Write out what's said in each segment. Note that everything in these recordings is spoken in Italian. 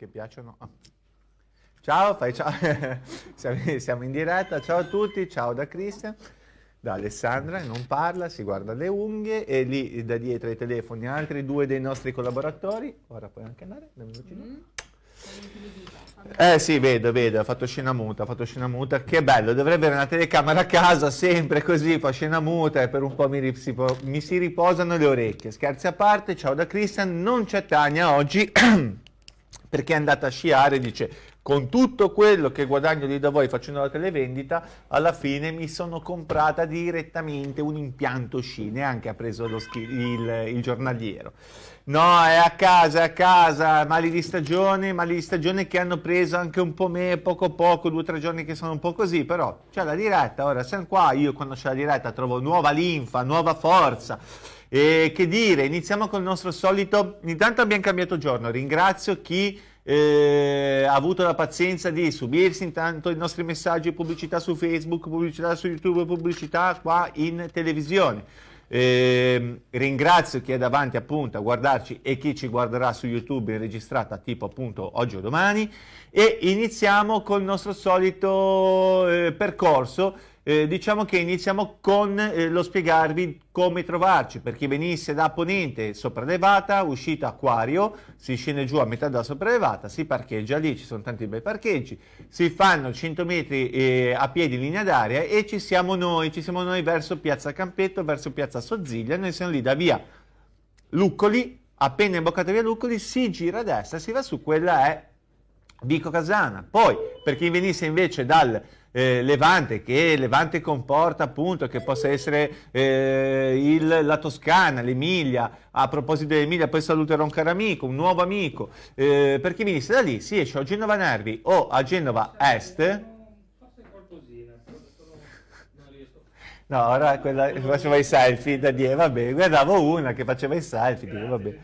che piacciono. Ah. Ciao, fai ciao. siamo in diretta, ciao a tutti, ciao da Cristian, da Alessandra, non parla, si guarda le unghie e lì da dietro ai telefoni altri due dei nostri collaboratori. Ora puoi anche andare, dammi mm. Eh sì, vedo, vedo, ha fatto scena muta, ha fatto scena muta, che bello, dovrebbe avere una telecamera a casa sempre così, fa scena muta e per un po' mi, si, mi si riposano le orecchie. Scherzi a parte, ciao da Christian, non c'è Tania oggi perché è andata a sciare, dice con tutto quello che guadagno lì da voi facendo la televendita, alla fine mi sono comprata direttamente un impianto sci, neanche ha preso il, il giornaliero. No, è a casa, è a casa, mali di stagione, mali di stagione che hanno preso anche un po' me, poco poco, due o tre giorni che sono un po' così, però c'è la diretta, ora siamo qua, io quando c'è la diretta trovo nuova linfa, nuova forza. E che dire, iniziamo con il nostro solito, intanto abbiamo cambiato giorno, ringrazio chi eh, ha avuto la pazienza di subirsi intanto i nostri messaggi, pubblicità su Facebook, pubblicità su YouTube, pubblicità qua in televisione. Eh, ringrazio chi è davanti appunto a guardarci e chi ci guarderà su YouTube registrata tipo appunto oggi o domani. E iniziamo col nostro solito eh, percorso eh, diciamo che iniziamo con eh, lo spiegarvi come trovarci. Per chi venisse da Ponente sopraelevata, uscita Acquario, si scende giù a metà della sopraelevata, si parcheggia lì, ci sono tanti bei parcheggi, si fanno 100 metri eh, a piedi in linea d'aria e ci siamo noi, ci siamo noi verso Piazza Campetto, verso Piazza Sozziglia, noi siamo lì da via Luccoli, appena imboccata via Luccoli, si gira a destra, si va su, quella è Vico Casana. Poi, per chi venisse invece dal eh, Levante, che Levante comporta appunto che possa essere eh, il, la Toscana, l'Emilia, a proposito dell'Emilia poi saluterò un caro amico, un nuovo amico, eh, per chi venisse da lì si esce a Genova Nervi o a Genova Est, No, ora quella che faceva i selfie da dire, vabbè, guardavo una che faceva i selfie, dire, vabbè.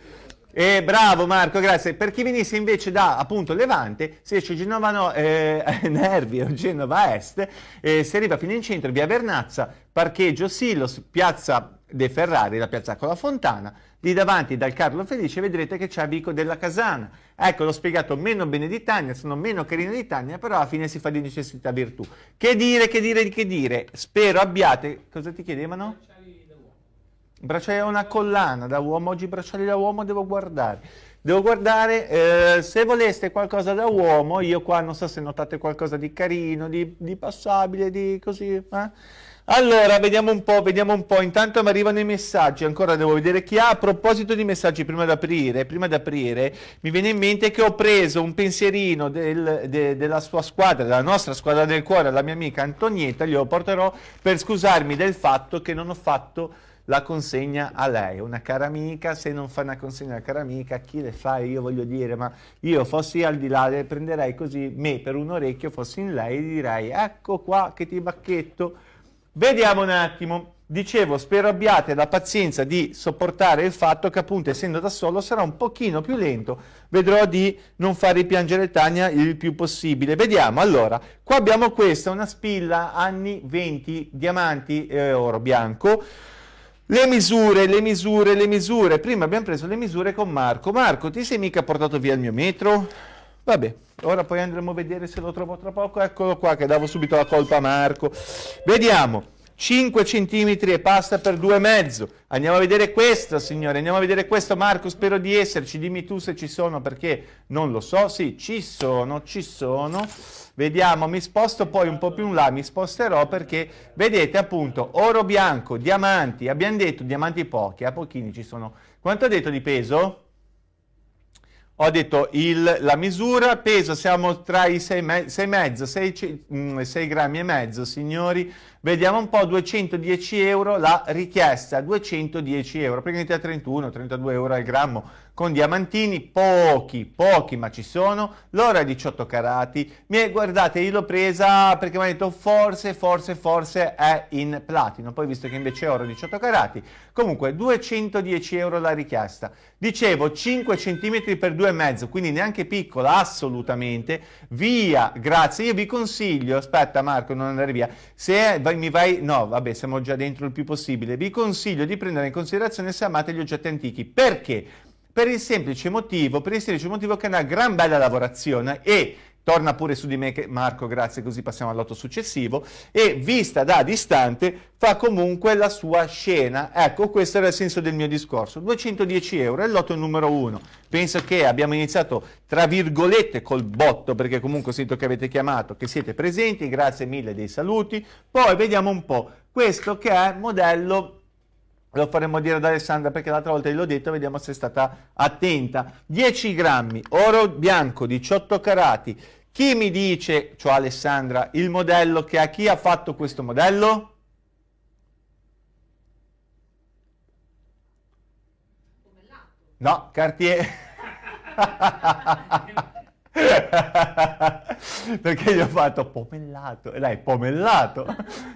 Eh, bravo Marco, grazie. Per chi venisse invece da appunto Levante, si esce Genova no, eh, Nervi o Genova Est, eh, si arriva fino in centro, via Vernazza, parcheggio Silos, piazza De Ferrari, la piazza con la Fontana, lì davanti dal Carlo Felice vedrete che c'è Vico della Casana. Ecco, l'ho spiegato meno bene di Tania, sono meno carino di Tania, però alla fine si fa di necessità virtù. Che dire, che dire, che dire? Spero abbiate... Cosa ti chiedevano? Bracciali da una collana da uomo, oggi bracciali da uomo devo guardare. Devo guardare, eh, se voleste qualcosa da uomo, io qua non so se notate qualcosa di carino, di, di passabile, di così. Eh? Allora, vediamo un po', vediamo un po'. Intanto mi arrivano i messaggi, ancora devo vedere chi ha. A proposito di messaggi, prima di aprire, prima di aprire mi viene in mente che ho preso un pensierino del, de, della sua squadra, della nostra squadra del cuore, la mia amica Antonietta, glielo porterò per scusarmi del fatto che non ho fatto la consegna a lei, una cara amica, se non fa una consegna a una cara amica, chi le fa? Io voglio dire, ma io fossi al di là, le prenderei così, me per un orecchio, fossi in lei, direi, ecco qua che ti bacchetto. Vediamo un attimo. Dicevo, spero abbiate la pazienza di sopportare il fatto che appunto essendo da solo sarà un pochino più lento, vedrò di non far ripiangere Tania il più possibile. Vediamo, allora, qua abbiamo questa, una spilla anni 20, diamanti e oro bianco, le misure, le misure, le misure. Prima abbiamo preso le misure con Marco. Marco, ti sei mica portato via il mio metro? Vabbè, ora poi andremo a vedere se lo trovo tra poco. Eccolo qua che davo subito la colpa a Marco. Vediamo. 5 cm e pasta per 2,5. Andiamo a vedere questo, signore, andiamo a vedere questo. Marco, spero di esserci. Dimmi tu se ci sono, perché non lo so. Sì, ci sono, ci sono. Vediamo, mi sposto poi un po' più in là, mi sposterò perché, vedete appunto, oro bianco, diamanti, abbiamo detto diamanti pochi, a pochini ci sono. Quanto ho detto di peso? ho detto il, la misura, peso siamo tra i 6,5, 6, 6 grammi e mezzo signori, vediamo un po', 210 euro la richiesta, 210 euro, praticamente a 31, 32 euro al grammo, con diamantini, pochi, pochi ma ci sono, l'oro è 18 carati, mi, guardate io l'ho presa perché mi ha detto forse, forse, forse è in platino, poi visto che invece è oro 18 carati, comunque 210 euro la richiesta, dicevo 5 cm per 2,5, quindi neanche piccola assolutamente, via, grazie, io vi consiglio, aspetta Marco non andare via, se vai, mi vai, no vabbè siamo già dentro il più possibile, vi consiglio di prendere in considerazione se amate gli oggetti antichi, perché? Per il semplice motivo, per il semplice motivo che è una gran bella lavorazione e torna pure su di me Marco, grazie, così passiamo all'otto successivo, e vista da distante fa comunque la sua scena. Ecco, questo era il senso del mio discorso. 210 euro è l'otto numero uno. Penso che abbiamo iniziato, tra virgolette, col botto, perché comunque sento che avete chiamato, che siete presenti, grazie mille dei saluti. Poi vediamo un po' questo che è modello lo faremo dire ad Alessandra perché l'altra volta gliel'ho detto, vediamo se è stata attenta. 10 grammi, oro bianco, 18 carati, chi mi dice, cioè Alessandra, il modello che ha? Chi ha fatto questo modello? No, Cartier. Perché gli ho fatto pomellato, e dai, pomellato.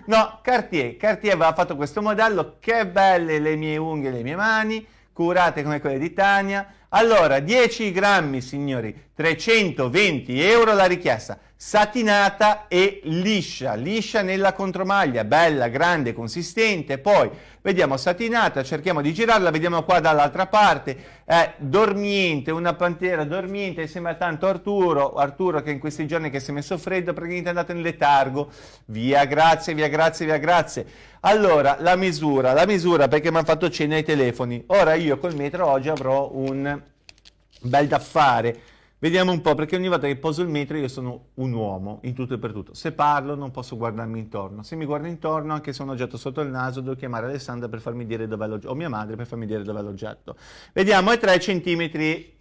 No, Cartier, Cartier aveva fatto questo modello, che belle le mie unghie le mie mani, curate come quelle di Tania, allora, 10 grammi, signori, 320 euro la richiesta, satinata e liscia, liscia nella contromaglia, bella, grande, consistente, poi vediamo satinata, cerchiamo di girarla, vediamo qua dall'altra parte, è dormiente, una pantera dormiente, sembra tanto Arturo, Arturo che in questi giorni che si è messo freddo, praticamente è andato in letargo, via grazie, via grazie, via grazie. Allora, la misura, la misura perché mi hanno fatto cena ai telefoni. Ora io col metro oggi avrò un bel da fare. Vediamo un po', perché ogni volta che poso il metro io sono un uomo, in tutto e per tutto. Se parlo non posso guardarmi intorno. Se mi guardo intorno, anche se ho un oggetto sotto il naso, devo chiamare Alessandra per farmi dire dov'è l'oggetto, o mia madre per farmi dire dov'è l'oggetto. Vediamo, è 3 cm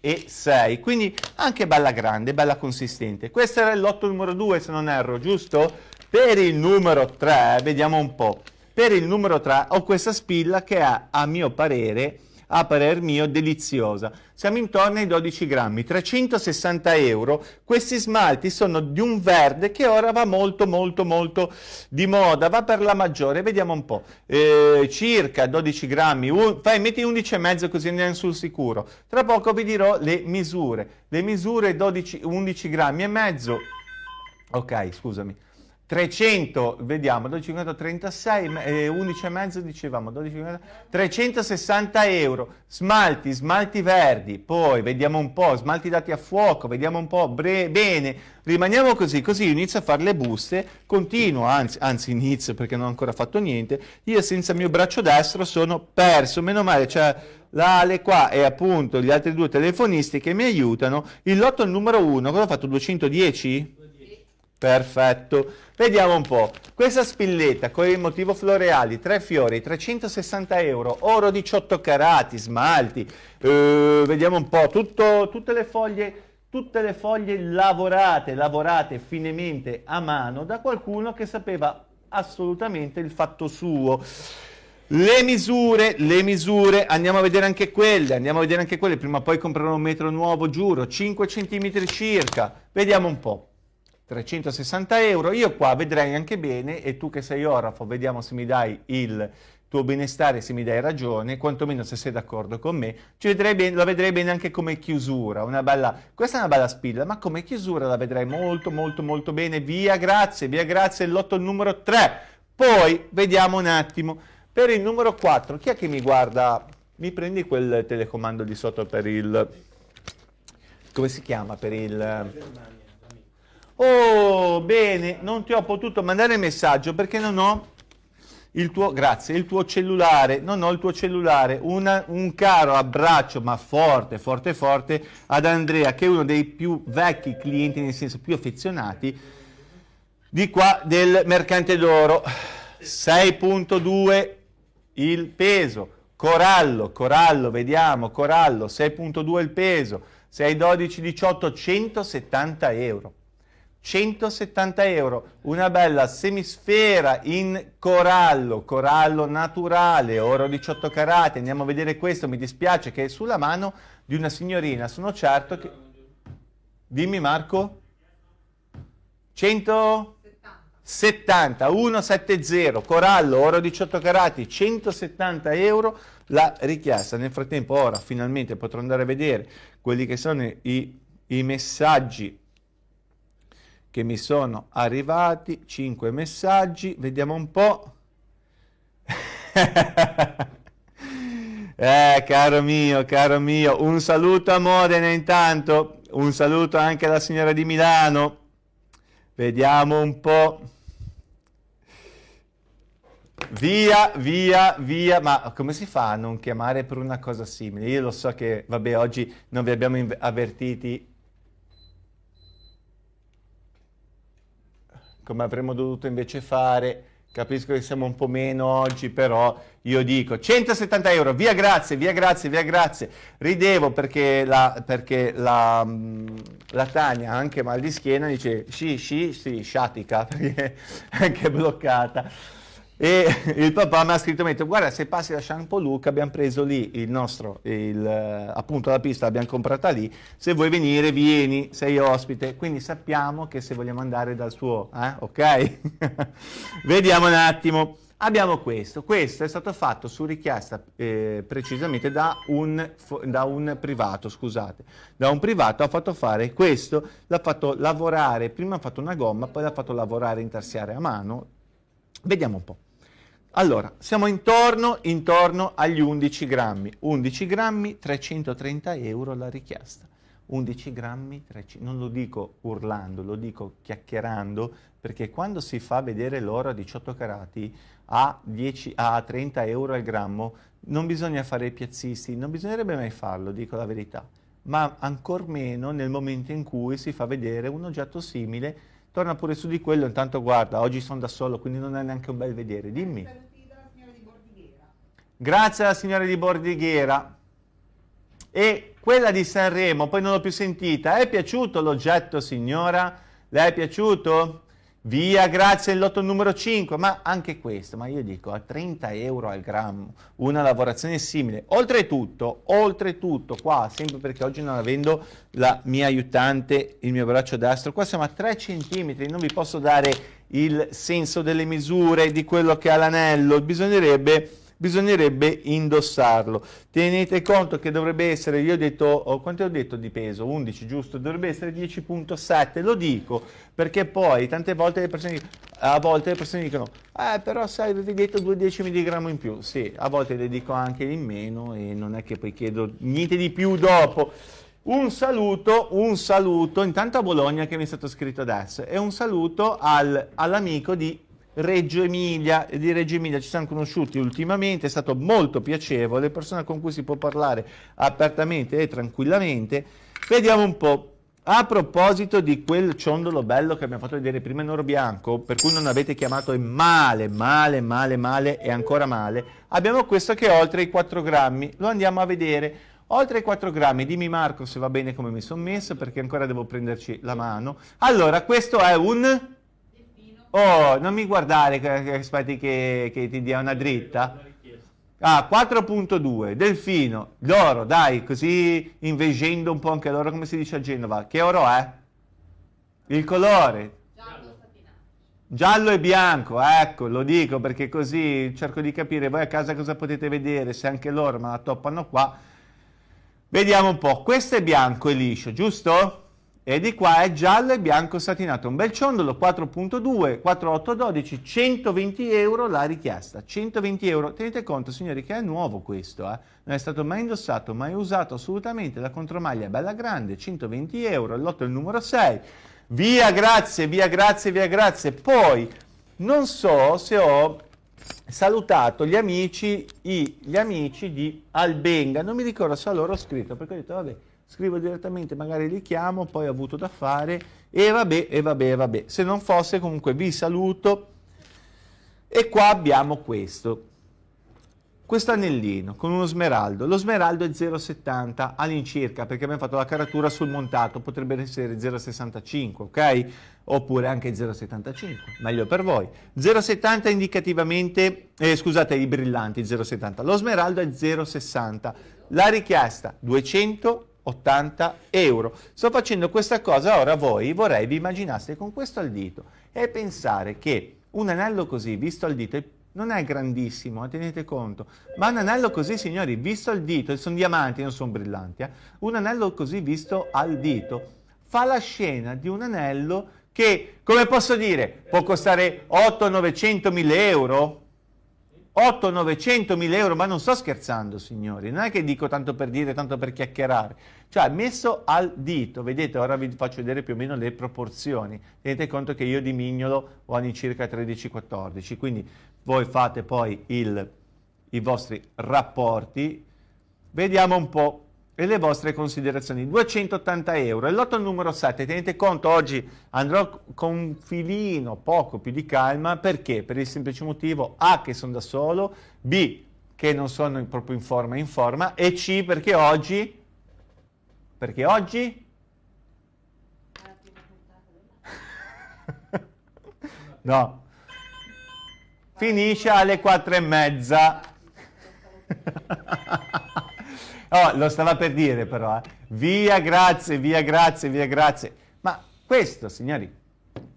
e 6, quindi anche bella grande, bella consistente. Questo era il lotto numero 2, se non erro, giusto? Per il numero 3, vediamo un po'. Per il numero 3 ho questa spilla che è, a mio parere, a parer mio deliziosa. Siamo intorno ai 12 grammi, 360 euro. Questi smalti sono di un verde che ora va molto molto molto di moda, va per la maggiore, vediamo un po', eh, circa 12 grammi, un, fai, metti 11,5 così andiamo sul sicuro. Tra poco vi dirò le misure, le misure 12, 11 grammi e mezzo, ok scusami, 300, vediamo, 12, 36, eh, 11,5 dicevamo, 12, 360 euro, smalti, smalti verdi, poi vediamo un po', smalti dati a fuoco, vediamo un po', bene, rimaniamo così, così inizio a fare le buste, continuo, anzi, anzi inizio perché non ho ancora fatto niente, io senza il mio braccio destro sono perso, meno male, cioè l'Ale qua e appunto gli altri due telefonisti che mi aiutano, il lotto numero 1, cosa ho fatto, 210? Perfetto. Vediamo un po'. Questa spilletta con il motivo floreali, tre fiori, 360 euro, oro 18 carati, smalti. Eh, vediamo un po'. Tutto, tutte, le foglie, tutte le foglie lavorate, lavorate finemente a mano da qualcuno che sapeva assolutamente il fatto suo. Le misure, le misure, andiamo a vedere anche quelle, andiamo a vedere anche quelle, prima o poi comprerò un metro nuovo, giuro, 5 cm circa, vediamo un po'. 360 euro. Io qua vedrei anche bene, e tu che sei orafo, vediamo se mi dai il tuo benestare, se mi dai ragione, quantomeno se sei d'accordo con me, vedrei bene, la vedrei bene anche come chiusura, una bella, questa è una bella spilla, ma come chiusura la vedrei molto molto molto bene, via grazie, via grazie, lotto numero 3, poi vediamo un attimo, per il numero 4, chi è che mi guarda, mi prendi quel telecomando di sotto per il, come si chiama, per il... Oh, bene, non ti ho potuto mandare messaggio perché non ho il tuo, grazie, il tuo cellulare, non ho il tuo cellulare, Una, un caro abbraccio, ma forte, forte, forte, ad Andrea, che è uno dei più vecchi clienti, nel senso più affezionati, di qua del Mercante d'Oro. 6.2 il peso, Corallo, Corallo, vediamo, Corallo, 6.2 il peso, 6, 18, 170 euro. 170 euro, una bella semisfera in corallo, corallo naturale, oro 18 carati, andiamo a vedere questo, mi dispiace che è sulla mano di una signorina, sono certo che... Dimmi Marco? 170, 170, corallo, oro 18 carati, 170 euro. La richiesta. Nel frattempo ora finalmente potrò andare a vedere quelli che sono i, i messaggi che mi sono arrivati, 5 messaggi, vediamo un po'. Eh, caro mio, caro mio, un saluto a Modena intanto, un saluto anche alla signora di Milano. Vediamo un po'. Via, via, via, ma come si fa a non chiamare per una cosa simile? Io lo so che, vabbè, oggi non vi abbiamo avvertiti come avremmo dovuto invece fare. Capisco che siamo un po' meno oggi, però io dico 170 euro, via grazie, via grazie, via grazie. Ridevo perché la, perché la, mm, la Tania, anche mal di schiena, dice sì, sì, sì, sciatica, perché è anche bloccata. E il papà mi ha scritto, metto, guarda se passi da Shampoo abbiamo preso lì il nostro, il, appunto la pista l'abbiamo comprata lì, se vuoi venire vieni, sei ospite, quindi sappiamo che se vogliamo andare dal suo, eh? ok? Vediamo un attimo. Abbiamo questo, questo è stato fatto su richiesta eh, precisamente da un, da un, privato, scusate, da un privato ha fatto fare questo, l'ha fatto lavorare, prima ha fatto una gomma, poi l'ha fatto lavorare intarsiare a mano, vediamo un po'. Allora, siamo intorno, intorno agli 11 grammi. 11 grammi, 330 euro la richiesta. 11 grammi, 300, non lo dico urlando, lo dico chiacchierando, perché quando si fa vedere l'oro a 18 carati a, 10, a 30 euro al grammo, non bisogna fare i piazzisti, non bisognerebbe mai farlo, dico la verità, ma ancor meno nel momento in cui si fa vedere un oggetto simile Torna pure su di quello, intanto guarda, oggi sono da solo, quindi non è neanche un bel vedere. Dimmi. Grazie alla signora di Bordighera. E quella di Sanremo, poi non l'ho più sentita. È piaciuto l'oggetto, signora? Le è piaciuto? Via, grazie, il lotto numero 5, ma anche questo, ma io dico a 30 euro al grammo, una lavorazione simile. Oltretutto, oltretutto, qua, sempre perché oggi non avendo la mia aiutante, il mio braccio destro, qua siamo a 3 cm, non vi posso dare il senso delle misure di quello che ha l'anello, bisognerebbe bisognerebbe indossarlo. Tenete conto che dovrebbe essere, io ho detto, oh, quanto ho detto di peso? 11, giusto? Dovrebbe essere 10.7, lo dico perché poi tante volte le persone, a volte le persone dicono, eh però sai, avevi detto 2 decimi di grammo in più. Sì, a volte le dico anche in meno e non è che poi chiedo niente di più dopo. Un saluto, un saluto, intanto a Bologna che mi è stato scritto adesso, e un saluto al, all'amico di Reggio Emilia e di Reggio Emilia ci siamo conosciuti ultimamente, è stato molto piacevole, persona con cui si può parlare apertamente e tranquillamente. Vediamo un po'. A proposito di quel ciondolo bello che abbiamo fatto vedere prima in oro bianco, per cui non avete chiamato male, male, male, male e ancora male, abbiamo questo che è oltre i 4 grammi, lo andiamo a vedere. Oltre i 4 grammi, dimmi Marco se va bene come mi sono messo perché ancora devo prenderci la mano. Allora, questo è un Oh, non mi guardare aspetti che, che ti dia una dritta. Ah, 4.2, Delfino, l'oro, dai, così invegendo un po' anche l'oro, come si dice a Genova. Che oro è? Il colore? Giallo Giallo e bianco, ecco, lo dico perché così cerco di capire voi a casa cosa potete vedere, se anche loro me la toppano qua. Vediamo un po', questo è bianco e liscio, giusto? E di qua è giallo e bianco satinato, un bel ciondolo 4.2, 4.812, 120 euro la richiesta, 120 euro, tenete conto signori che è nuovo questo, eh? non è stato mai indossato, mai usato assolutamente, la contromaglia è bella grande, 120 euro, il lotto è il numero 6, via grazie, via grazie, via grazie, poi non so se ho salutato gli amici, i, gli amici di Albenga, non mi ricordo se a loro ho scritto perché ho detto vabbè scrivo direttamente, magari li chiamo, poi ho avuto da fare e vabbè, e vabbè, e vabbè. Se non fosse comunque vi saluto e qua abbiamo questo. Questo anellino con uno smeraldo, lo smeraldo è 0,70 all'incirca perché abbiamo fatto la caratura sul montato, potrebbe essere 0,65, ok? Oppure anche 0,75, meglio per voi. 0,70 indicativamente, eh, scusate i brillanti 0,70, lo smeraldo è 0,60, la richiesta 200 80 euro. Sto facendo questa cosa, ora voi vorrei vi immaginaste con questo al dito e pensare che un anello così, visto al dito, non è grandissimo, eh, tenete conto, ma un anello così, signori, visto al dito, sono diamanti, non sono brillanti, eh, un anello così visto al dito fa la scena di un anello che, come posso dire, può costare 8, 900, 1000 euro? 8, 900 mila euro, ma non sto scherzando signori, non è che dico tanto per dire, tanto per chiacchierare, cioè messo al dito, vedete ora vi faccio vedere più o meno le proporzioni, tenete conto che io di mignolo ho anni circa 13-14, quindi voi fate poi il, i vostri rapporti, vediamo un po' e le vostre considerazioni. 280 euro. E l'otto numero 7, tenete conto, oggi andrò con un filino poco più di calma, perché? Per il semplice motivo A che sono da solo, B che non sono proprio in forma in forma, e C perché oggi, perché oggi? no, finisce alle quattro e mezza. Oh, lo stava per dire però, eh. via grazie, via grazie, via grazie. Ma questo, signori,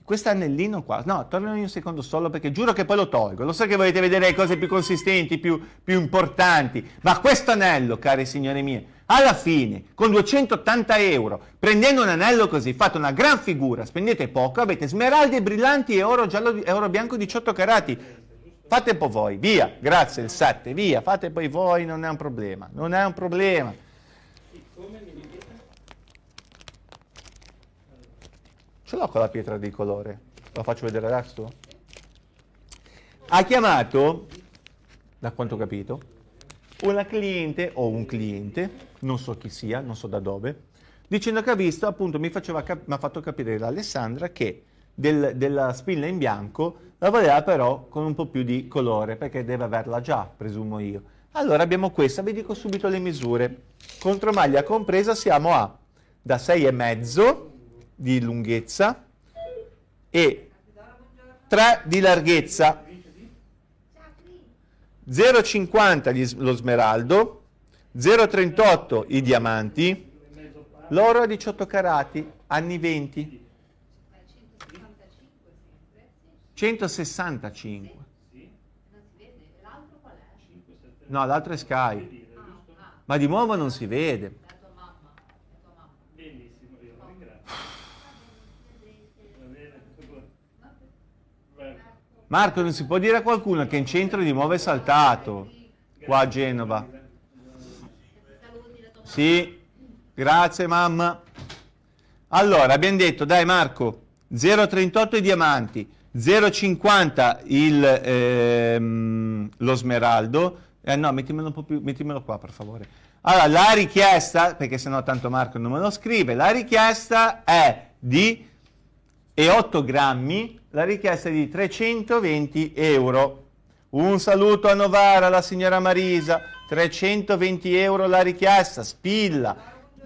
questo anellino qua, no, tornano un secondo solo perché giuro che poi lo tolgo. Lo so che volete vedere le cose più consistenti, più, più importanti, ma questo anello, cari signori miei, alla fine, con 280 euro, prendendo un anello così, fate una gran figura, spendete poco, avete smeraldi brillanti e oro giallo oro bianco 18 carati fate poi voi, via, grazie il 7, via, fate poi voi, non è un problema, non è un problema. Ce l'ho con la pietra di colore, la faccio vedere adesso? Ha chiamato, da quanto ho capito, una cliente o un cliente, non so chi sia, non so da dove, dicendo che ha visto, appunto, mi, faceva, mi ha fatto capire l'Alessandra che del, della spilla in bianco la voleva però con un po' più di colore, perché deve averla già, presumo io. Allora abbiamo questa, vi dico subito le misure. Contromaglia compresa siamo a da 6,5 di lunghezza e 3 di larghezza. 0,50 lo smeraldo, 0,38 i diamanti, l'oro a 18 carati, anni 20. 165. No, l'altro è Sky. Ma di nuovo non si vede. Marco, non si può dire a qualcuno che in centro di nuovo è saltato, qua a Genova. Sì, grazie mamma. Allora, abbiamo detto, dai Marco, 0,38 i diamanti, 0,50 il, ehm, lo smeraldo, eh, no, mettimelo, un po più, mettimelo qua per favore. Allora, la richiesta, perché sennò tanto Marco non me lo scrive, la richiesta è di e 8 grammi, la richiesta è di 320 euro. Un saluto a Novara, alla signora Marisa, 320 euro la richiesta, spilla,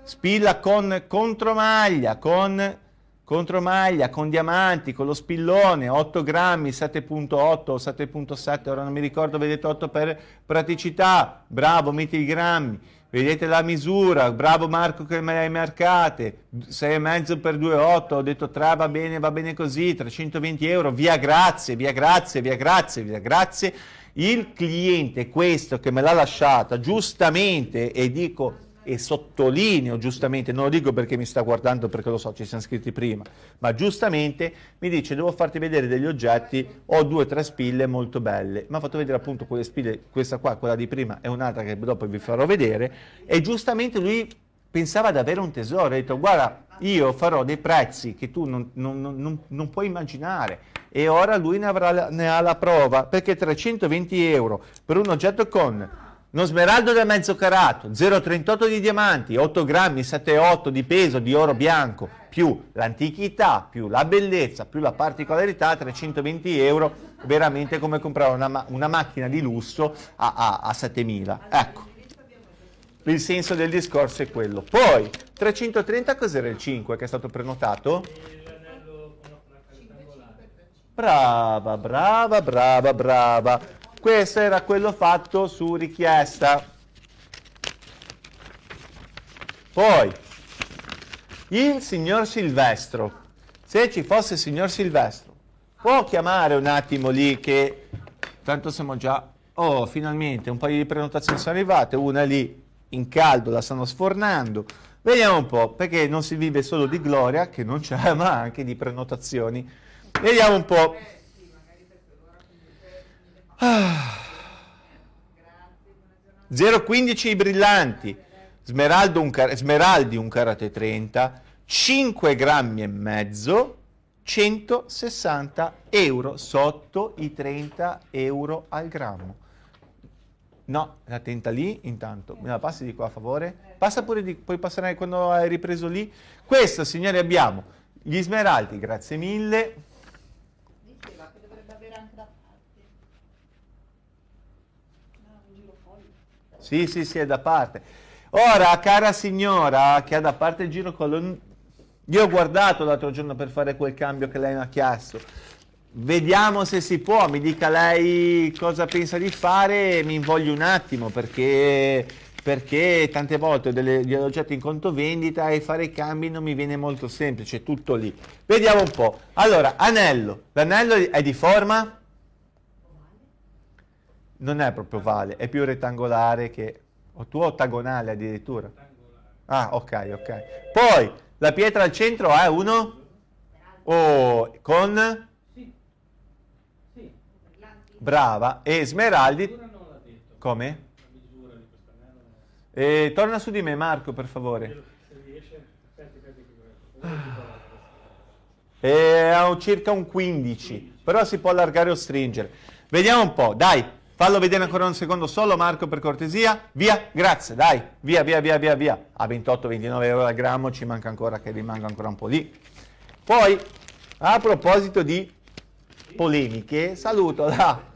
spilla con contromaglia, con contromaglia con diamanti, con lo spillone, 8 grammi, 7.8 o 7.7, ora non mi ricordo, vedete 8 per praticità, bravo, metti i grammi, vedete la misura, bravo Marco che me le hai marcate, 6,5 per 2,8, ho detto 3 va bene, va bene così, 320 euro, via grazie, via grazie, via grazie, via grazie. Il cliente, questo che me l'ha lasciata, giustamente, e dico e sottolineo giustamente, non lo dico perché mi sta guardando perché lo so, ci siamo scritti prima, ma giustamente mi dice devo farti vedere degli oggetti, ho due o tre spille molto belle, mi ha fatto vedere appunto quelle spille, questa qua, quella di prima e un'altra che dopo vi farò vedere e giustamente lui pensava di avere un tesoro, ha detto guarda io farò dei prezzi che tu non, non, non, non puoi immaginare e ora lui ne, avrà, ne ha la prova perché 320 euro per un oggetto con uno smeraldo da mezzo carato, 0,38 di diamanti, 8 grammi, 7,8 di peso di oro bianco, più l'antichità, più la bellezza, più la particolarità, 320 euro, veramente come comprare una, una macchina di lusso a, a, a 7.000. Ecco, il senso del discorso è quello. Poi, 330 cos'era il 5 che è stato prenotato? Brava, brava, brava, brava. Questo era quello fatto su richiesta. Poi, il signor Silvestro, se ci fosse il signor Silvestro, può chiamare un attimo lì che tanto siamo già... Oh, finalmente un paio di prenotazioni sono arrivate, una lì in caldo la stanno sfornando. Vediamo un po', perché non si vive solo di gloria, che non c'è, ma anche di prenotazioni. Vediamo un po'. Ah. 0,15 i brillanti, smeraldo un smeraldi un karate 30, 5 grammi e mezzo, 160 euro, sotto i 30 euro al grammo. No, la tenta lì intanto, me la passi di qua a favore? Passa pure di, poi passerai quando hai ripreso lì. Questo, signori, abbiamo gli smeraldi, grazie mille. Diceva che dovrebbe avere anche da parte. No, un girocollo. Sì, sì, sì, è da parte. Ora, cara signora, che ha da parte il girocollo, io ho guardato l'altro giorno per fare quel cambio che lei mi ha chiesto Vediamo se si può, mi dica lei cosa pensa di fare, mi invoglio un attimo perché, perché tante volte ho degli oggetti in conto vendita e fare i cambi non mi viene molto semplice, tutto lì. Vediamo un po'. Allora, anello, l'anello è di forma? Non è proprio ovale, è più rettangolare che... O tu ottagonale addirittura? Ah, ok, ok. Poi, la pietra al centro è uno? Oh, con? Brava. E Smeraldi... Come? E torna su di me Marco, per favore. È circa un 15, però si può allargare o stringere. Vediamo un po', dai, fallo vedere ancora un secondo solo Marco per cortesia. Via, grazie, dai, via, via, via, via, via. A 28-29 euro al grammo ci manca ancora che rimanga ancora un po' lì. Poi, a proposito di polemiche, saluto la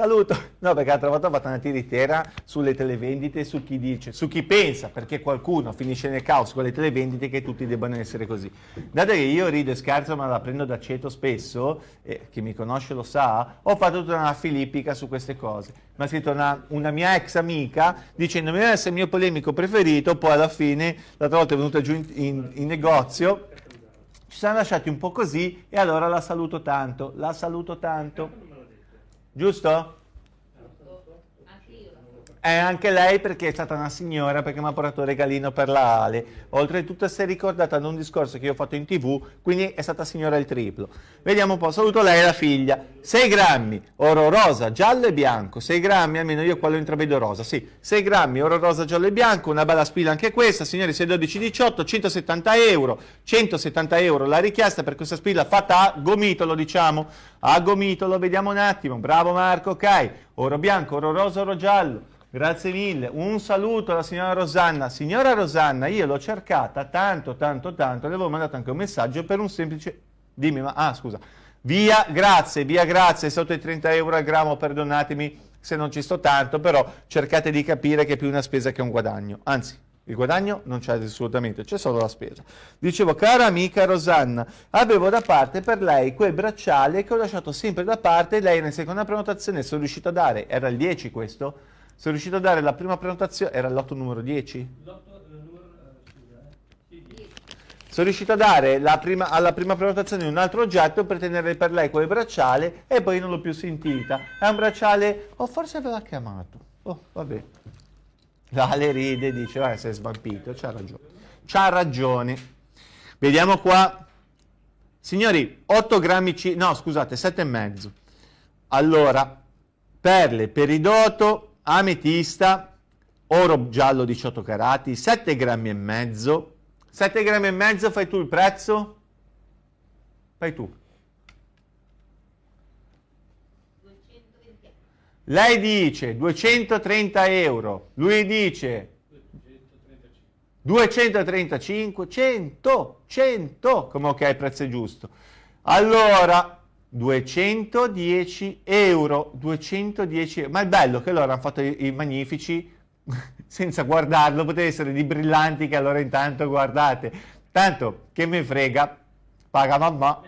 Saluto. No, perché l'altra volta ho fatto una tiritera sulle televendite su chi dice, su chi pensa, perché qualcuno finisce nel caos con le televendite che tutti debbano essere così. Dato che io rido e scherzo, ma la prendo da ceto spesso, e chi mi conosce lo sa, ho fatto tutta una filippica su queste cose. Mi ha scritto una, una mia ex amica dicendomi che è il mio polemico preferito, poi alla fine, l'altra volta è venuta giù in, in, in negozio, ci siamo lasciati un po' così e allora la saluto tanto, la saluto tanto. Giusto? È anche lei perché è stata una signora, perché mi ha portato il regalino per la Ale. Oltretutto si è ricordata di un discorso che io ho fatto in tv, quindi è stata signora il triplo. Vediamo un po', saluto lei e la figlia. 6 grammi, oro rosa, giallo e bianco. 6 grammi, almeno io quello intravedo rosa, sì. 6 grammi, oro rosa, giallo e bianco, una bella spilla anche questa. Signori, 612,18, 170 euro. 170 euro la richiesta per questa spilla fatta a gomitolo, diciamo. A gomitolo, vediamo un attimo. Bravo Marco, ok. Oro bianco, oro rosa, oro giallo. Grazie mille. Un saluto alla signora Rosanna. Signora Rosanna, io l'ho cercata tanto, tanto, tanto, le avevo mandato anche un messaggio per un semplice... Dimmi, ma... Ah, scusa. Via, grazie, via, grazie, sotto i 30 euro al grammo, perdonatemi se non ci sto tanto, però cercate di capire che è più una spesa che un guadagno. Anzi, il guadagno non c'è assolutamente, c'è solo la spesa. Dicevo, cara amica Rosanna, avevo da parte per lei quel bracciale che ho lasciato sempre da parte lei nella seconda prenotazione sono riuscito a dare, era il 10 questo? Sono riuscito a dare la prima prenotazione, era l'otto numero 10? L'otto numero, eh, Sono riuscito a dare prima, alla prima prenotazione un altro oggetto per tenere per lei quel bracciale e poi non l'ho più sentita. È un bracciale, o oh, forse aveva chiamato. Oh, vabbè. L'ale ride, dice, eh, sei svampito, c'ha ragione. C'ha ragione. Vediamo qua. Signori, 8 grammi, C... no scusate, 7,5. Allora, perle, peridoto, ametista, oro giallo 18 carati, 7 grammi e mezzo. 7 grammi e mezzo, fai tu il prezzo? Fai tu. Lei dice 230 euro, lui dice 235, 100, 100, come ok, il prezzo giusto. Allora, 210 euro, 210 euro. Ma è bello che loro hanno fatto i, i magnifici senza guardarlo, poteva essere di brillanti che allora intanto guardate. Tanto, che mi frega, paga mamma.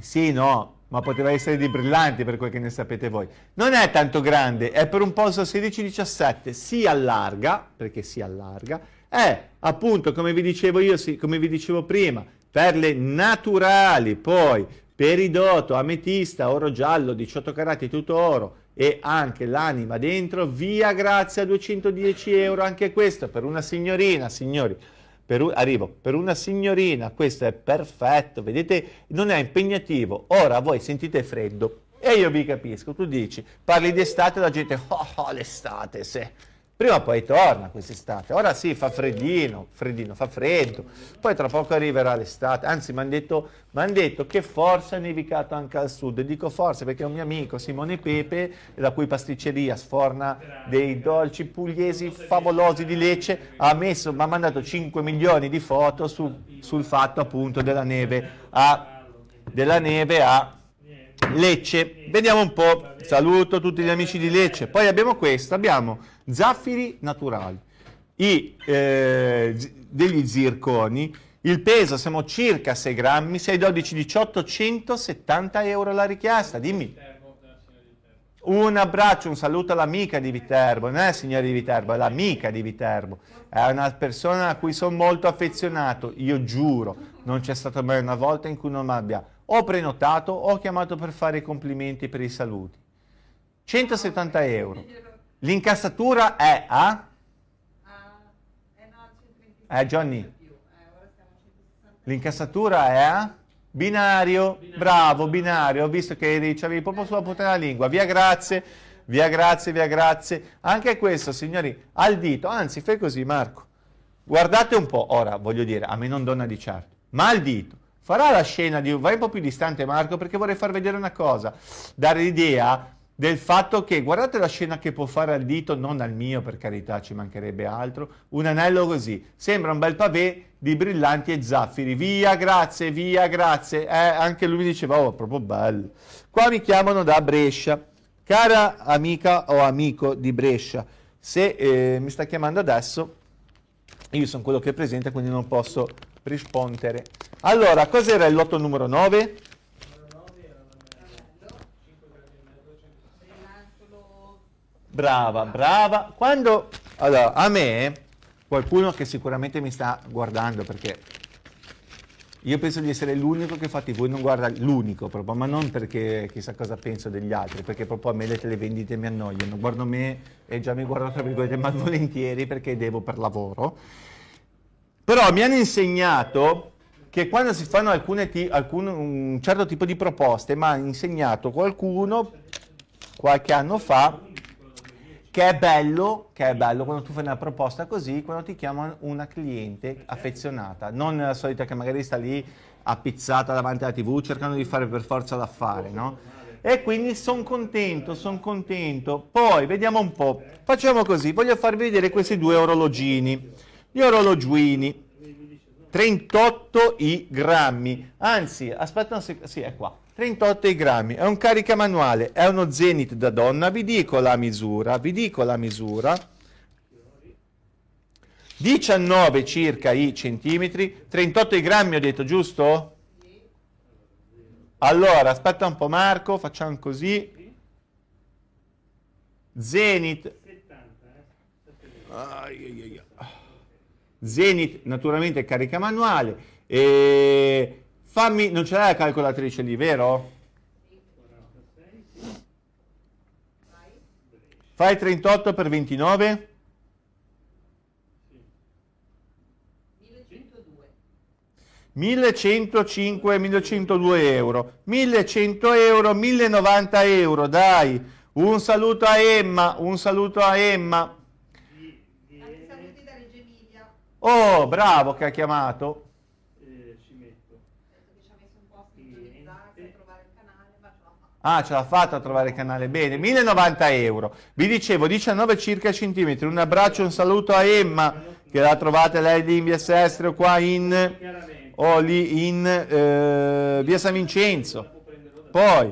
Sì, no, ma poteva essere di brillanti per quel che ne sapete voi. Non è tanto grande, è per un polso 16-17, si allarga, perché si allarga, è appunto, come vi dicevo io, come vi dicevo prima, perle naturali, poi peridoto, ametista, oro giallo, 18 carati, tutto oro e anche l'anima dentro, via grazie a 210 euro, anche questo per una signorina, signori, per un, arrivo, per una signorina questo è perfetto, vedete, non è impegnativo, ora voi sentite freddo, E io vi capisco, tu dici, parli di estate la gente, oh, oh l'estate, se Prima o poi torna quest'estate. Ora sì, fa freddino, freddino, fa freddo. Poi tra poco arriverà l'estate. Anzi, mi hanno detto, detto, che forse è nevicato anche al sud. E dico forse perché un mio amico, Simone Pepe, la cui pasticceria sforna dei dolci pugliesi favolosi di Lecce, ha, messo, mi ha mandato 5 milioni di foto su, sul fatto appunto della neve a, della neve a Lecce. Vediamo un po'. Saluto tutti gli amici di Lecce. Poi abbiamo questo, abbiamo zaffiri naturali, I, eh, degli zirconi, il peso siamo circa 6 grammi, 6, 12, 18, 170 euro la richiesta, dimmi. Un abbraccio, un saluto all'amica di Viterbo, non è il signore di Viterbo, è l'amica di Viterbo, è una persona a cui sono molto affezionato, io giuro, non c'è stata mai una volta in cui non mi abbia o prenotato o chiamato per fare i complimenti per i saluti. 170 euro. L'incassatura è a? Eh, Johnny. L'incassatura è a? Binario. binario. Bravo, binario. Ho visto che avevi proprio sulla punta della lingua. Via grazie, via grazie, via grazie. Anche questo, signori, al dito. Anzi, fai così, Marco. Guardate un po'. Ora, voglio dire, a me non donna di certo. Ma al dito. Farà la scena di... Vai un po' più distante, Marco, perché vorrei far vedere una cosa. Dare l'idea del fatto che, guardate la scena che può fare al dito, non al mio per carità, ci mancherebbe altro, un anello così, sembra un bel pavé di brillanti e zaffiri, via grazie, via grazie, eh, anche lui mi diceva, oh proprio bello, qua mi chiamano da Brescia, cara amica o amico di Brescia, se eh, mi sta chiamando adesso, io sono quello che è presente, quindi non posso rispondere. Allora, cos'era il lotto numero 9? Brava, brava. Quando, allora, a me, qualcuno che sicuramente mi sta guardando, perché io penso di essere l'unico che fa TV, non guarda l'unico proprio, ma non perché chissà cosa penso degli altri, perché proprio a me le televendite mi annoiano. Guardo me e già mi guardo tra virgolette malvolentieri perché devo per lavoro. Però mi hanno insegnato che quando si fanno alcune alcun, un certo tipo di proposte, mi ha insegnato qualcuno qualche anno fa che è bello, che è bello quando tu fai una proposta così, quando ti chiama una cliente affezionata, non la solita che magari sta lì appizzata davanti alla tv cercando di fare per forza l'affare, no? E quindi sono contento, sono contento. Poi vediamo un po', facciamo così, voglio farvi vedere questi due orologini, gli orologini, 38 i grammi, anzi, aspetta un secondo, sì, è qua. 38 grammi, è un carica manuale, è uno Zenith da donna, vi dico la misura, vi dico la misura, 19 circa i centimetri, 38 i grammi ho detto, giusto? Allora, aspetta un po' Marco, facciamo così, Zenith, Zenith naturalmente carica manuale, e Fammi, non ce l'hai la calcolatrice lì, vero? Fai 38 per 29? 1105, 1102 euro, 1100 euro, 1090 euro, dai, un saluto a Emma, un saluto a Emma. Oh, bravo che ha chiamato. Ah, ce l'ha fatta a trovare il canale, bene, 1090 euro. Vi dicevo, 19 circa centimetri. Un abbraccio, un saluto a Emma, che la trovate lei lì in via Sestrio, qua in, o lì in eh, via San Vincenzo. Poi,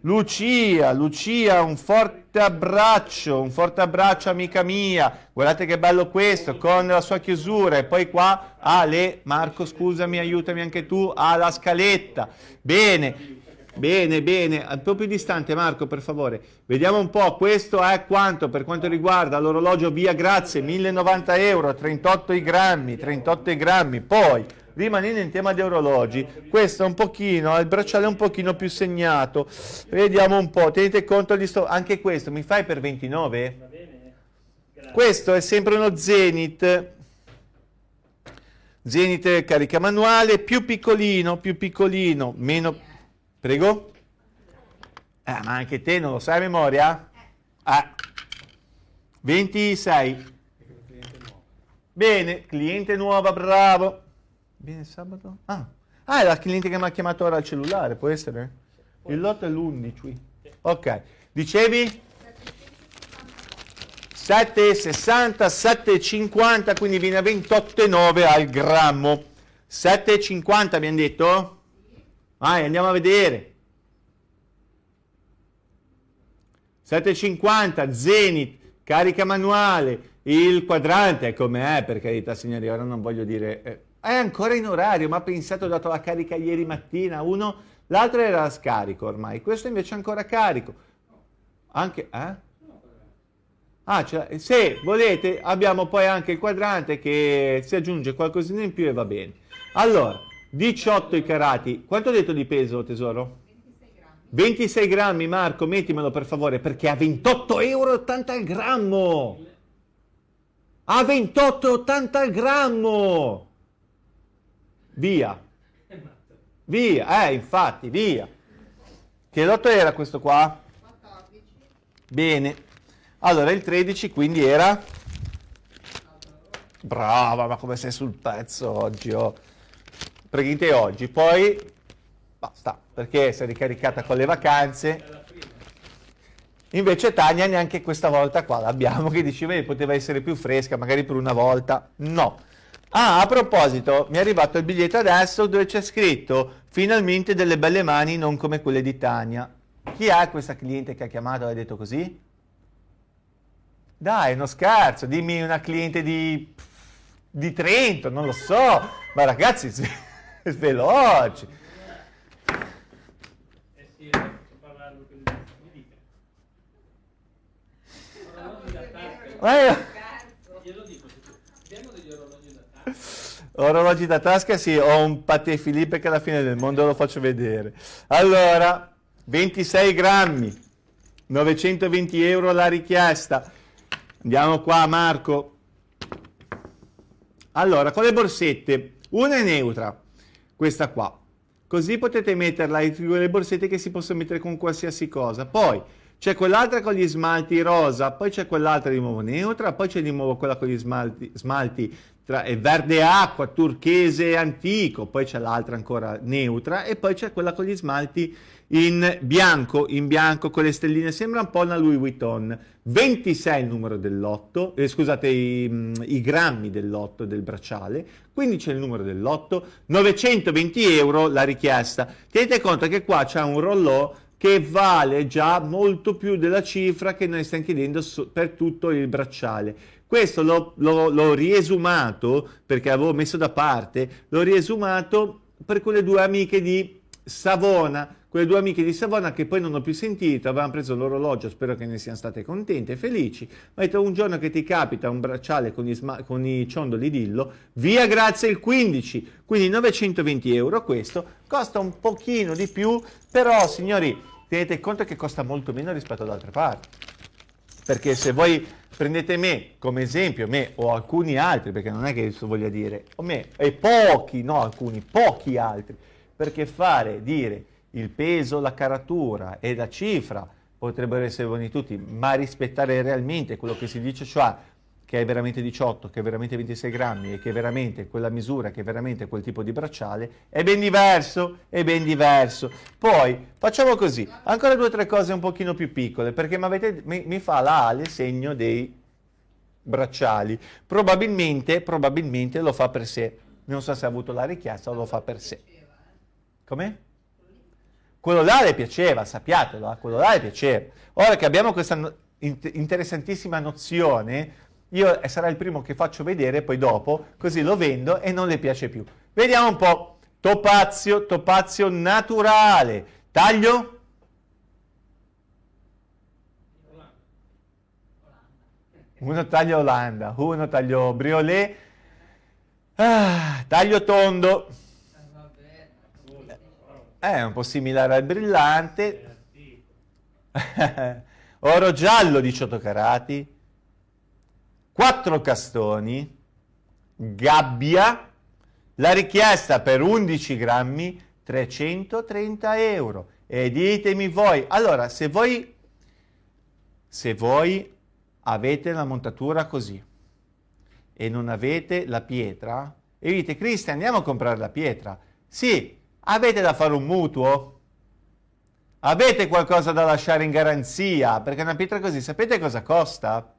Lucia, Lucia, un forte abbraccio, un forte abbraccio amica mia. Guardate che bello questo, con la sua chiusura. E poi qua, Ale, Marco, scusami, aiutami anche tu, ha la scaletta. Bene. Bene, bene, po' più distante Marco per favore. Vediamo un po', questo è quanto per quanto riguarda l'orologio via grazie, 1090 euro, 38 i grammi, 38 i grammi. Poi, rimanendo in tema di orologi, questo è un pochino, il bracciale è un pochino più segnato. Vediamo un po', tenete conto di sto, anche questo, mi fai per 29? Questo è sempre uno Zenith. Zenith carica manuale, più piccolino, più piccolino, meno Prego? Eh, ma anche te non lo sai a memoria? Eh. 26. Bene, cliente nuova, bravo. Bene, sabato? Ah. ah, è la cliente che mi ha chiamato ora al cellulare, può essere? Il lotto è l'11. Ok, dicevi? 7,60, 7,50, quindi viene a 28,9 al grammo. 7,50 abbiamo detto? Vai, andiamo a vedere. 7,50, Zenith, carica manuale, il quadrante, come è per carità signori, ora non voglio dire... Eh, è ancora in orario, ma pensato, ho dato la carica ieri mattina, uno, l'altro era scarico ormai, questo invece è ancora carico. Anche, eh? Ah, cioè, se volete abbiamo poi anche il quadrante che si aggiunge qualcosina in più e va bene. Allora, 18 i carati. Quanto ho detto di peso, tesoro? 26 grammi. 26 grammi, Marco, mettimelo per favore, perché a 28,80 euro al grammo. A 28,80 al grammo. Via. Via, eh, infatti, via. Che lotto era questo qua? 14. Bene. Allora il 13 quindi era... Brava, ma come sei sul pezzo oggi? Oh. Praticamente oggi. Poi basta, perché si è ricaricata con le vacanze. Invece Tania neanche questa volta qua l'abbiamo, che diceva che poteva essere più fresca, magari per una volta. No. Ah, a proposito, mi è arrivato il biglietto adesso dove c'è scritto finalmente delle belle mani non come quelle di Tania. Chi è questa cliente che ha chiamato e ha detto così? Dai, uno scherzo, dimmi una cliente di, di Trento, non lo so, ma ragazzi, veloci. Eh sì, parlando con mi Glielo dico, abbiamo degli orologi da tasca. Orologi da tasca, sì, ho un Pate Filippo che alla fine del mondo lo faccio vedere. Allora, 26 grammi, 920 euro la richiesta. Andiamo qua Marco. Allora, con le borsette, una è neutra, questa qua. Così potete metterla in quelle borsette che si possono mettere con qualsiasi cosa. Poi c'è quell'altra con gli smalti rosa, poi c'è quell'altra di nuovo neutra, poi c'è di nuovo quella con gli smalti, smalti tra verde acqua, turchese antico, poi c'è l'altra ancora neutra e poi c'è quella con gli smalti in bianco, in bianco con le stelline, sembra un po' una Louis Vuitton. 26 il numero dell'otto, eh, scusate i, mm, i, grammi dell'otto del bracciale, quindi c'è il numero dell'otto, 920 euro la richiesta. Tenete conto che qua c'è un rollò che vale già molto più della cifra che noi stiamo chiedendo per tutto il bracciale. Questo l'ho riesumato, perché avevo messo da parte, l'ho riesumato per quelle due amiche di Savona, quelle due amiche di Savona che poi non ho più sentito, avevano preso l'orologio, spero che ne siano state contente e felici, ma detto un giorno che ti capita un bracciale con i, con i ciondoli dillo, via grazie il 15, quindi 920 euro questo, costa un pochino di più, però signori tenete conto che costa molto meno rispetto ad altre parti, perché se voi prendete me come esempio, me o alcuni altri, perché non è che questo voglia dire, o me e pochi, no alcuni, pochi altri, perché fare, dire il peso, la caratura e la cifra potrebbero essere buoni tutti, ma rispettare realmente quello che si dice, cioè che è veramente 18, che è veramente 26 grammi e che è veramente quella misura, che è veramente quel tipo di bracciale, è ben diverso, è ben diverso. Poi, facciamo così, ancora due o tre cose un pochino più piccole, perché mi, mi fa la Ale segno dei bracciali. Probabilmente, probabilmente lo fa per sé. Non so se ha avuto la richiesta o lo fa per sé. Come? Quello là le piaceva, sappiatelo, eh? quello là le piaceva. Ora che abbiamo questa interessantissima nozione, io sarà il primo che faccio vedere, poi dopo, così lo vendo e non le piace più. Vediamo un po'. Topazio, topazio naturale. Taglio? Uno taglio Olanda, uno taglio Briolet, ah, taglio tondo. È un po' similare al brillante. Oro giallo 18 carati. 4 castoni. Gabbia. La richiesta per 11 grammi 330 euro. e ditemi voi. Allora, se voi, se voi avete la montatura così e non avete la pietra, e dite, Cristian, andiamo a comprare la pietra. Sì, avete da fare un mutuo? Avete qualcosa da lasciare in garanzia? Perché una pietra così, sapete cosa costa?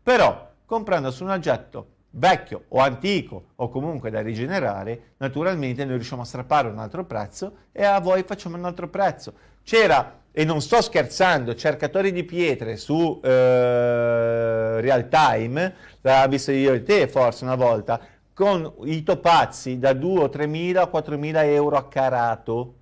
Però, comprando su un oggetto vecchio o antico o comunque da rigenerare, naturalmente noi riusciamo a strappare un altro prezzo e a voi facciamo un altro prezzo. C'era, e non sto scherzando, cercatori di pietre su eh, real time, l'ha visto io e te forse una volta, con i topazzi da 2 o 3 mila o 4 mila euro a carato,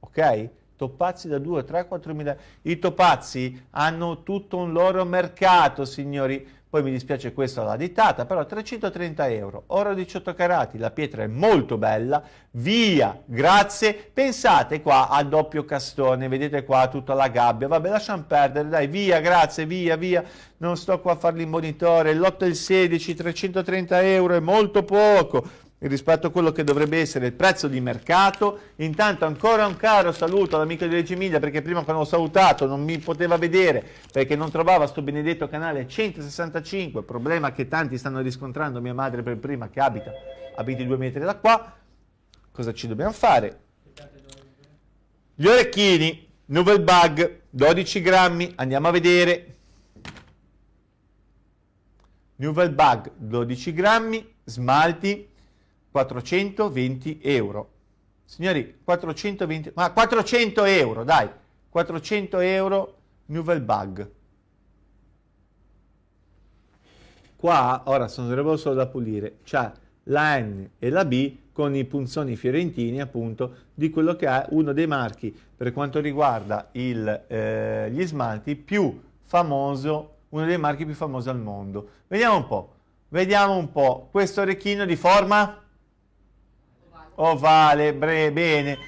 ok? Topazzi da 2, 3, 4 mila. I topazzi hanno tutto un loro mercato, signori poi mi dispiace questo alla dittata, però 330 euro, oro 18 carati, la pietra è molto bella, via, grazie, pensate qua al doppio castone, vedete qua tutta la gabbia, vabbè lasciamo perdere, dai, via, grazie, via, via, non sto qua a farli in monitore, l'8 e il 16, 330 euro è molto poco, rispetto a quello che dovrebbe essere il prezzo di mercato. Intanto ancora un caro saluto all'amico di Reggio Emilia perché prima quando l'ho salutato non mi poteva vedere perché non trovava sto benedetto canale 165, problema che tanti stanno riscontrando, mia madre per prima che abita a 22 metri da qua. Cosa ci dobbiamo fare? Gli orecchini, Novel Bug, 12 grammi, andiamo a vedere. Novel Bug, 12 grammi, smalti, 420 euro. Signori, 420, ma 400 euro, dai, 400 euro Nouvelle Bug. Qua, ora sono solo da pulire, c'è la N e la B con i punzoni fiorentini appunto di quello che è uno dei marchi per quanto riguarda il, eh, gli smalti più famoso, uno dei marchi più famosi al mondo. Vediamo un po', vediamo un po', questo orecchino di forma ovale, bre, bene.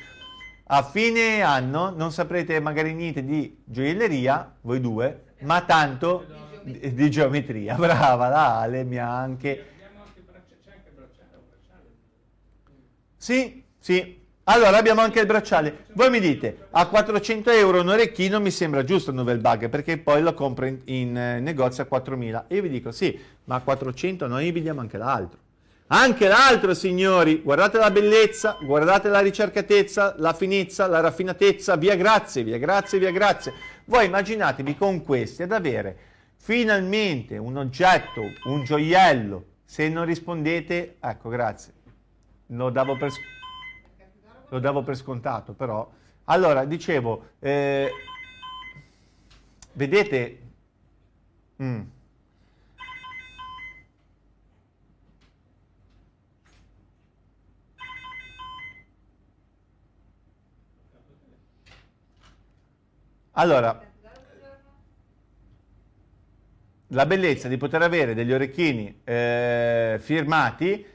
A fine anno non saprete magari niente di gioielleria, voi due, ma tanto di, di geometria. Brava, la Ale mi ha anche... Sì, sì. Allora abbiamo anche il bracciale. Voi mi dite, a 400 euro un orecchino mi sembra giusto il Novel Bug, perché poi lo compro in, in eh, negozio a 4000. E io vi dico, sì, ma a 400 noi vediamo anche l'altro. Anche l'altro, signori, guardate la bellezza, guardate la ricercatezza, la finezza, la raffinatezza, via grazie, via grazie, via grazie. Voi immaginatevi con questi ad avere finalmente un oggetto, un gioiello. Se non rispondete, ecco, grazie. Lo davo per, lo davo per scontato, però. Allora, dicevo, eh, vedete... Mm. Allora, la bellezza di poter avere degli orecchini eh, firmati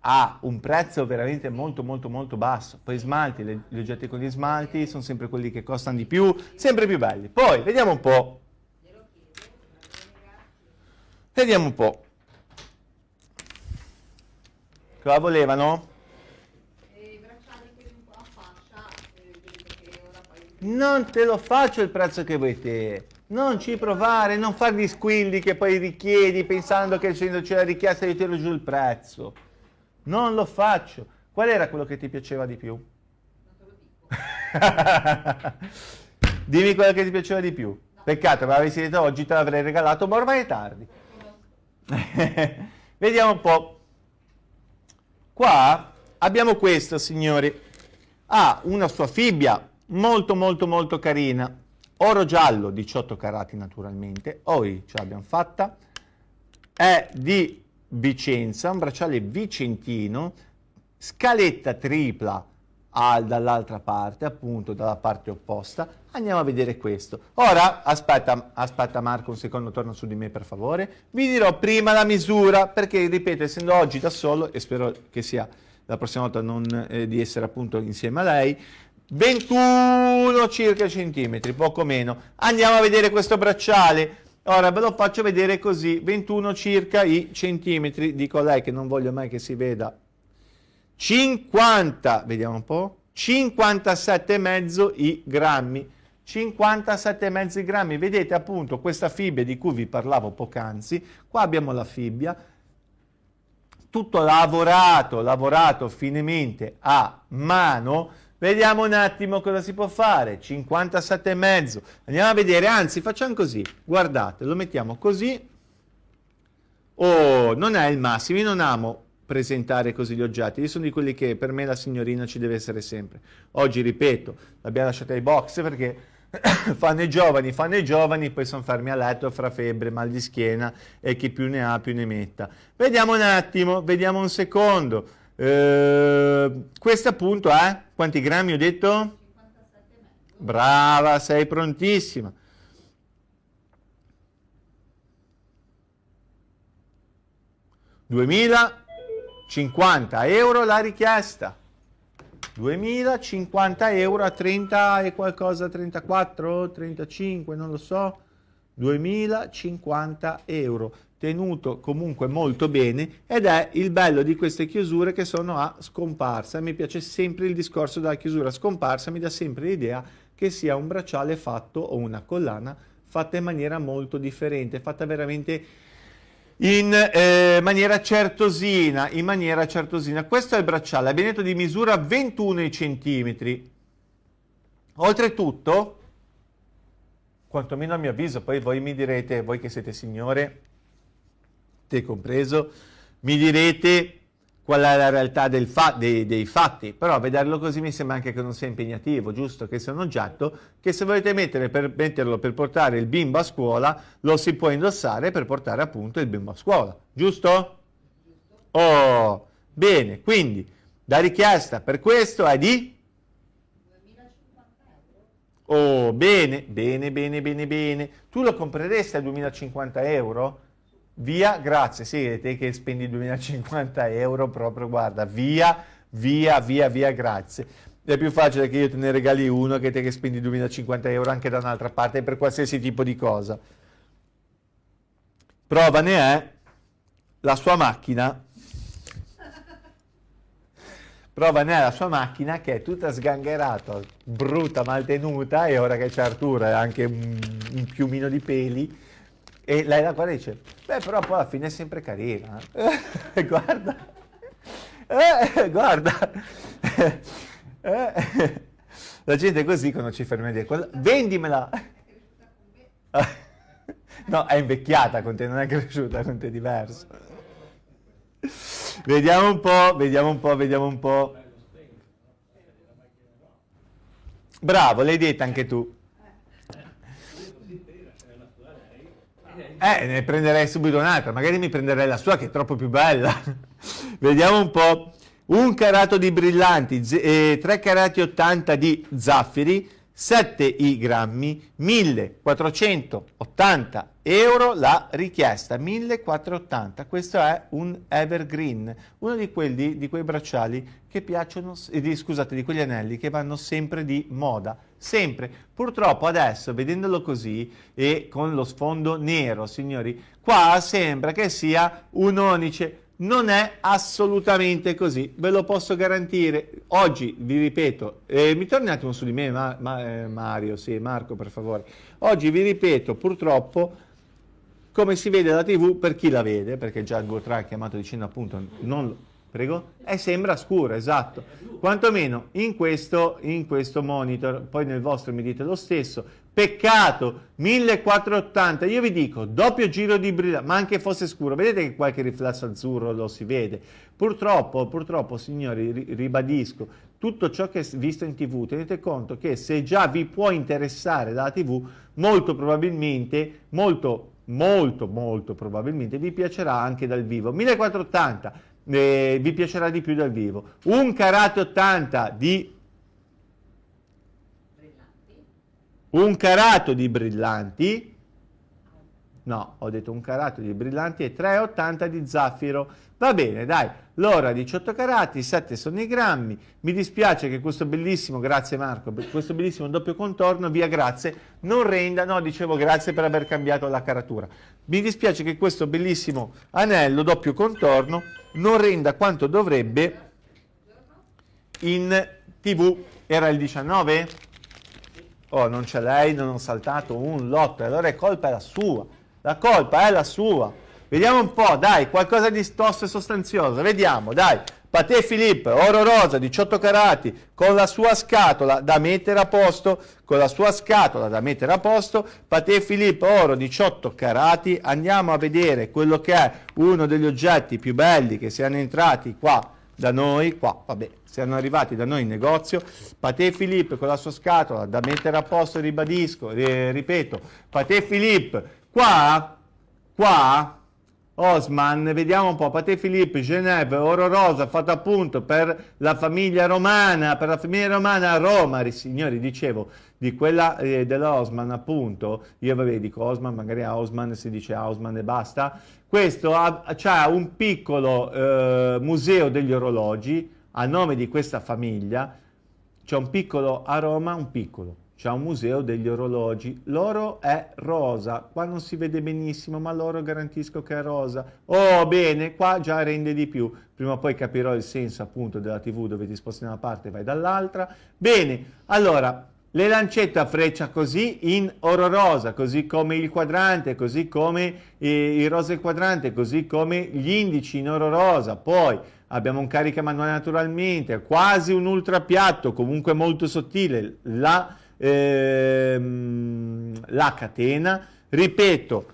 ha un prezzo veramente molto molto molto basso. Poi smalti, le, gli oggetti con gli smalti sono sempre quelli che costano di più, sempre più belli. Poi vediamo un po'. Vediamo un po'. Cosa volevano? Non te lo faccio il prezzo che vuoi te. Non ci provare, non fare gli squilli che poi richiedi pensando che essendoci la richiesta io tiro giù il prezzo. Non lo faccio. Qual era quello che ti piaceva di più? Non te lo dico. Dimmi quello che ti piaceva di più. Peccato, me l'avessi detto oggi, te l'avrei regalato, ma ormai è tardi. Vediamo un po'. Qua abbiamo questo, signori. Ha una sua fibbia molto molto molto carina. Oro giallo 18 carati naturalmente. Oi ce l'abbiamo fatta. È di Vicenza un bracciale vicentino. Scaletta tripla dall'altra parte appunto dalla parte opposta. Andiamo a vedere questo. Ora aspetta aspetta Marco un secondo torna su di me per favore. Vi dirò prima la misura perché ripeto essendo oggi da solo e spero che sia la prossima volta non eh, di essere appunto insieme a lei 21 circa centimetri, poco meno. Andiamo a vedere questo bracciale. Ora ve lo faccio vedere così, 21 circa i centimetri, dico lei che non voglio mai che si veda. 50, vediamo un po', 57,5 i grammi. 57,5 grammi, vedete appunto questa fibbia di cui vi parlavo poc'anzi, qua abbiamo la fibbia, tutto lavorato, lavorato finemente a mano, vediamo un attimo cosa si può fare, 57,5, andiamo a vedere, anzi facciamo così, guardate, lo mettiamo così, oh, non è il massimo, io non amo presentare così gli oggetti. Io sono di quelli che per me la signorina ci deve essere sempre. Oggi, ripeto, l'abbiamo lasciata ai box perché fanno i giovani, fanno i giovani, poi sono fermi a letto fra febbre, mal di schiena e chi più ne ha più ne metta. Vediamo un attimo, vediamo un secondo. Eh, questo appunto è, quanti grammi ho detto? Brava, sei prontissima. 2050 euro la richiesta. 2050 euro a 30 e qualcosa, 34, 35, non lo so. 2050 euro tenuto comunque molto bene ed è il bello di queste chiusure che sono a scomparsa. Mi piace sempre il discorso della chiusura a scomparsa, mi dà sempre l'idea che sia un bracciale fatto o una collana fatta in maniera molto differente, fatta veramente in eh, maniera certosina, in maniera certosina. Questo è il bracciale, abbiamo detto di misura 21 cm. Oltretutto, quantomeno a mio avviso, poi voi mi direte, voi che siete signore, te compreso, mi direte qual è la realtà fa dei, dei, fatti, però vederlo così mi sembra anche che non sia impegnativo, giusto? Che sia un oggetto che se volete mettere per, metterlo per portare il bimbo a scuola, lo si può indossare per portare appunto il bimbo a scuola, giusto? Oh, bene, quindi la richiesta per questo è di? Oh, bene, bene, bene, bene, bene. Tu lo compreresti a 2050 euro? Via, grazie, sì, te che spendi 2050 euro proprio, guarda, via, via, via, via, grazie. È più facile che io te ne regali uno che te che spendi 2050 euro anche da un'altra parte per qualsiasi tipo di cosa. Prova ne è la sua macchina. Prova ne è la sua macchina che è tutta sgangherata, brutta, maltenuta e ora che c'è Arturo è anche un, un piumino di peli e lei la guarda dice, beh però poi alla fine è sempre carina. Eh, guarda, eh, guarda. Eh, la gente è così quando ci ferma a dire, vendimela. no, è invecchiata con te, non è cresciuta con te, è diverso. Vediamo un po', vediamo un po', vediamo un po'. Bravo, l'hai detta anche tu. Eh, ne prenderei subito un'altra, magari mi prenderei la sua che è troppo più bella. Vediamo un po'. Un carato di brillanti, eh, 3 carati 80 di zaffiri, 7 i grammi, 1480 euro la richiesta, 1480. Questo è un evergreen, uno di, quelli, di quei bracciali che piacciono, eh, di, scusate, di quegli anelli che vanno sempre di moda, sempre. Purtroppo adesso, vedendolo così e con lo sfondo nero, signori, qua sembra che sia un onice, non è assolutamente così, ve lo posso garantire. Oggi, vi ripeto, eh, mi torni un attimo su di me, ma, ma, eh, Mario, sì, Marco, per favore. Oggi vi ripeto, purtroppo, come si vede da TV, per chi la vede, perché già Gotra ha chiamato dicendo appunto, non, prego, e sembra scuro, esatto. Quantomeno in questo, in questo monitor, poi nel vostro mi dite lo stesso, Peccato, 1480, io vi dico, doppio giro di brillante, ma anche fosse scuro, vedete che qualche riflesso azzurro lo si vede. Purtroppo, purtroppo, signori, ribadisco, tutto ciò che è visto in tv, tenete conto che se già vi può interessare dalla tv, molto probabilmente, molto, molto, molto probabilmente vi piacerà anche dal vivo. 1480, eh, vi piacerà di più dal vivo. Un karate 80 di un carato di brillanti, no, ho detto un carato di brillanti e 3,80 di zaffiro. Va bene, dai, l'ora 18 carati, 7 sono i grammi. Mi dispiace che questo bellissimo, grazie Marco, questo bellissimo doppio contorno, via grazie, non renda, no, dicevo grazie per aver cambiato la caratura. Mi dispiace che questo bellissimo anello doppio contorno non renda quanto dovrebbe in TV era il 19? Oh, non c'è lei, non ho saltato un lotto, allora è colpa la sua. La colpa è la sua. Vediamo un po', dai, qualcosa di stosso e sostanzioso. Vediamo, dai. Paté Philippe, oro rosa, 18 carati, con la sua scatola da mettere a posto, con la sua scatola da mettere a posto, Paté Philippe, oro, 18 carati, andiamo a vedere quello che è uno degli oggetti più belli che siano entrati qua da noi, qua, vabbè, siano arrivati da noi in negozio, Paté Philippe con la sua scatola da mettere a posto, ribadisco, ripeto, Paté Philippe, qua, qua, Osman, vediamo un po', Paté Philippe, Genève, Oro Rosa, fatto appunto per la famiglia romana, per la famiglia romana a Roma, signori, dicevo, di quella eh, dell'Osman appunto, io vabbè dico Osman, magari a Osman si dice Osman e basta, questo ha, ha un piccolo eh, museo degli orologi a nome di questa famiglia, c'è un piccolo a Roma, un piccolo, c'è un museo degli orologi, l'oro è rosa, qua non si vede benissimo, ma l'oro garantisco che è rosa. Oh, bene, qua già rende di più, prima o poi capirò il senso appunto della tv dove ti sposti da una parte e vai dall'altra. Bene, allora, le lancette a freccia così in oro rosa, così come il quadrante, così come eh, il rosa e il quadrante, così come gli indici in oro rosa, poi abbiamo un carica manuale naturalmente, quasi un ultra piatto, comunque molto sottile, la ehm, la catena, ripeto,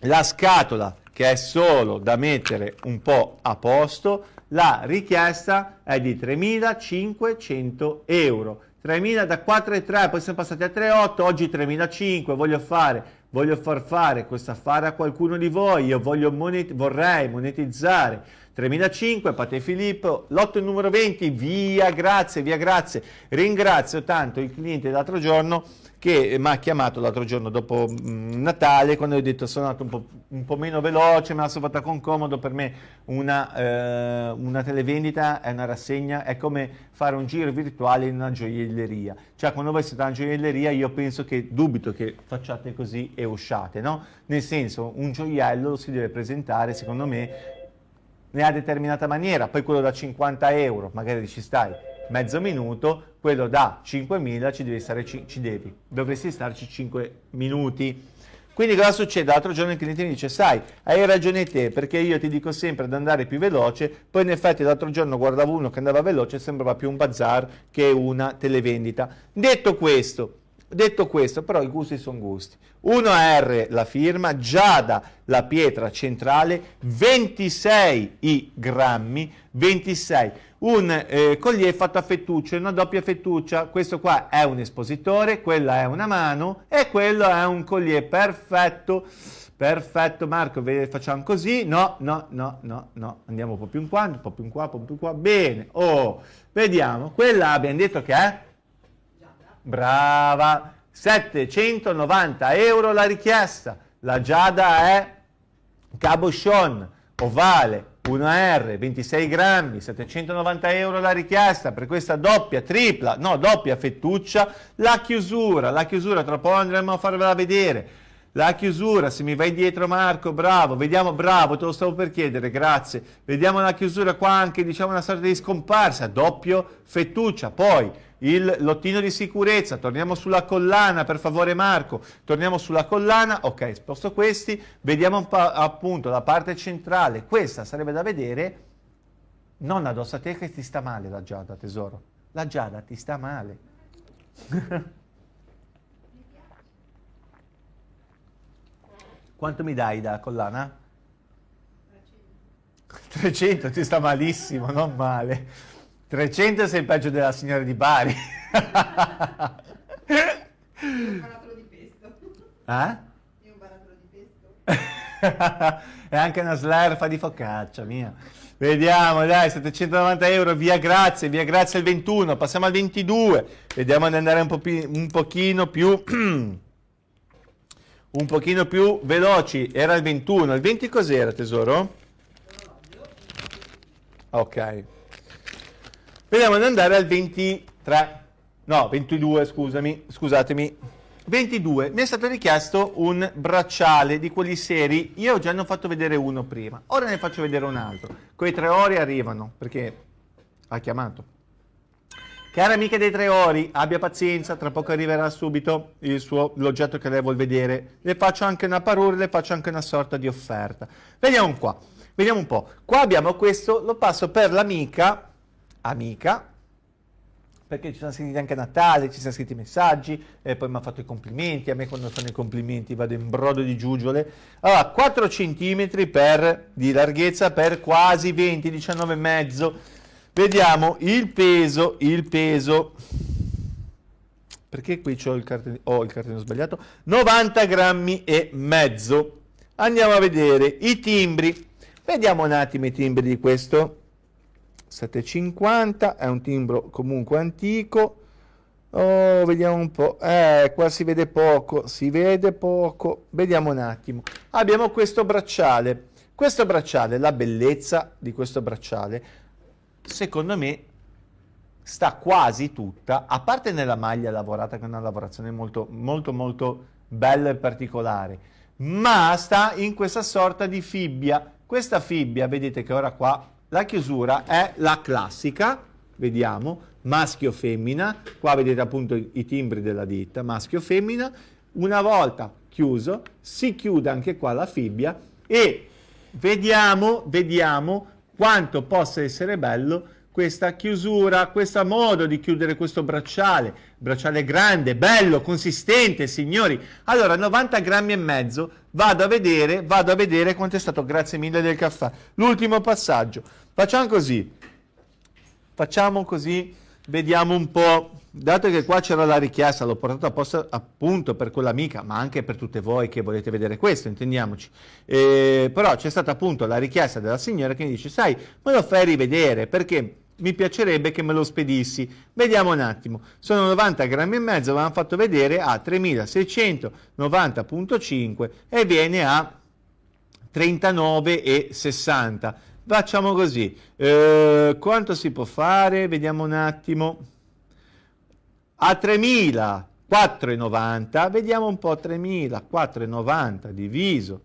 la scatola che è solo da mettere un po' a posto, la richiesta è di 3.500 euro. 3.000 da 4,3, poi siamo passati a 3,8, oggi 3.500, voglio fare, voglio far fare questo affare a qualcuno di voi, io monet vorrei monetizzare 3005, Pate Filippo, lotto numero 20, via grazie, via grazie. Ringrazio tanto il cliente l'altro giorno che mi ha chiamato l'altro giorno dopo mh, mm, Natale quando ho detto sono andato un po', un po', meno veloce, me la sono fatta con comodo, per me una, eh, una, televendita è una rassegna, è come fare un giro virtuale in una gioielleria. Cioè quando voi siete in una gioielleria io penso che, dubito che facciate così e usciate, no? Nel senso un gioiello lo si deve presentare secondo me nella determinata maniera, poi quello da 50 euro, magari ci stai mezzo minuto, quello da 5.000 ci devi stare, ci, ci devi, dovresti starci 5 minuti. Quindi cosa succede? L'altro giorno il cliente mi dice, sai, hai ragione te, perché io ti dico sempre di andare più veloce, poi in effetti l'altro giorno guardavo uno che andava veloce e sembrava più un bazar che una televendita. Detto questo, Detto questo, però i gusti sono gusti. 1R la firma, Giada la pietra centrale, 26 i grammi, 26. Un eh, collier fatto a fettuccia, una doppia fettuccia, questo qua è un espositore, quella è una mano e quello è un collier perfetto. Perfetto Marco, facciamo così, no, no, no, no, no, andiamo un po' più in qua, un po' più in qua, un po' più in qua, bene, oh, vediamo, quella abbiamo detto che è? Brava! 790 euro la richiesta. La Giada è cabochon, ovale, 1R, 26 grammi, 790 euro la richiesta per questa doppia, tripla, no, doppia fettuccia. La chiusura, la chiusura, tra poco andremo a farvela vedere. La chiusura, se mi vai dietro Marco, bravo, vediamo, bravo, te lo stavo per chiedere, grazie. Vediamo la chiusura qua anche, diciamo una sorta di scomparsa, doppio fettuccia. Poi il lottino di sicurezza, torniamo sulla collana, per favore Marco, torniamo sulla collana, ok, sposto questi, vediamo appunto la parte centrale, questa sarebbe da vedere, non addosso a te che ti sta male la Giada, tesoro, la Giada ti sta male. Quanto mi dai da collana? 300. 300, ti sta malissimo, non male. 300 sei il peggio della signora di Bari. un barattolo di pesto. Eh? Io un barattolo di pesto. è anche una slerfa di focaccia mia. Vediamo, dai, 790 euro, via grazie, via grazie al 21, passiamo al 22. Vediamo di andare un, po un pochino più... un pochino più veloci. Era il 21. Il 20 cos'era, tesoro? Ok. Vediamo di andare al 23, no, 22, scusami, scusatemi. 22, mi è stato richiesto un bracciale di quelli seri, io già ne ho fatto vedere uno prima, ora ne faccio vedere un altro. Quei tre ore arrivano, perché ha chiamato. Cara amica dei tre ori, abbia pazienza, tra poco arriverà subito l'oggetto che lei vuol vedere. Le faccio anche una parure, le faccio anche una sorta di offerta. Vediamo qua, vediamo un po'. Qua abbiamo questo, lo passo per l'amica, amica, perché ci sono scritti anche a Natale, ci sono scritti messaggi, e poi mi ha fatto i complimenti, a me quando fanno i complimenti vado in brodo di giuggiole. Allora, 4 cm per, di larghezza per quasi 20, 19,5. Vediamo il peso, il peso, perché qui c'ho il cartellino, ho il cartellino sbagliato, 90 grammi e mezzo. Andiamo a vedere i timbri. Vediamo un attimo i timbri di questo. 750, è un timbro comunque antico. Oh, vediamo un po'. Eh, qua si vede poco, si vede poco. Vediamo un attimo. Abbiamo questo bracciale. Questo bracciale, la bellezza di questo bracciale, secondo me sta quasi tutta, a parte nella maglia lavorata, che è una lavorazione molto, molto, molto bella e particolare, ma sta in questa sorta di fibbia. Questa fibbia, vedete che ora qua la chiusura è la classica, vediamo, maschio-femmina, qua vedete appunto i, timbri della ditta, maschio-femmina, una volta chiuso si chiude anche qua la fibbia e vediamo, vediamo quanto possa essere bello questa chiusura, questo modo di chiudere questo bracciale, bracciale grande, bello, consistente, signori. Allora, 90 grammi e mezzo, vado a vedere, vado a vedere quanto è stato, grazie mille del caffè. L'ultimo passaggio, facciamo così, facciamo così, vediamo un po', dato che qua c'era la richiesta, l'ho portato apposta appunto per quell'amica, ma anche per tutte voi che volete vedere questo, intendiamoci. Eh, però c'è stata appunto la richiesta della signora che mi dice, sai, me lo fai rivedere, perché mi piacerebbe che me lo spedissi. Vediamo un attimo, sono 90 grammi e mezzo, l'hanno fatto vedere a 3690.5 e viene a 39,60. Facciamo così, eh, quanto si può fare? Vediamo un attimo. A 3.490, vediamo un po', 3.490 diviso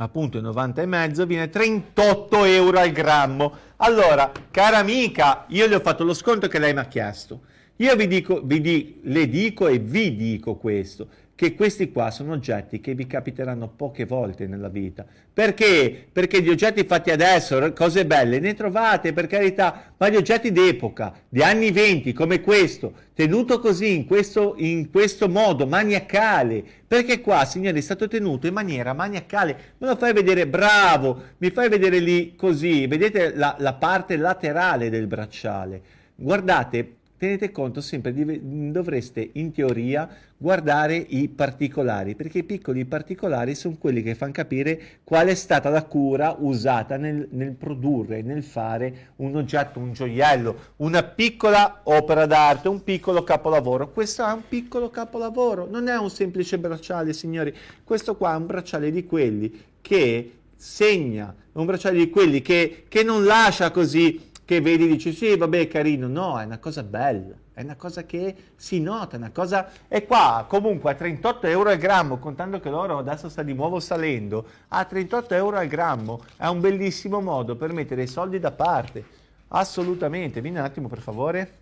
appunto 90 e mezzo viene 38 euro al grammo allora cara amica io le ho fatto lo sconto che lei mi ha chiesto io vi dico vi di, le dico e vi dico questo che questi qua sono oggetti che vi capiteranno poche volte nella vita. Perché? Perché gli oggetti fatti adesso, cose belle, ne trovate per carità, ma gli oggetti d'epoca, di anni 20 come questo, tenuto così, in questo, in questo modo, maniacale, perché qua, signori, è stato tenuto in maniera maniacale, me lo fai vedere bravo, mi fai vedere lì così, vedete la, la parte laterale del bracciale, guardate, tenete conto sempre, di, dovreste in teoria guardare i particolari, perché i piccoli particolari sono quelli che fanno capire qual è stata la cura usata nel, nel produrre, nel fare un oggetto, un gioiello, una piccola opera d'arte, un piccolo capolavoro. Questo è un piccolo capolavoro, non è un semplice bracciale, signori, questo qua è un bracciale di quelli che segna, un bracciale di quelli che, che non lascia così che vedi e dici sì, vabbè, è carino. No, è una cosa bella, è una cosa che si nota, è una cosa... E qua comunque a 38 euro al grammo, contando che l'oro adesso sta di nuovo salendo, a 38 euro al grammo è un bellissimo modo per mettere i soldi da parte. Assolutamente. Vieni un attimo per favore.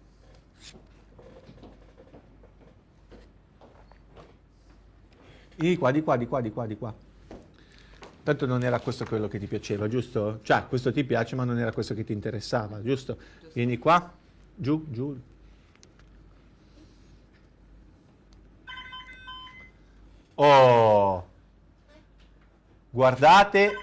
Di qua, di qua, di qua, di qua, di qua. Tanto non era questo quello che ti piaceva, giusto? Cioè, questo ti piace, ma non era questo che ti interessava, giusto? Vieni qua, giù, giù. Oh! Guardate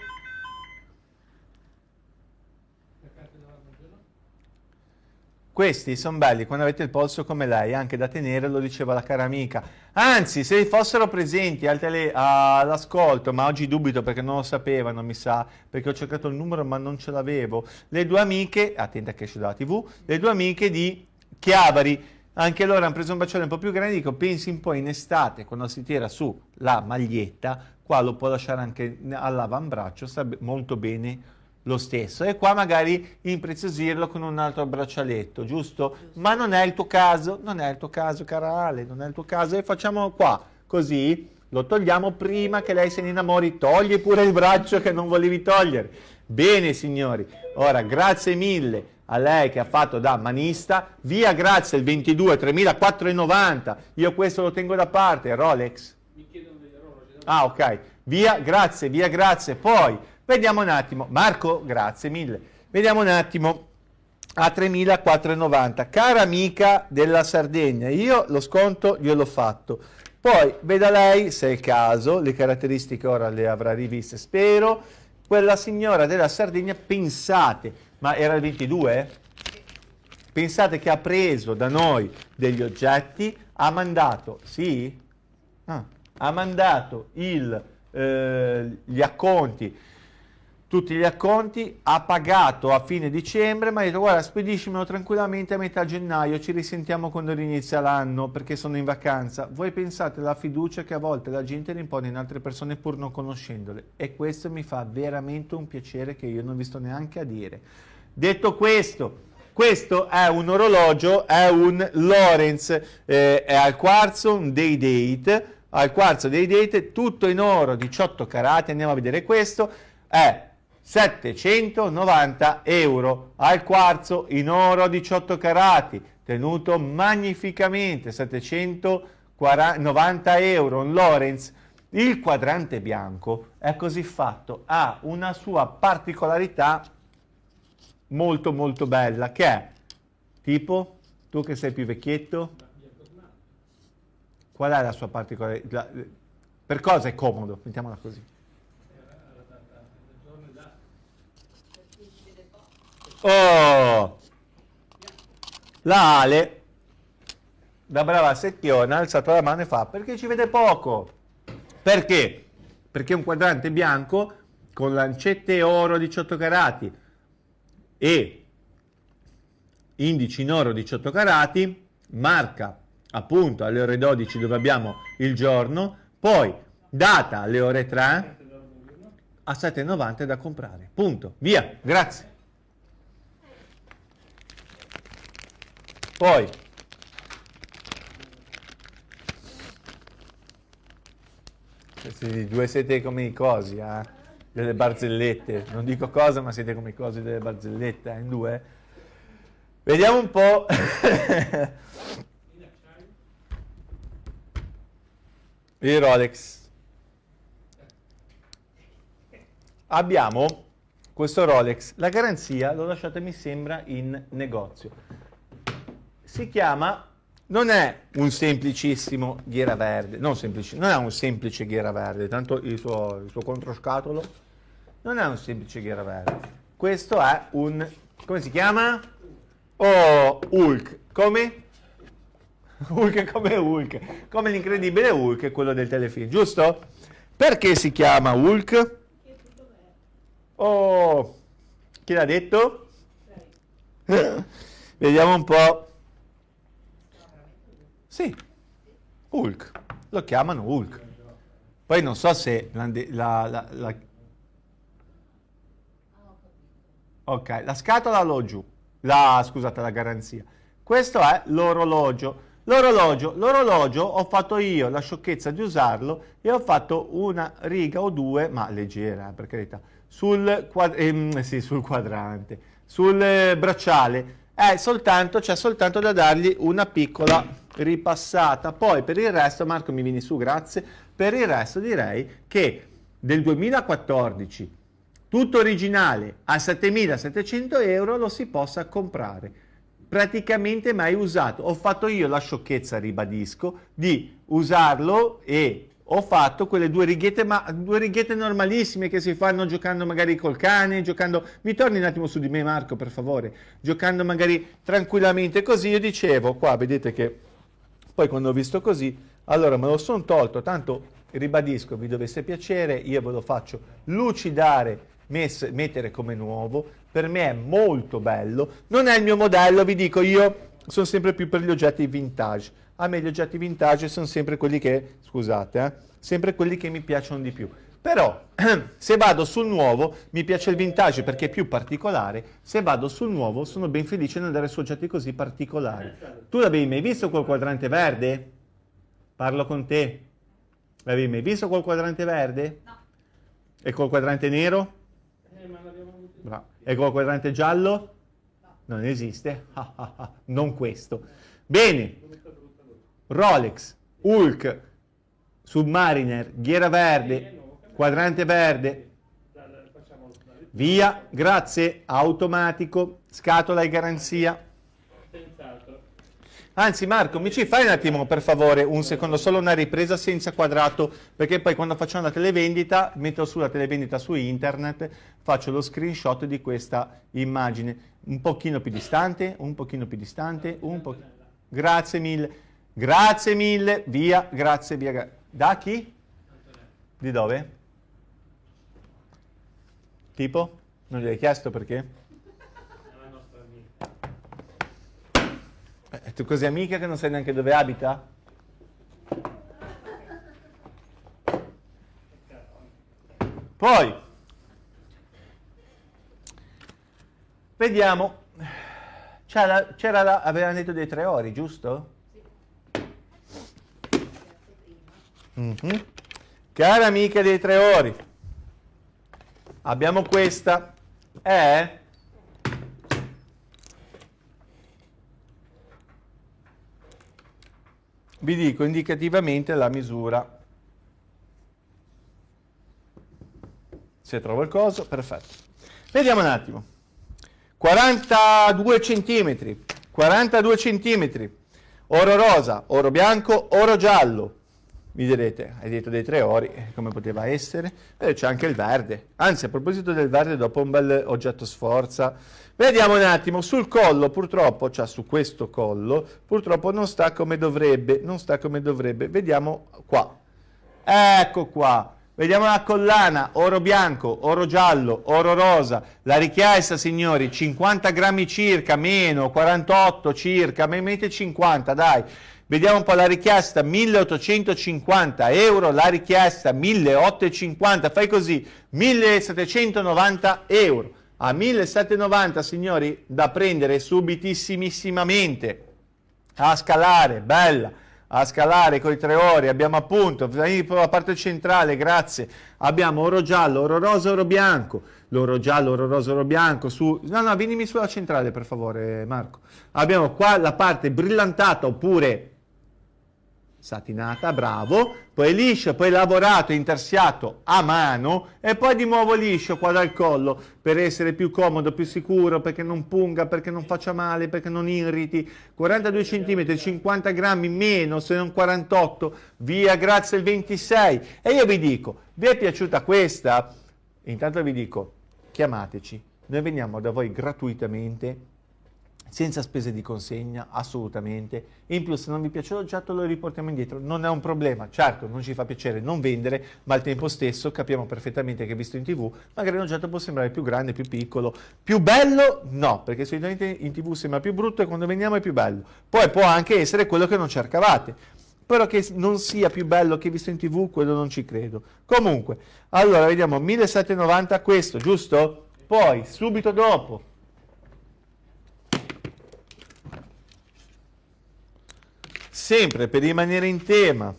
Questi sono belli quando avete il polso come lei, anche da tenere, lo diceva la cara amica. Anzi, se fossero presenti all'ascolto, ma oggi dubito perché non lo sapevano, mi sa, perché ho cercato il numero ma non ce l'avevo, le due amiche, attenta che esce dalla tv, le due amiche di Chiavari, anche loro hanno preso un bacione un po' più grande, dico, pensi un po' in estate, quando si tira su la maglietta, qua lo può lasciare anche all'avambraccio, sta molto bene lo stesso e qua magari impreziosirlo con un altro braccialetto, giusto? Ma non è il tuo caso, non è il tuo caso, cara Ale, non è il tuo caso e facciamo qua, così lo togliamo prima che lei se ne innamori, togli pure il braccio che non volevi togliere. Bene signori, ora grazie mille a lei che ha fatto da manista, via grazie il 22 3490, io questo lo tengo da parte, Rolex. Mi chiedono degli orologi. Ah ok, via grazie, via grazie, poi vediamo un attimo, Marco grazie mille, vediamo un attimo a 3.490. Cara amica della Sardegna, io lo sconto gliel'ho fatto. Poi veda lei, se è il caso, le caratteristiche ora le avrà riviste, spero. Quella signora della Sardegna, pensate, ma era il 22? Pensate che ha preso da noi degli oggetti, ha mandato, sì? Ah, ha mandato il, eh, gli acconti tutti gli acconti, ha pagato a fine dicembre, ma ha detto guarda spediscimelo tranquillamente a metà gennaio, ci risentiamo quando inizia l'anno perché sono in vacanza. Voi pensate alla fiducia che a volte la gente rimpone in altre persone pur non conoscendole e questo mi fa veramente un piacere che io non vi sto neanche a dire. Detto questo, questo è un orologio, è un Lorenz, eh, è al quarzo, un day date, al quarzo day date, tutto in oro, 18 carati, andiamo a vedere questo, è 790 euro al quarzo in oro 18 carati, tenuto magnificamente, 790 euro un Lorenz. Il quadrante bianco è così fatto, ha una sua particolarità molto molto bella, che è tipo, tu che sei più vecchietto, qual è la sua particolarità? Per cosa è comodo? Mettiamola così. Oh! La Ale, da brava secchiona, ha alzato la mano e fa perché ci vede poco. Perché? Perché un quadrante bianco con lancette oro 18 carati e indici in oro 18 carati, marca appunto alle ore 12 dove abbiamo il giorno, poi data alle ore 3 a 7,90 da comprare. Punto. Via. Grazie. Poi, questi due siete come i cosi, eh? delle barzellette. Non dico cosa, ma siete come i cosi delle barzellette, eh? in due. Vediamo un po'. I Rolex. Abbiamo questo Rolex. La garanzia l'ho lasciata, mi sembra, in negozio si chiama, non è un semplicissimo ghiera verde, non, semplice, non è un semplice ghiera verde, tanto il suo, il suo controscatolo non è un semplice ghiera verde. Questo è un, come si chiama? Oh, Hulk. Come? Hulk come Hulk, come l'incredibile Hulk, quello del telefilm, giusto? Perché si chiama Hulk? Oh, chi l'ha detto? Vediamo un po'. Sì, Hulk, lo chiamano Hulk. Poi non so se la, la, la. Ok, la scatola l'ho giù, la, scusate, la garanzia. Questo è l'orologio. L'orologio, l'orologio ho fatto io la sciocchezza di usarlo e ho fatto una riga o due, ma leggera per carità, sul, quad ehm, sì, sul quadrante, sul eh, bracciale. È soltanto, c'è soltanto da dargli una piccola ripassata. Poi per il resto, Marco mi vieni su, grazie, per il resto direi che del 2014 tutto originale a 7700 euro lo si possa comprare. Praticamente mai usato. Ho fatto io la sciocchezza ribadisco di usarlo e ho fatto quelle due righette ma due righette normalissime che si fanno giocando magari col cane giocando mi torni un attimo su di me Marco per favore giocando magari tranquillamente così io dicevo qua vedete che poi quando ho visto così, allora me lo sono tolto, tanto ribadisco, vi dovesse piacere, io ve lo faccio lucidare, mess, mettere come nuovo, per me è molto bello, non è il mio modello, vi dico, io sono sempre più per gli oggetti vintage, a me gli oggetti vintage sono sempre quelli che, scusate, eh, sempre quelli che mi piacciono di più. Però se vado sul nuovo, mi piace il vintage perché è più particolare, se vado sul nuovo sono ben felice di andare su oggetti così particolari. Tu l'avevi mai visto quel quadrante verde? Parlo con te. L'avevi mai visto quel quadrante verde? No. E col quadrante nero? Eh, ma l'abbiamo Bravo. E col quadrante giallo? Non esiste. Ah, ah, ah. Non questo. Bene. Rolex, Hulk, Submariner, ghiera verde, quadrante verde. Via, grazie, automatico, scatola e garanzia. Anzi Marco, mi ci fai un attimo per favore un secondo, solo una ripresa senza quadrato, perché poi quando facciamo la televendita, metto sulla televendita su internet, faccio lo screenshot di questa immagine. Un pochino più distante, un pochino più distante, un po'... Grazie mille, grazie mille, via, grazie, via. Da chi? Di dove? Tipo? Non gli hai chiesto perché? Eh, tu così amica che non sai neanche dove abita? Poi, vediamo, c'era la, avevano detto dei tre ori, giusto? Mm-hmm. Cara amica dei tre ori, abbiamo questa, è vi dico indicativamente la misura. Se trovo il coso, perfetto. Vediamo un attimo. 42 centimetri, 42 centimetri, oro rosa, oro bianco, oro giallo. Mi direte, hai detto dei tre ori, eh, come poteva essere? Beh, c'è anche il verde. Anzi, a proposito del verde, dopo un bel oggetto sforza, Vediamo un attimo, sul collo purtroppo, cioè su questo collo, purtroppo non sta come dovrebbe, non sta come dovrebbe. Vediamo qua. Ecco qua. Vediamo la collana, oro bianco, oro giallo, oro rosa. La richiesta, signori, 50 grammi circa, meno, 48 circa, ma mette 50, dai. Vediamo un po' la richiesta, 1850 euro, la richiesta 1850, fai così, 1790 euro. A 1790 signori da prendere subitissimamente a scalare, bella, a scalare con i tre ori, abbiamo appunto, la parte centrale, grazie, abbiamo oro giallo, oro rosa, oro bianco, l'oro giallo, oro rosa, oro bianco, su, no no, vienimi sulla centrale per favore Marco, abbiamo qua la parte brillantata oppure satinata, bravo, poi liscio, poi lavorato, intersiato a mano e poi di nuovo liscio qua dal collo per essere più comodo, più sicuro, perché non punga, perché non faccia male, perché non irriti. 42 cm, 50 grammi meno se non 48, via grazie il 26. E io vi dico, vi è piaciuta questa? Intanto vi dico, chiamateci, noi veniamo da voi gratuitamente senza spese di consegna, assolutamente. In più, se non vi piace l'oggetto, lo riportiamo indietro. Non è un problema. Certo, non ci fa piacere non vendere, ma al tempo stesso capiamo perfettamente che visto in tv, magari un oggetto può sembrare più grande, più piccolo, più bello? No, perché solitamente in tv sembra più brutto e quando veniamo è più bello. Poi può anche essere quello che non cercavate. Però che non sia più bello che visto in tv, quello non ci credo. Comunque, allora vediamo 1790 questo, giusto? Poi, subito dopo, sempre per rimanere in tema,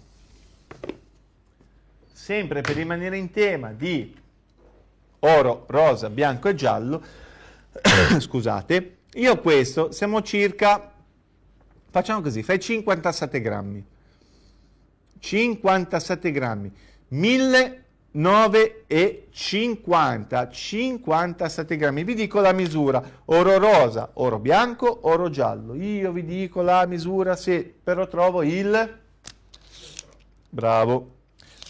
sempre per rimanere in tema di oro, rosa, bianco e giallo, scusate, io questo siamo circa, facciamo così, fai 57 grammi, 57 grammi, 1000 9,50 57 grammi. Vi dico la misura. Oro rosa oro bianco oro giallo. Io vi dico la misura se però trovo il bravo.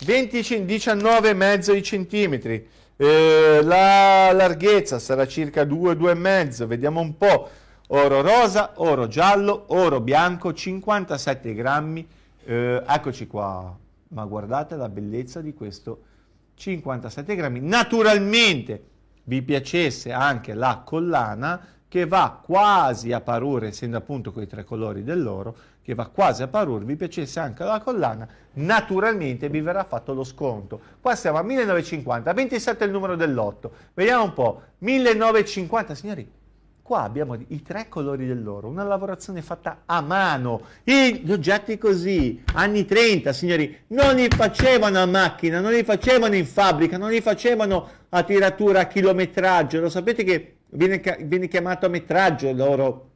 20 19,5 centimetri. Eh, la larghezza sarà circa 2 2,5 vediamo un po' oro rosa oro giallo oro bianco 57 grammi. Eh, eccoci qua. Ma guardate la bellezza di questo 57 grammi. Naturalmente vi piacesse anche la collana che va quasi a parure, essendo appunto quei tre colori dell'oro, che va quasi a parure, vi piacesse anche la collana, naturalmente vi verrà fatto lo sconto. Qua siamo a 1950, 27 è il numero dell'otto. Vediamo un po', 1950, signori, Qua abbiamo i tre colori dell'oro, una lavorazione fatta a mano. E gli oggetti così, anni 30, signori, non li facevano a macchina, non li facevano in fabbrica, non li facevano a tiratura a chilometraggio. Lo sapete che viene, viene chiamato a metraggio l'oro,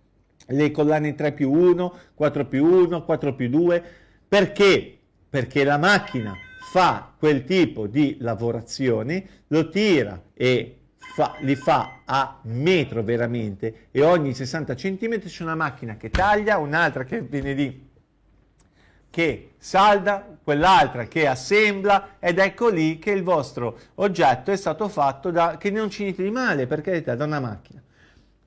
le collane 3 più 1, 4 più 1, 4 più 2. Perché? Perché la macchina fa quel tipo di lavorazione, lo tira e fa, li fa a metro veramente e ogni 60 cm c'è una macchina che taglia, un'altra che viene lì che salda, quell'altra che assembla ed ecco lì che il vostro oggetto è stato fatto da, che non c'è niente di male per carità da una macchina.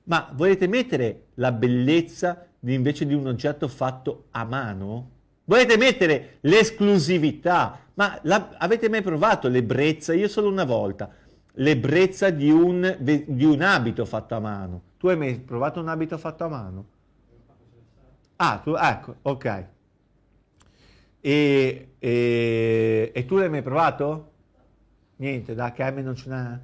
Ma volete mettere la bellezza di, invece di un oggetto fatto a mano? Volete mettere l'esclusività? Ma la, avete mai provato l'ebbrezza? Io solo una volta l'ebbrezza di un, di un abito fatto a mano. Tu hai mai provato un abito fatto a mano? Ah, tu, ecco, ok. E, e, e, tu l'hai mai provato? Niente, da che non ce n'è.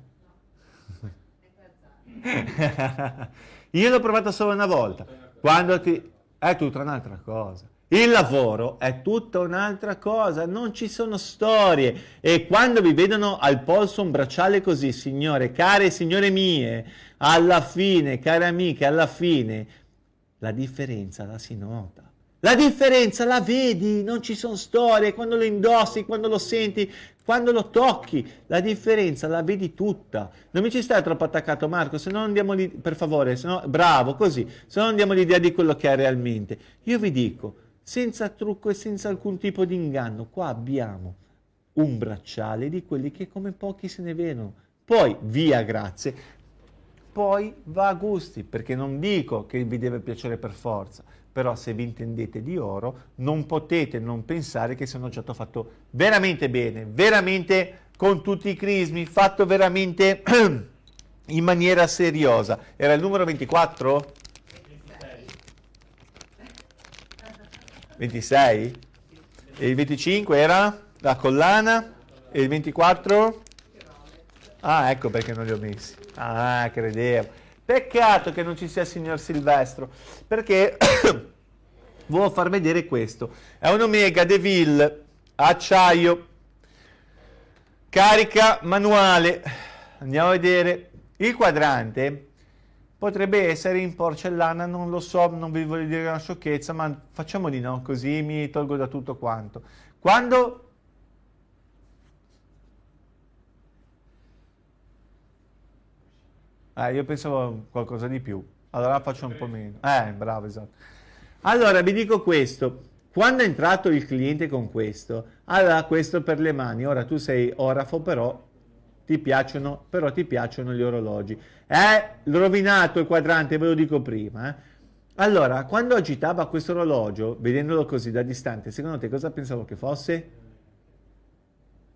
Io l'ho provato solo una volta. Quando ti... È tutta un'altra cosa. Il lavoro è tutta un'altra cosa, non ci sono storie e quando vi vedono al polso un bracciale così, signore, care signore mie, alla fine, care amiche, alla fine, la differenza la si nota. La differenza la vedi, non ci sono storie, quando lo indossi, quando lo senti, quando lo tocchi, la differenza la vedi tutta. Non mi ci stai troppo attaccato Marco, se no andiamo lì, per favore, se no, bravo, così, se no non diamo l'idea di quello che è realmente. Io vi dico, senza trucco e senza alcun tipo di inganno. Qua abbiamo un bracciale di quelli che come pochi se ne vedono. Poi, via grazie, poi va a gusti, perché non dico che vi deve piacere per forza, però se vi intendete di oro non potete non pensare che sia un oggetto fatto veramente bene, veramente con tutti i crismi, fatto veramente in maniera seriosa. Era il numero 24? 26? E il 25 era la collana? E il 24? Ah, ecco perché non li ho messi. Ah, credevo. Peccato che non ci sia il signor Silvestro, perché volevo far vedere questo. È un Omega Deville acciaio, carica manuale. Andiamo a vedere. Il quadrante Potrebbe essere in porcellana, non lo so, non vi voglio dire una sciocchezza, ma facciamo di no, così mi tolgo da tutto quanto. Quando... Eh, io pensavo qualcosa di più, allora faccio un po' meno. Eh, bravo, esatto. Allora, vi dico questo, quando è entrato il cliente con questo, allora questo per le mani, ora tu sei orafo però ti piacciono, però ti piacciono gli orologi. È rovinato il quadrante, ve lo dico prima. Eh? Allora, quando agitava questo orologio, vedendolo così da distante, secondo te cosa pensavo che fosse?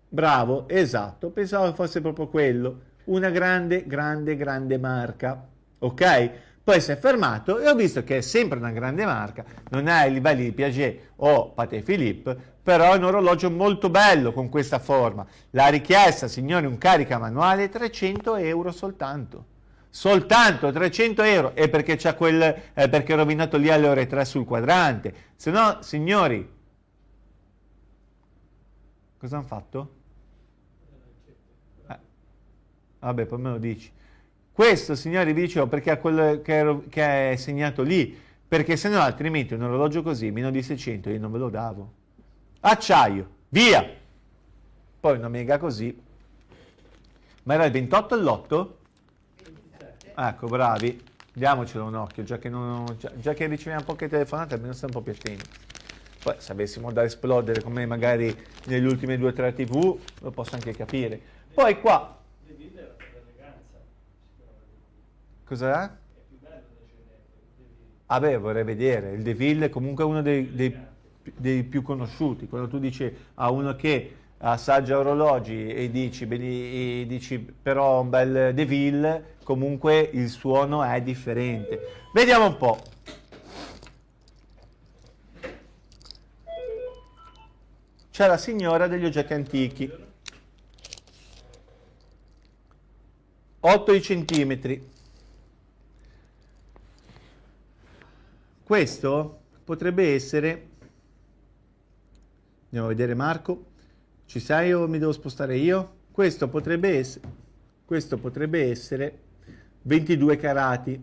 Bravo, esatto, pensavo che fosse proprio quello. Una grande, grande, grande marca. Ok? Poi si è fermato e ho visto che è sempre una grande marca, non è ai livelli di Piaget o Patek Philippe, però è un orologio molto bello con questa forma. La richiesta, signori, un carica manuale 300 euro soltanto. Soltanto 300 euro e perché c'è quel eh, perché ho rovinato lì alle ore 3 sul quadrante. Se no, signori, cosa hanno fatto? Eh, vabbè, poi me lo dici. Questo, signori, vi dicevo perché è quello che, ero, che è segnato lì, perché se no altrimenti un orologio così, meno di 600, io non ve lo davo acciaio, via. Poi una mega così. Ma era il 28 all'8? Ecco, bravi. Diamocelo un occhio, già che, non, già, già che riceviamo poche telefonate, almeno stiamo un po' più attenti. Poi se avessimo da esplodere come magari nelle ultime due o tre tv, lo posso anche capire. Poi qua... Cos'è? Ah beh, vorrei vedere. Il Deville è comunque uno dei, dei dei più conosciuti. Quando tu dici a uno che assaggia orologi e dici, e dici però un bel Deville, comunque il suono è differente. Vediamo un po'. C'è la signora degli oggetti antichi. 8 centimetri. Questo potrebbe essere, andiamo a vedere Marco, ci sei o mi devo spostare io? Questo potrebbe essere, questo potrebbe essere 22 carati.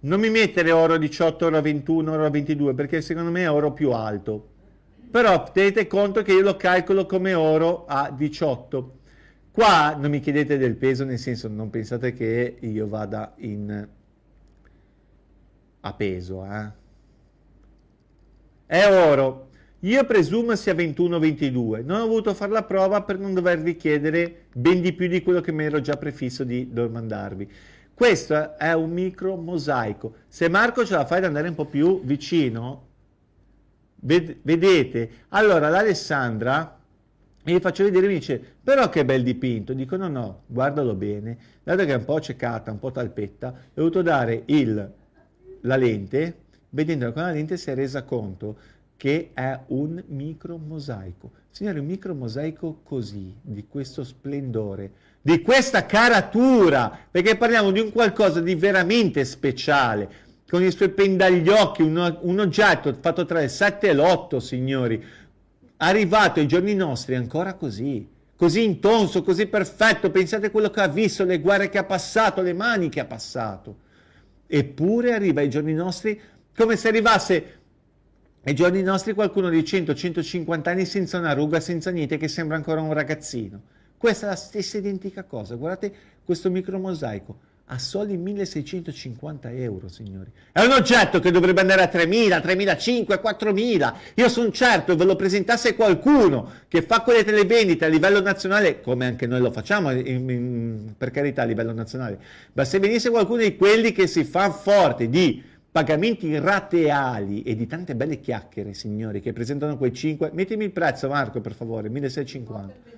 Non mi mettere oro 18, oro 21, oro 22 perché secondo me è oro più alto. Però tenete conto che io lo calcolo come oro a 18. Qua non mi chiedete del peso, nel senso non pensate che io vada in a peso, eh? È oro. Io presumo sia 21-22. Non ho voluto fare la prova per non dovervi chiedere ben di più di quello che mi ero già prefisso di domandarvi. Questo è un micro mosaico. Se Marco ce la fai ad andare un po' più vicino, ved vedete, allora l'Alessandra gli faccio vedere, mi dice, però che bel dipinto. Dico, no, no, guardalo bene. Dato che è un po' ciecata, un po' talpetta, ho dovuto dare il, la lente, vedendola con la lente si è resa conto che è un micro mosaico. Signori, un micro mosaico così, di questo splendore, di questa caratura, perché parliamo di un qualcosa di veramente speciale, con i suoi pendagliocchi, un, un oggetto fatto tra il 7 e l'8, signori, arrivato ai giorni nostri ancora così, così intonso, così perfetto, pensate a quello che ha visto, le guerre che ha passato, le mani che ha passato. Eppure arriva ai giorni nostri come se arrivasse ai giorni nostri qualcuno di 100-150 anni senza una ruga, senza niente, che sembra ancora un ragazzino. Questa è la stessa identica cosa. Guardate questo micro mosaico a soli 1650 euro, signori. È un oggetto che dovrebbe andare a 3000, 3500, 4000. Io sono certo, ve lo presentasse qualcuno che fa quelle televendite a livello nazionale, come anche noi lo facciamo, in, in, per carità, a livello nazionale, ma se venisse qualcuno di quelli che si fa forte di pagamenti rateali e di tante belle chiacchiere, signori, che presentano quei 5... Mettimi il prezzo, Marco, per favore, 1650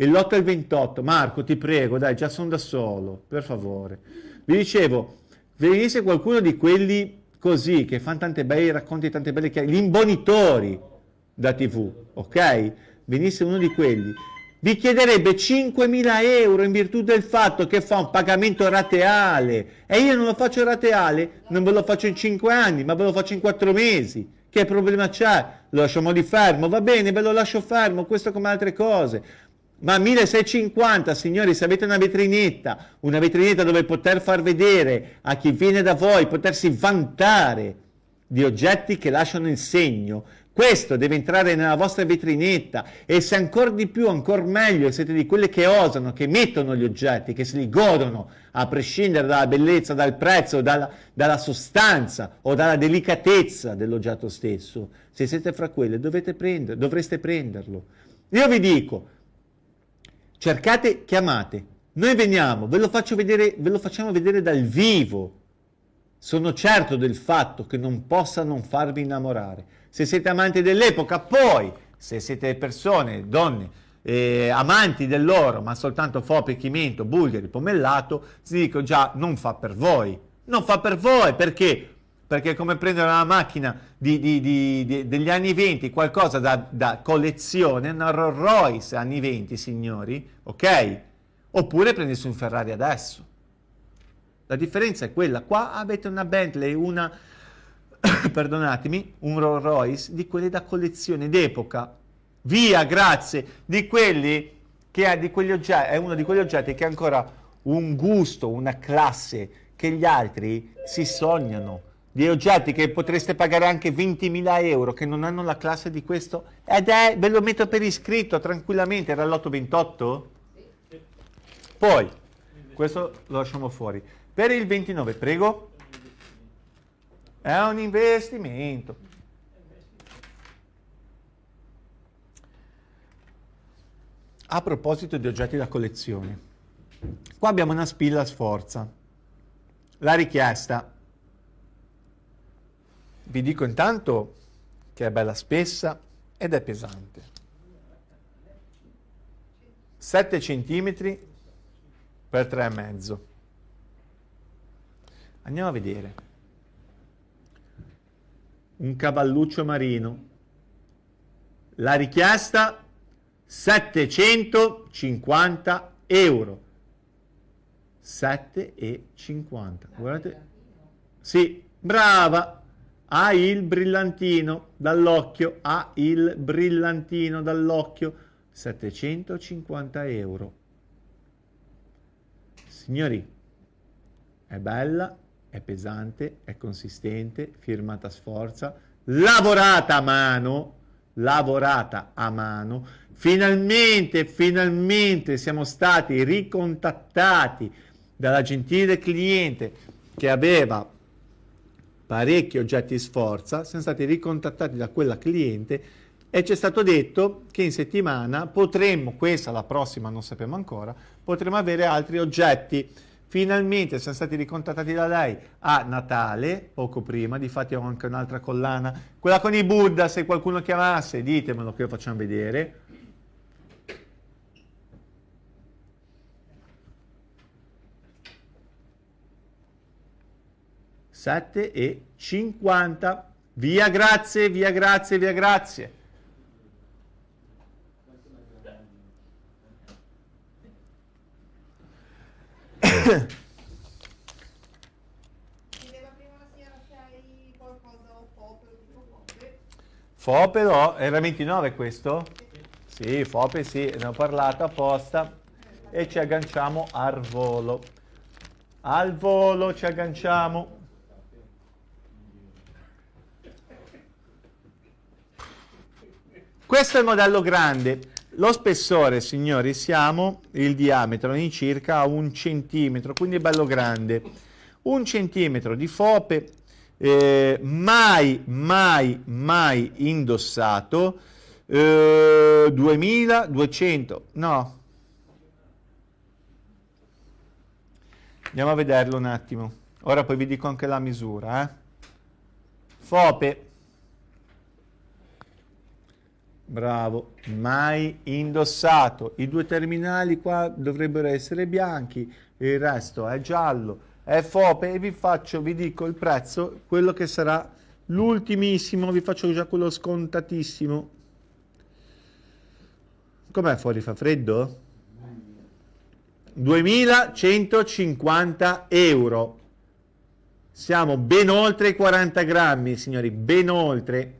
il lotto è il 28. Marco, ti prego, dai, già sono da solo, per favore. Vi dicevo, venisse qualcuno di quelli così, che fanno tante belle racconti, tante belle chiacchiere, gli imbonitori da TV, ok? Venisse uno di quelli, vi chiederebbe 5.000 euro in virtù del fatto che fa un pagamento rateale e io non lo faccio rateale, non ve lo faccio in 5 anni, ma ve lo faccio in 4 mesi. Che problema c'è? Lo lasciamo di fermo, va bene, ve lo lascio fermo, questo come altre cose. Ma 1650, signori, se avete una vetrinetta, una vetrinetta dove poter far vedere a chi viene da voi, potersi vantare di oggetti che lasciano il segno, questo deve entrare nella vostra vetrinetta e se ancora di più, ancora meglio, siete di quelle che osano, che mettono gli oggetti, che se li godono, a prescindere dalla bellezza, dal prezzo, dalla, dalla sostanza o dalla delicatezza dell'oggetto stesso, se siete fra quelle prendere, dovreste prenderlo. Io vi dico, cercate, chiamate, noi veniamo, ve lo, vedere, ve lo facciamo vedere dal vivo. Sono certo del fatto che non possa non farvi innamorare. Se siete amanti dell'epoca, poi, se siete persone, donne, eh, amanti dell'oro, ma soltanto foppe, chimento, bulgari, pomellato, vi dico già, non fa per voi. Non fa per voi, perché? Perché è come prendere una macchina di, di, di, degli anni 20, qualcosa da, da, collezione, una Rolls Royce anni 20, signori, ok? Oppure prendersi un Ferrari adesso. La differenza è quella, qua avete una Bentley, una, perdonatemi, un Rolls Royce di quelli da collezione d'epoca, via, grazie, di quelli che ha di quegli oggetti, è uno di quegli oggetti che ha ancora un gusto, una classe che gli altri si sognano di oggetti che potreste pagare anche 20.000 euro che non hanno la classe di questo ed è, ve lo metto per iscritto tranquillamente, era l'828? Poi, questo lo lasciamo fuori. Per il 29, prego. È un investimento. A proposito di oggetti da collezione, qua abbiamo una spilla sforza. La richiesta vi dico intanto che è bella spessa ed è pesante. 7 cm per 3,5. Andiamo a vedere. Un cavalluccio marino. La richiesta 750 euro. 7,50. Guardate. Sì, brava. Ha il brillantino dall'occhio, ha il brillantino dall'occhio, 750 euro. Signori, è bella, è pesante, è consistente, firmata a sforza, lavorata a mano, lavorata a mano. Finalmente, finalmente siamo stati ricontattati dalla gentile cliente che aveva parecchi oggetti sforza, siamo stati ricontattati da quella cliente e ci è stato detto che in settimana potremmo, questa la prossima non sappiamo ancora, potremmo avere altri oggetti. Finalmente siamo stati ricontattati da lei a Natale, poco prima, difatti ho anche un'altra collana, quella con i Buddha, se qualcuno chiamasse ditemelo che lo facciamo vedere. Sette e cinquanta. Via grazie, via grazie, via grazie. Chiedeva prima la signora se hai qualcosa o Fope o tipo Fope. Fope no, era 29 questo? Sì, Fope sì, ne ho parlato apposta e ci agganciamo al volo. Al volo ci agganciamo. Questo è il modello grande. Lo spessore, signori, siamo il diametro in circa un centimetro, quindi è bello grande. Un centimetro di fope, eh, mai, mai, mai indossato. Eh, 2200, no. Andiamo a vederlo un attimo. Ora poi vi dico anche la misura. Eh. Fope. Bravo, mai indossato. I due terminali qua dovrebbero essere bianchi, il resto è giallo, è fope e vi faccio, vi dico il prezzo, quello che sarà l'ultimissimo, vi faccio già quello scontatissimo. Com'è fuori, fa freddo? 2150 euro. Siamo ben oltre i 40 grammi, signori, ben oltre.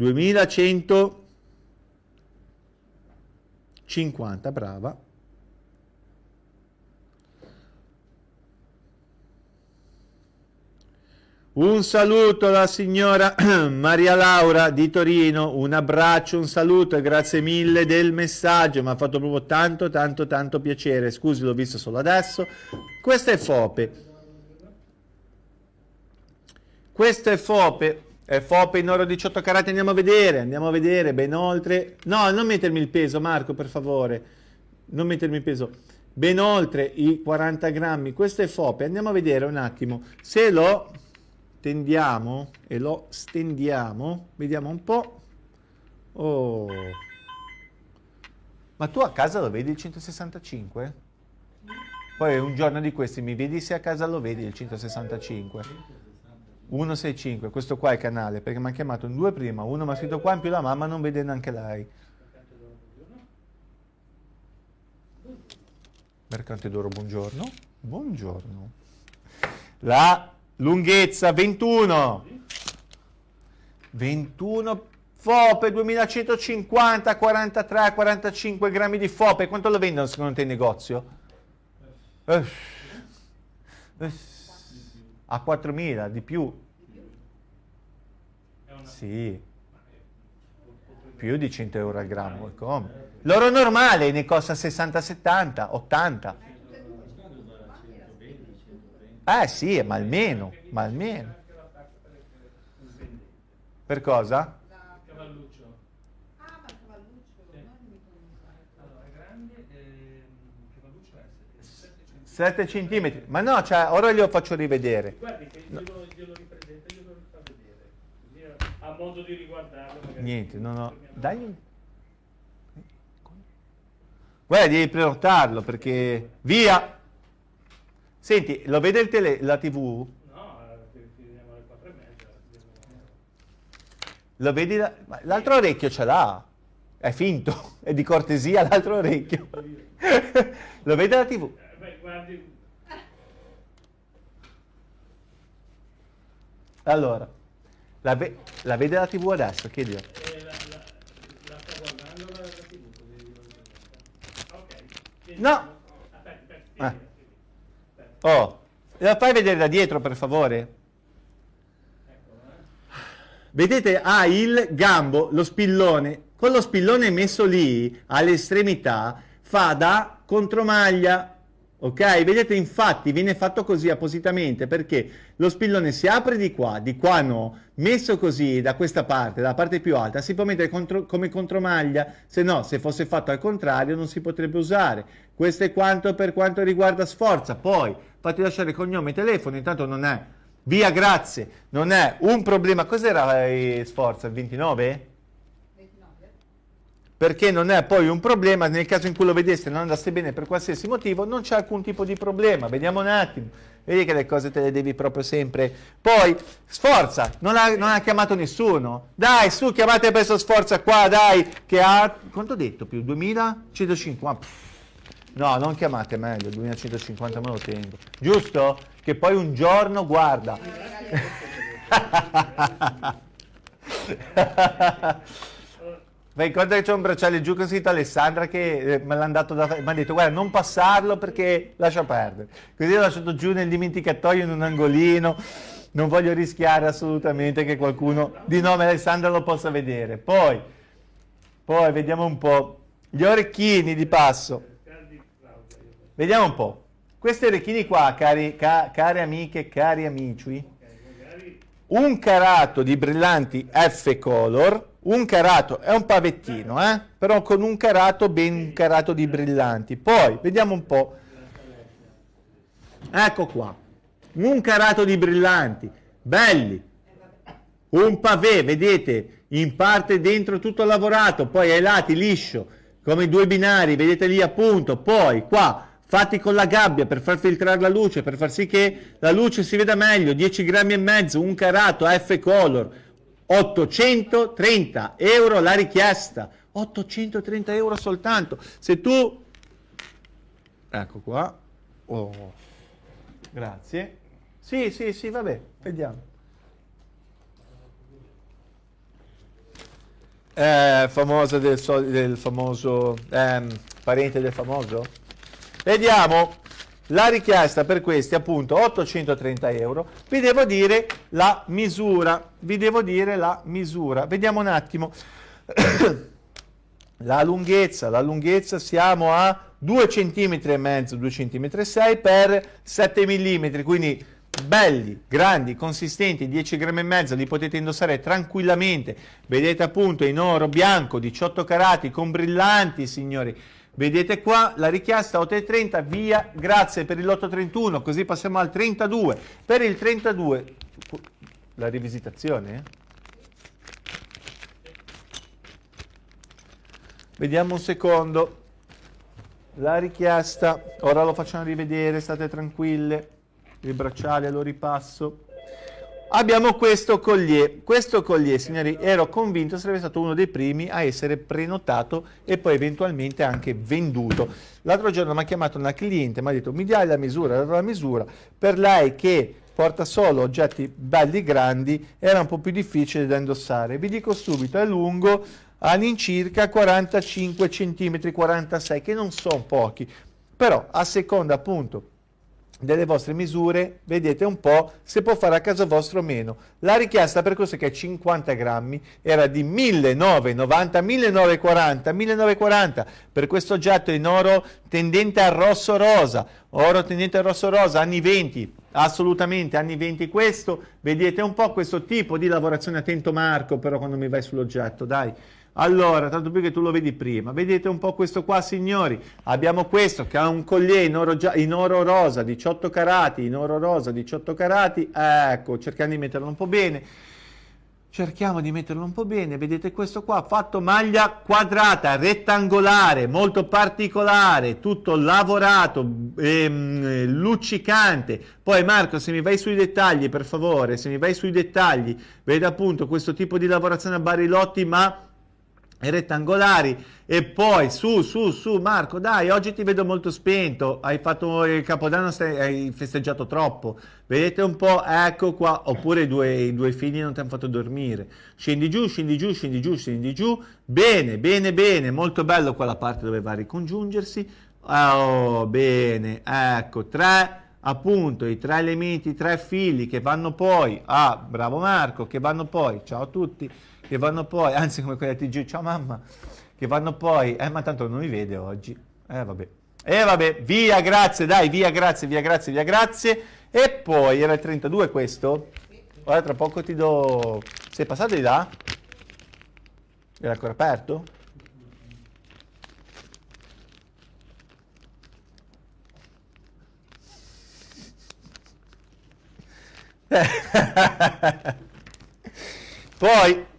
2150, brava. Un saluto alla signora Maria Laura di Torino, un abbraccio, un saluto e grazie mille del messaggio, mi ha fatto proprio tanto tanto tanto piacere, scusi l'ho visto solo adesso. Questo è Fope. Questo è Fope, è Fope in oro 18 carati, andiamo a vedere, andiamo a vedere, ben oltre... No, non mettermi il peso Marco, per favore, non mettermi il peso. Ben oltre i 40 grammi, questo è Fope, andiamo a vedere un attimo. Se lo tendiamo e lo stendiamo, vediamo un po'. Oh. Ma tu a casa lo vedi il 165? Poi un giorno di questi mi vedi se a casa lo vedi il 165. 165, questo qua è il canale, perché mi ha chiamato in due prima, uno mi ha scritto qua, in più la mamma non vede neanche lei. Mercante d'oro, buongiorno. Buongiorno. La lunghezza 21. 21 fope, 2150, 43, 45 grammi di fope. Quanto lo vendono secondo te in negozio? Eh, eh, a 4.000, di più. Sì. Più di 100 euro al grammo. Come? L'oro normale ne costa 60, 70, 80. Eh sì, ma almeno, ma almeno. Per cosa? Cavalluccio. Ah, ma il cavalluccio, non mi conosco. Allora, grande, ehm, cavalluccio è 7 7 centimetri. Ma no, cioè, ora glielo faccio rivedere. Guardi che glielo, glielo ripresenta, glielo fa vedere. Così ha modo di riguardarlo. Niente, no, no. Dai. Guarda, devi prenotarlo perché... Via! Senti, lo vede il tele, la tv? No, eh, finiamo alle 4 e mezza. Lo vedi? L'altro orecchio ce l'ha. È finto. È di cortesia l'altro orecchio. lo vede la tv? Guardi, Allora, la, ve- la vede la TV adesso? Chiedilo. Eh, la, la, la sta guardando la, la TV, così dico di- Ok. Quindi- No. Aspetta, aspetta. Aspetta, Oh, la fai vedere da dietro, per favore? Vedete, ha il gambo, lo spillone. Con lo spillone messo lì, all'estremità, fa da contromaglia. Ok? Vedete, infatti, viene fatto così appositamente perché lo spillone si apre di qua, di qua no. Messo così, da questa parte, dalla parte più alta, si può mettere contro- come contromaglia. Se no, se fosse fatto al contrario, non si potrebbe usare. Questo è quanto per quanto riguarda Sforza. Poi, fate lasciare cognome e telefono, intanto non è... Via, grazie. Non è un problema. Cos'era eh, Sforza? Il 29? 29. Perché non è poi un problema nel caso in cui lo vedeste e non andasse bene per qualsiasi motivo, non c'è alcun tipo di problema. Vediamo un attimo. Vedi che le cose te le devi proprio sempre. Poi, Sforza, non ha, non ha chiamato nessuno. Dai, su, chiamate presto Sforza qua, dai, che ha... Quanto ho detto più? 2150? Pff, No, non chiamate meglio, 2150 me lo tengo. Giusto? Che poi un giorno, guarda. Conto che c'è un bracciale giù con scritto Alessandra che eh, me l'ha dato da mi ha detto guarda non passarlo perché lascia perdere. Così l'ho lasciato giù nel dimenticatoio in un angolino. Non voglio rischiare assolutamente che qualcuno di nome Alessandra lo possa vedere. Poi, poi vediamo un po'. Gli orecchini di passo. Vediamo un po'. Questi orecchini qua, cari, ca- care amiche, cari amici, un carato di brillanti F color, un carato è un pavettino, eh? però con un carato ben carato di brillanti. Poi vediamo un po'. Ecco qua, un carato di brillanti, belli. Un pavé, vedete, in parte dentro tutto lavorato, poi ai lati liscio, come due binari, vedete lì appunto, poi qua fatti con la gabbia per far filtrare la luce, per far sì che la luce si veda meglio, 10 grammi e mezzo, un carato F color, 830 euro la richiesta, 830 euro soltanto. Se tu, ecco qua, oh, grazie, sì, sì, sì, vabbè, vediamo. Eh, famosa del, del famoso ehm, parente del famoso vediamo la richiesta per questi appunto 830 euro vi devo dire la misura vi devo dire la misura vediamo un attimo la lunghezza la lunghezza siamo a 2 cm e mezzo 2 cm e 6 per 7 mm quindi belli, grandi, consistenti, 10 grammi e mezzo, li potete indossare tranquillamente. Vedete appunto in oro bianco, 18 carati, con brillanti, signori. Vedete qua la richiesta 8,30, via, grazie per l'831, così passiamo al 32. Per il 32, la rivisitazione? eh? Vediamo un secondo. La richiesta, ora lo facciamo rivedere, state tranquille il bracciale lo ripasso abbiamo questo collier. Questo collier signori ero convinto sarebbe stato uno dei primi a essere prenotato e poi eventualmente anche venduto. L'altro giorno mi ha chiamato una cliente mi ha detto mi dai la misura dato la misura. Per lei che porta solo oggetti belli grandi era un po' più difficile da indossare. Vi dico subito è lungo all'incirca 45 cm 46 che non sono pochi. Però a seconda appunto delle vostre misure, vedete un po' se può fare a caso vostro o meno. La richiesta per questo che è 50 grammi era di 1990, 1940, 1940 per questo oggetto in oro tendente al rosso rosa, oro tendente al rosso rosa, anni 20, assolutamente anni 20 questo, vedete un po' questo tipo di lavorazione, attento Marco però quando mi vai sull'oggetto, dai. Allora, tanto più che tu lo vedi prima, vedete un po' questo qua signori, abbiamo questo che ha un collier in oro, in oro rosa, 18 carati, in oro rosa, 18 carati, ecco, cerchiamo di metterlo un po' bene, cerchiamo di metterlo un po' bene, vedete questo qua, fatto maglia quadrata, rettangolare, molto particolare, tutto lavorato, ehm, luccicante, poi Marco se mi vai sui dettagli per favore, se mi vai sui dettagli, vedi appunto questo tipo di lavorazione a barilotti ma rettangolari e poi su su su Marco dai oggi ti vedo molto spento hai fatto il capodanno stai, hai festeggiato troppo. Vedete un po' ecco qua oppure i due, i due figli non ti hanno fatto dormire. Scendi giù scendi giù scendi giù scendi giù. Bene bene bene molto bello quella parte dove va a ricongiungersi. Oh bene ecco tre appunto i tre elementi i tre fili che vanno poi a bravo Marco che vanno poi ciao a tutti che vanno poi, anzi come quella TG, ciao mamma, che vanno poi, eh ma tanto non mi vede oggi, eh vabbè, eh, vabbè, via, grazie, dai, via, grazie, via, grazie, via, grazie, e poi era il 32 questo, ora tra poco ti do, sei passato di là? Era ancora aperto? Poi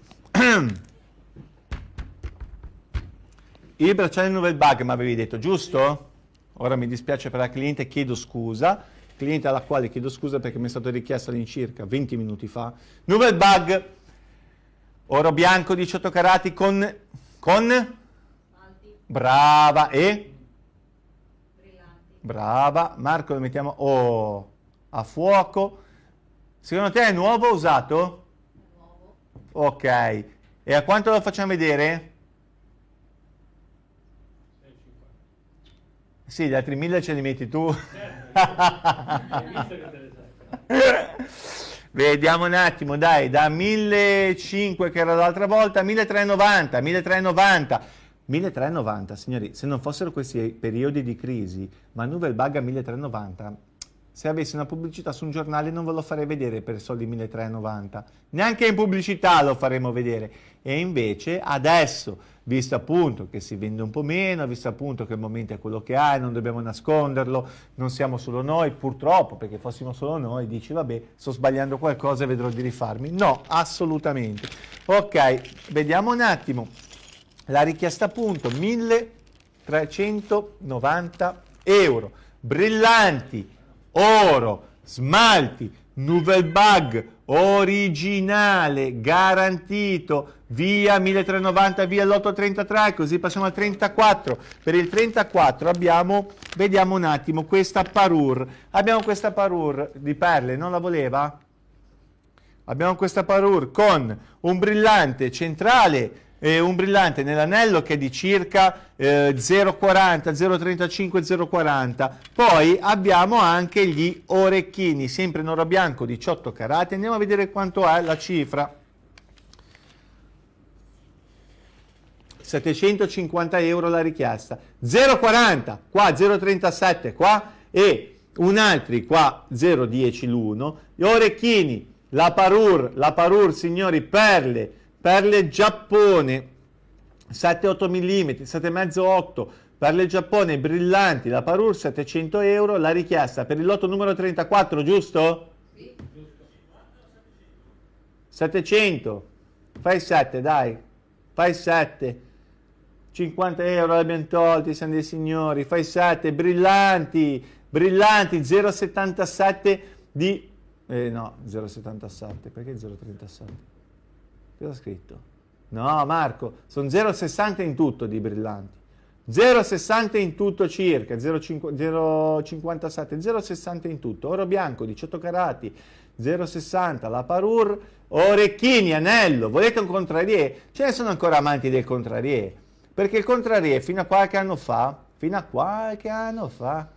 Il bracciale Novel Bug mi avevi detto, giusto? Ora mi dispiace per la cliente, chiedo scusa. Cliente alla quale chiedo scusa perché mi è stato richiesto all'incirca 20 minuti fa. Novel Bug, oro bianco 18 carati con... con? Brava, e? Brillanti. Brava, Marco lo mettiamo oh, a fuoco. Secondo te è nuovo o usato? Ok, e a quanto lo facciamo vedere? 6,50. Sì, gli altri mille ce li metti tu. Vediamo un attimo, dai, da 1500 che era l'altra volta, 1390, 1390. 1390, signori, se non fossero questi periodi di crisi, ma Nouvelle Bug a 1390, se avessi una pubblicità su un giornale non ve lo farei vedere per soldi 1390, neanche in pubblicità lo faremo vedere. E invece adesso, visto appunto che si vende un po' meno, visto appunto che il momento è quello che è, non dobbiamo nasconderlo, non siamo solo noi, purtroppo, perché fossimo solo noi, dici vabbè, sto sbagliando qualcosa e vedrò di rifarmi. No, assolutamente. Ok, vediamo un attimo. La richiesta appunto 1390 euro, brillanti, oro, smalti, Nouvelle Bug, originale, garantito, via 1390, via l'833, così passiamo al 34. Per il 34 abbiamo, vediamo un attimo, questa parure. Abbiamo questa parure di perle, non la voleva? Abbiamo questa parure con un brillante centrale e un brillante nell'anello che è di circa eh, 0,40, 0,35, 0,40. Poi abbiamo anche gli orecchini, sempre in oro bianco, 18 carati. Andiamo a vedere quanto è la cifra. 750 euro la richiesta. 0,40, qua 0,37, qua e un altri qua 0,10 l'uno. Gli orecchini, la parure, la parure signori, perle, perle Giappone 7-8 mm, 7,5-8 perle Giappone brillanti, la parure 700 euro, la richiesta per il lotto numero 34, giusto? Sì. 700, fai 7 dai, fai 7, 50 euro l'abbiamo tolti, siamo dei signori, fai 7, brillanti, brillanti, 0,77 di... Eh, no, 0,77, perché 0,37? Cosa ha scritto? No, Marco, sono 0,60 in tutto di brillanti. 0,60 in tutto circa, 0,5 0,57, 0,60 in tutto. Oro bianco, 18 carati, 0,60. La parure, orecchini, anello. Volete un contrarier? Ce ne sono ancora amanti del contrarier. Perché il contrarier fino a qualche anno fa, fino a qualche anno fa,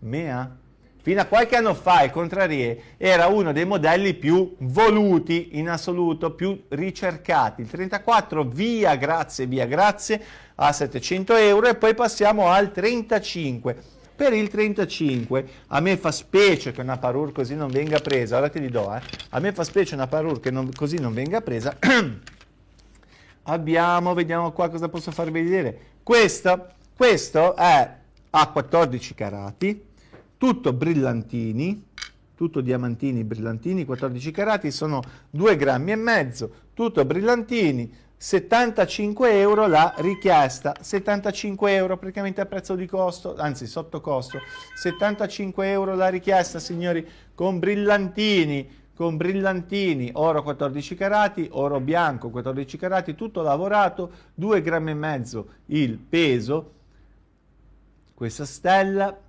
mea, Fino a qualche anno fa il Contrarier era uno dei modelli più voluti in assoluto, più ricercati. Il 34 via grazie, via grazie a 700 euro e poi passiamo al 35. Per il 35 a me fa specie che una parure così non venga presa, ora te li do, eh. a me fa specie una parure che non, così non venga presa. Abbiamo, vediamo qua cosa posso farvi vedere. Questo, questo è a 14 carati, tutto brillantini, tutto diamantini brillantini, 14 carati, sono 2 grammi e mezzo, tutto brillantini, 75 euro la richiesta, 75 euro praticamente a prezzo di costo, anzi sotto costo, 75 euro la richiesta signori, con brillantini, con brillantini, oro 14 carati, oro bianco 14 carati, tutto lavorato, 2 grammi e mezzo il peso, questa stella,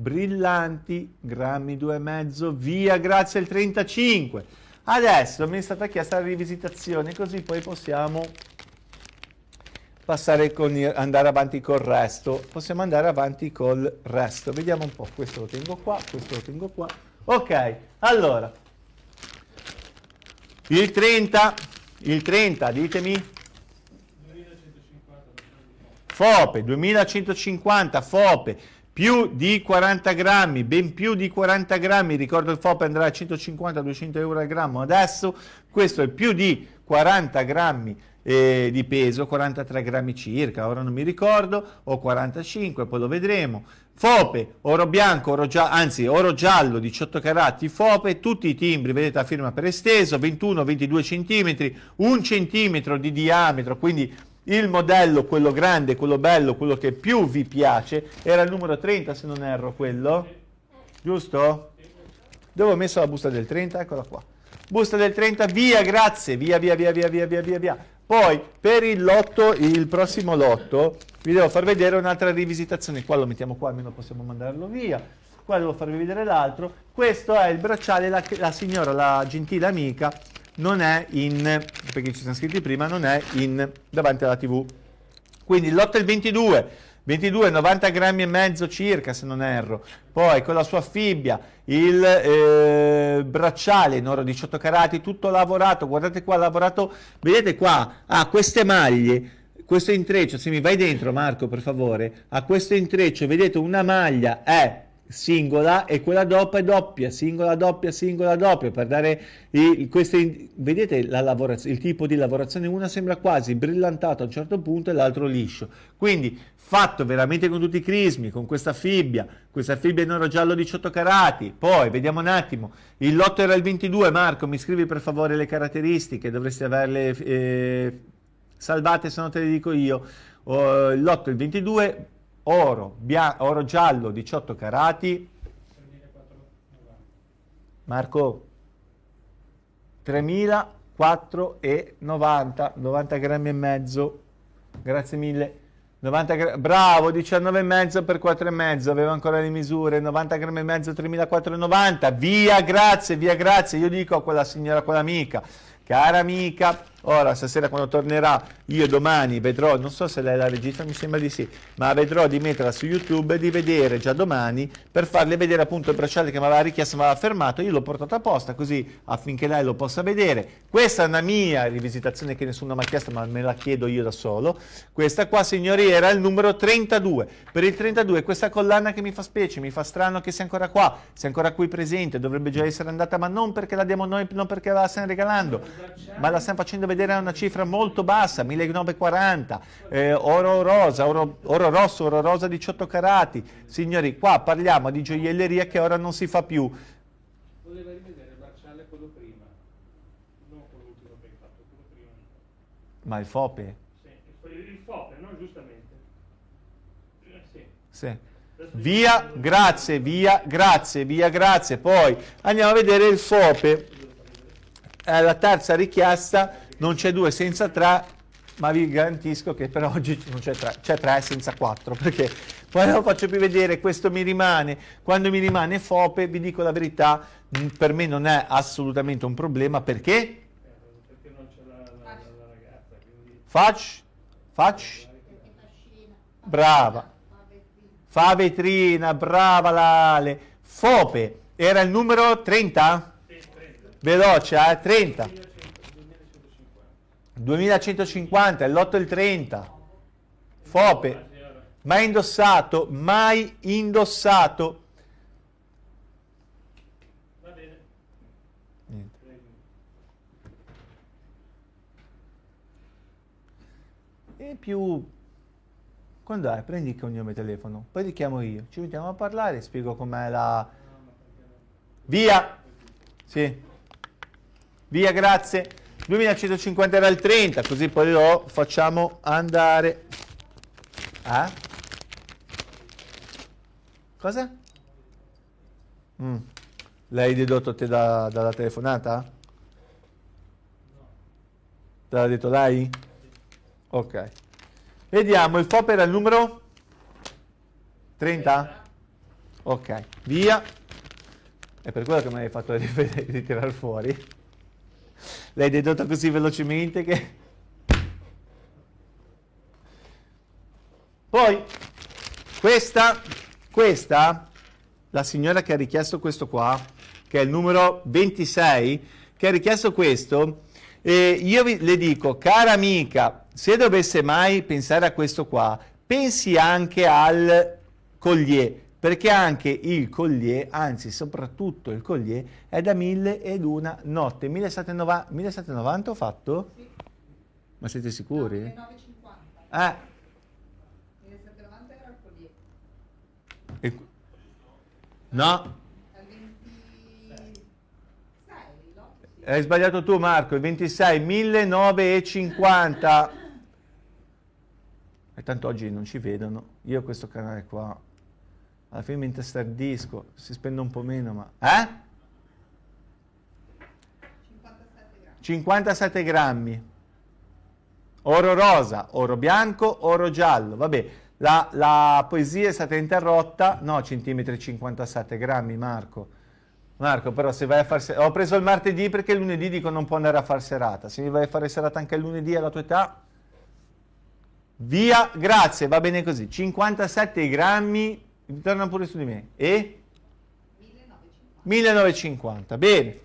brillanti, grammi 2 e mezzo, via, grazie al 35. Adesso mi è stata chiesta la rivisitazione, così poi possiamo passare con il, andare avanti col resto. Possiamo andare avanti col resto. Vediamo un po', questo lo tengo qua, questo lo tengo qua. Ok, allora. Il 30, il 30, ditemi. 2150 FOPE, 2150 FOPE, più di 40 grammi, ben più di 40 grammi, ricordo il FOPE andrà a 150-200 euro al grammo, adesso questo è più di 40 grammi eh, di peso, 43 grammi circa, ora non mi ricordo, o 45, poi lo vedremo. FOPE, oro bianco, oro giallo, anzi oro giallo 18 carati, FOPE, tutti i timbri, vedete la firma per esteso, 21-22 cm, un centimetro di diametro, quindi il modello, quello grande, quello bello, quello che più vi piace, era il numero 30 se non erro quello, giusto? Dove ho messo la busta del 30? Eccola qua. Busta del 30, via, grazie, via, via, via, via, via, via, via, via. Poi per il lotto, il prossimo lotto, vi devo far vedere un'altra rivisitazione. Qua lo mettiamo qua, almeno possiamo mandarlo via. Qua devo farvi vedere l'altro. Questo è il bracciale, la, la signora, la gentile amica, non è in, perché ci siamo scritti prima, non è in davanti alla tv. Quindi il lotto è il 22, 22, 90 grammi e mezzo circa se non erro. Poi con la sua fibbia, il eh, bracciale in oro 18 carati, tutto lavorato. Guardate qua, lavorato, vedete qua, ha queste maglie, questo intreccio, se mi vai dentro Marco per favore, a questo intreccio, vedete una maglia è singola e quella doppia è doppia, singola, doppia, singola, doppia, per dare i, queste, vedete la il tipo di lavorazione, una sembra quasi brillantato a un certo punto e l'altro liscio, quindi fatto veramente con tutti i crismi, con questa fibbia, questa fibbia in oro giallo 18 carati, poi vediamo un attimo, il lotto era il 22, Marco mi scrivi per favore le caratteristiche, dovresti averle eh, salvate se no te le dico io, oh, il lotto il 22, oro, oro giallo 18 carati, Marco 3490, 90 grammi e mezzo, grazie mille. 90 gra- bravo, 19,5 per 4,5, aveva ancora le misure, 90 grammi e mezzo, 3.490, via, grazie, via, grazie, io dico a quella signora, a quell'amica, cara amica, ora stasera quando tornerà, io domani vedrò, non so se lei la regista, mi sembra di sì, ma vedrò di metterla su YouTube e di vedere già domani per farle vedere appunto il bracciale che mi aveva richiesto, mi aveva fermato, io l'ho portato apposta così affinché lei lo possa vedere. Questa è una mia rivisitazione che nessuno mi ha chiesto, ma me la chiedo io da solo. Questa qua, signori, era il numero 32. Per il 32 questa collana che mi fa specie, mi fa strano che sia ancora qua, sia ancora qui presente, dovrebbe già essere andata, ma non perché la diamo noi, non perché la stiamo regalando, ma la stiamo facendo vedere una cifra molto bassa, 1940, eh, oro rosa, oro, oro rosso, oro rosa 18 carati. Signori, qua parliamo di gioielleria che ora non si fa più. Voleva rivedere il bracciale quello prima, non quello ultimo che hai fatto, quello prima. Ma il FOPE? Sì, il FOPE, no? Giustamente. Eh, sì. Sì. Via, grazie, via, grazie, via, grazie. Poi andiamo a vedere il FOPE. È la terza richiesta non c'è due senza tre, ma vi garantisco che per oggi non c'è tre, c'è tre senza quattro, perché poi non lo faccio più vedere, questo mi rimane, quando mi rimane FOPE, vi dico la verità, per me non è assolutamente un problema, perché? Eh, perché non c'è la, la, la ragazza, quindi... Faccio, faccio, brava, fa vetrina, brava Lale, FOPE, era il numero 30? Veloce, eh? 30. 2150, il lotto il 30. Fope, mai indossato, mai indossato. Va bene. Niente. E più... Quando è? Prendi il cognome telefono, poi ti chiamo io. Ci mettiamo a parlare, spiego com'è la... Via! Sì. Via, grazie. 2150 era il 30, così poi lo facciamo andare. Eh? Cosa? Mm. L'hai dedotto te da- dalla telefonata? Te l'ha detto lei? Ok. Vediamo, il FOP era il numero 30? Ok, via. È per quello che mi hai fatto ritirare fuori. L'hai dedotto così velocemente che... Poi, questa, questa, la signora che ha richiesto questo qua, che è il numero 26, che ha richiesto questo, eh, io vi, le dico, cara amica, se dovesse mai pensare a questo qua, pensi anche al collier, perché anche il collier, anzi soprattutto il collier, è da mille ed una notte. 1790, 1790 ho fatto? Sì. Ma siete sicuri? No, 9,50. Eh, 1790 era il collier. e- no, Al 26, no? Sì. hai sbagliato tu Marco, il 26, 1950. E tanto oggi non ci vedono. Io questo canale qua, alla fine mi intestardisco, si spende un po' meno, ma... Eh? 57 grammi. 57 grammi. Oro rosa, oro bianco, oro giallo. Vabbè, la, la poesia è stata interrotta. No, centimetri 57 grammi, Marco. Marco, però se vai a fare... Ho preso il martedì perché il lunedì dico non può andare a fare serata. Se vai a fare serata anche il lunedì alla tua età... Via, grazie, va bene così. 57 grammi, ritorna pure su di me. E? 1950. 1950, bene.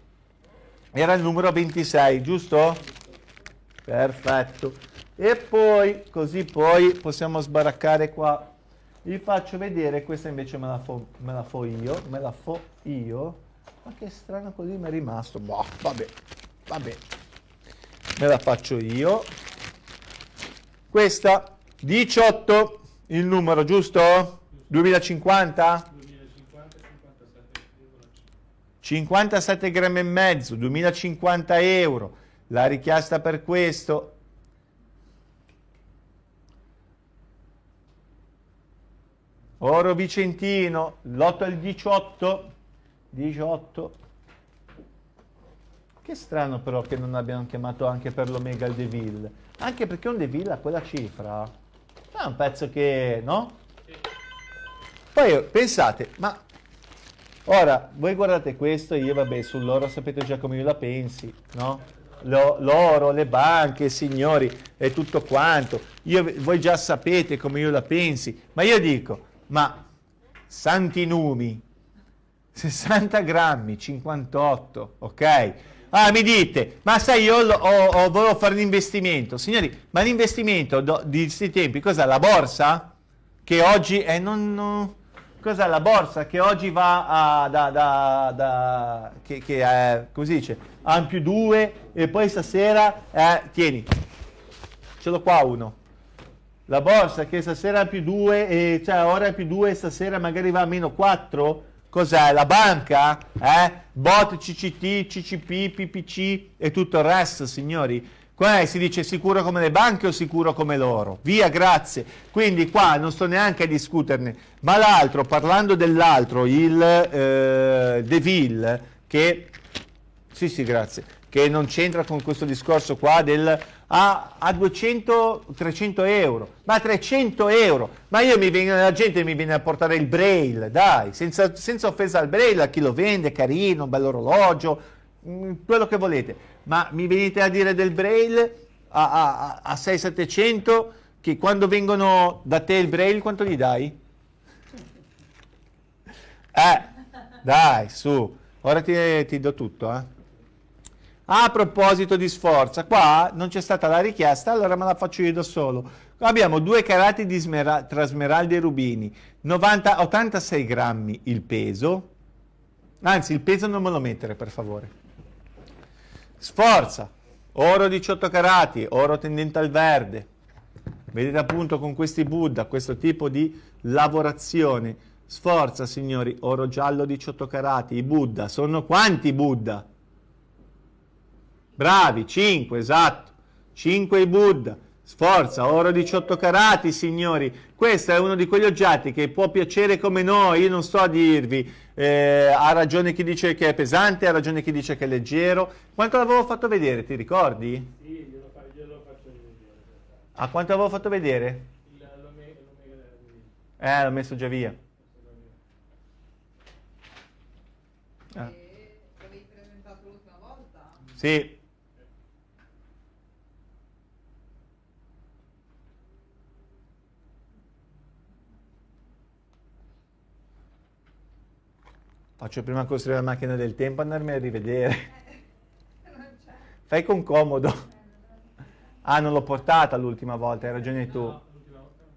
Era il numero 26, giusto? Perfetto. E poi, così poi possiamo sbaraccare qua. Vi faccio vedere, questa invece me la fo, me la fo io, me la fo io. Ma che strano così mi è rimasto. Boh, vabbè, vabbè. Me la faccio io. Questa, 18, il numero, giusto? 2050? 2050 57,5. 57 grammi e mezzo, 2050 euro. La richiesta per questo Oro Vicentino, l'8 al 18, 18. Che strano però che non abbiano chiamato anche per l'Omega il Deville. Anche perché un Deville a quella cifra è un pezzo che, no? Poi pensate, ma Ora, voi guardate questo, io vabbè, sull'oro sapete già come io la pensi, no? Lo- l'oro, le banche, signori, e tutto quanto. Io- voi già sapete come io la pensi, ma io dico, ma santi numi, 60 grammi, 58, ok? Ah, mi dite, ma sai, io ho, ho- volevo fare un investimento. Signori, ma l'investimento di questi tempi, cos'è? La borsa? Che oggi è non... non- Cos'è la borsa che oggi va a, da, da, da che, che è, come dice, a un più 2 e poi stasera, eh, tieni, ce l'ho qua uno. La borsa che stasera è più 2 e cioè ora è più 2 e stasera magari va a meno 4. Cos'è? La banca? Eh? Bot, CCT, CCP, PPC e tutto il resto, signori. Qua si dice sicuro come le banche o sicuro come l'oro? Via, grazie. Quindi qua non sto neanche a discuterne. Ma l'altro, parlando dell'altro, il eh, Deville, che... Sì, sì, grazie. Che non c'entra con questo discorso qua del... A, a 200, 300 euro. Ma 300 euro! Ma io mi vengo, la gente mi viene a portare il braille, dai, senza, senza offesa al braille, a chi lo vende, carino, un bel orologio, mm, quello che volete. Ma mi venite a dire del braille a, a, a 6-700 che quando vengono da te il braille quanto gli dai? Eh, dai, su, ora ti, ti do tutto, eh. A proposito di sforza, qua non c'è stata la richiesta, allora me la faccio io da solo. Abbiamo due carati di smera- tra smeraldi e rubini, 90, 86 grammi il peso, anzi il peso non me lo mettere per favore. Sforza, oro 18 carati, oro tendente al verde. Vedete appunto con questi Buddha, questo tipo di lavorazione. Sforza signori, oro giallo 18 carati, i Buddha, sono quanti Buddha? Bravi, 5, esatto. 5 i Buddha. Sforza, oro 18 carati, signori. Questo è uno di quegli oggetti che può piacere come no, io non sto a dirvi. Eh, ha ragione chi dice che è pesante, ha ragione chi dice che è leggero. Quanto l'avevo fatto vedere, ti ricordi? Sì, glielo, fa- glielo faccio vedere. A quanto l'avevo fatto vedere? Il- Eh, l'ho messo già via. Ah. che l'avevi presentato l'ultima volta. Sì. Faccio prima costruire la macchina del tempo andarmi a rivedere. Fai con comodo. Ah, non l'ho portata l'ultima volta, hai ragione tu. No, l'ultima volta no.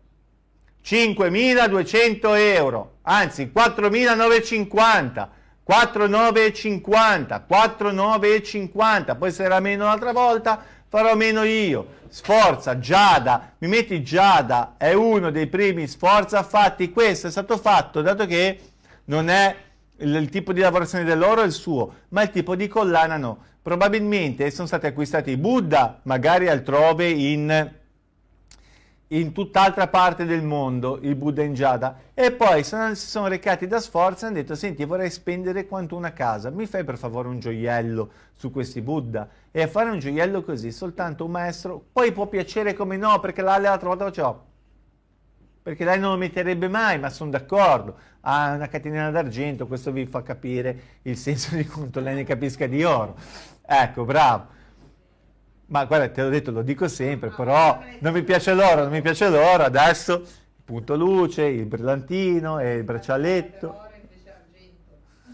5.200 euro, anzi 4.950, 4.950, 4.950, poi se era meno l'altra volta farò meno io. Sforza, Giada, mi metti Giada, è uno dei primi Sforza fatti, questo è stato fatto dato che non è il, il tipo di lavorazione dell'oro è il suo, ma il tipo di collana no. Probabilmente sono stati acquistati i Buddha, magari altrove in in tutt'altra parte del mondo il Buddha in Giada. E poi si sono recati da Sforza e hanno detto senti vorrei spendere quanto una casa. Mi fai per favore un gioiello su questi Buddha? E a fare un gioiello così soltanto un maestro poi può piacere come no perché l'Ale l'altra volta faceva perché lei non lo metterebbe mai ma sono d'accordo ha una catenina d'argento questo vi fa capire il senso di quanto lei ne capisca di oro ecco bravo ma guarda, te l'ho detto, lo dico sempre, però non mi piace l'oro, non mi piace l'oro, adesso il punto luce, il brillantino e il braccialetto.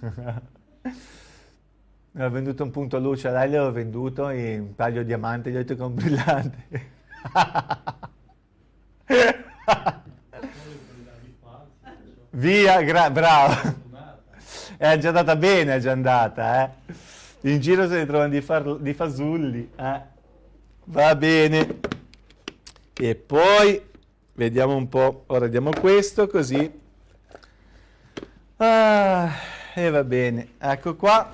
Ha venduto un punto luce, a lei gliel'ho venduto in un taglio diamante, gli ho detto che è un brillante. Via, bravo. È già andata bene, è già andata, eh. In giro se ne trovano di, di fasulli, eh. Va bene. E poi vediamo un po', ora diamo questo così. Ah, e va bene, ecco qua.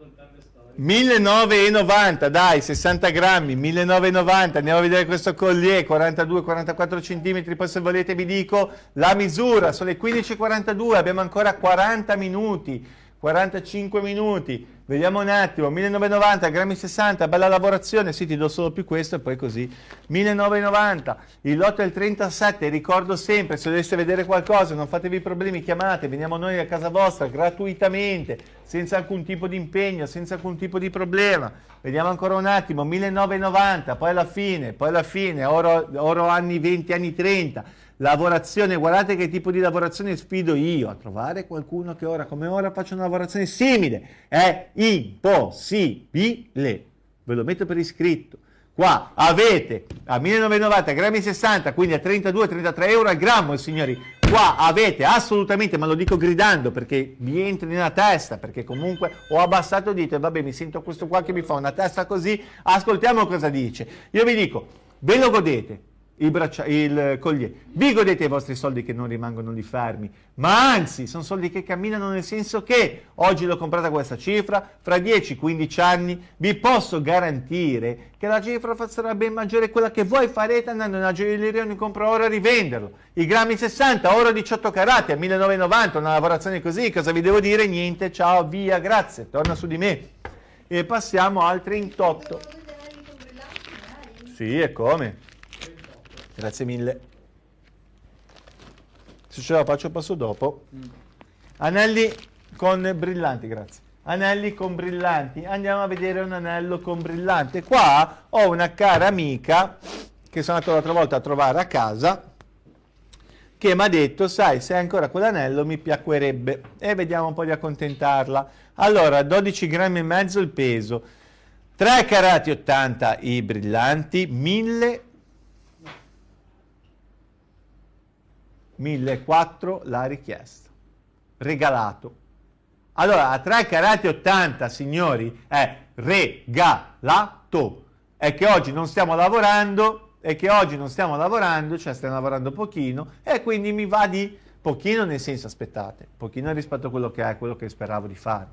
raccontando storie. 1990, dai, 60 grammi, 1990, andiamo a vedere questo collier, 42-44 centimetri, poi se volete vi dico la misura, sono le 15.42, abbiamo ancora 40 minuti, 45 minuti, vediamo un attimo, 1990, grammi 60, bella lavorazione, sì ti do solo più questo e poi così, 1990, il lotto è il 37, ricordo sempre, se doveste vedere qualcosa, non fatevi problemi, chiamate, veniamo noi a casa vostra gratuitamente, senza alcun tipo di impegno, senza alcun tipo di problema. Vediamo ancora un attimo, 1990, poi alla fine, poi alla fine, oro, oro anni 20, anni 30, lavorazione, guardate che tipo di lavorazione sfido io a trovare qualcuno che ora come ora faccia una lavorazione simile, è impossibile, ve lo metto per iscritto. Qua avete a 1990 grammi 60, quindi a 32-33 euro al grammo, signori. Qua avete assolutamente, ma lo dico gridando perché vi entri nella testa, perché comunque ho abbassato il dito e vabbè mi sento questo qua che mi fa una testa così, ascoltiamo cosa dice. Io vi dico, ve lo godete, il, braccia- il collier. Vi godete i vostri soldi che non rimangono lì fermi, ma anzi sono soldi che camminano nel senso che oggi l'ho comprata questa cifra, fra 10-15 anni vi posso garantire che la cifra sarà ben maggiore quella che voi farete andando in una gioielleria e compra oro e rivenderlo. I grammi 60, oro 18 carati a 1990, una lavorazione così, cosa vi devo dire? Niente, ciao, via, grazie, torna su di me. E passiamo al 38. Volevo vedere anche con brillanti, magari. Sì, e come? Grazie mille. Se ce la faccio passo dopo. Anelli con brillanti, grazie. Anelli con brillanti. Andiamo a vedere un anello con brillante. Qua ho una cara amica che sono andato l'altra volta a trovare a casa che mi ha detto, sai, se hai ancora quell'anello mi piacquerebbe. E vediamo un po' di accontentarla. Allora, 12 grammi e mezzo il peso. 3 carati 80 i brillanti, 1000 1004 la richiesta. Regalato. Allora, a 3 carati 80, signori, è regalato. È che oggi non stiamo lavorando, è che oggi non stiamo lavorando, cioè stiamo lavorando pochino, e quindi mi va di pochino nel senso, aspettate, pochino rispetto a quello che è, quello che speravo di fare.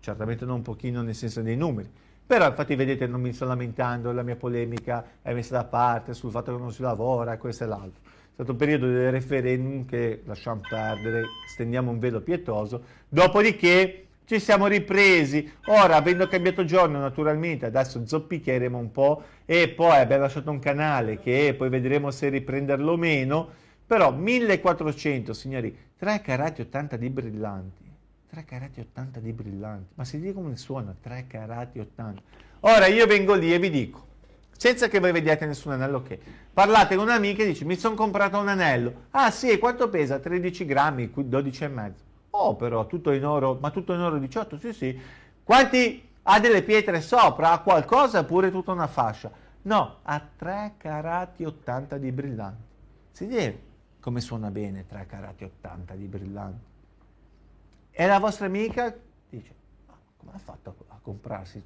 certamente non pochino nel senso dei numeri, però infatti vedete non mi sto lamentando, la mia polemica è messa da parte sul fatto che non si lavora, questo e l'altro. Stato un periodo del referendum che lasciamo perdere, stendiamo un velo pietoso, dopodiché ci siamo ripresi, ora avendo cambiato giorno naturalmente, adesso zoppicheremo un po' e poi abbiamo lasciato un canale che poi vedremo se riprenderlo o meno, però 1400 signori, 3 carati 80 di brillanti, 3 carati 80 di brillanti, ma si dice come suona, 3 carati 80. Ora io vengo lì e vi dico, senza che voi vediate nessun anello che, parlate con un'amica e dice mi sono comprato un anello, ah sì, quanto pesa? 13 grammi, 12 e mezzo. Oh però, tutto in oro, ma tutto in oro 18, sì sì. Quanti ha delle pietre sopra? Ha qualcosa oppure tutta una fascia? No, ha 3 carati 80 di brillanti. Si vede come suona bene 3 carati 80 di brillanti. E la vostra amica dice, ma come ha fatto a comprarsi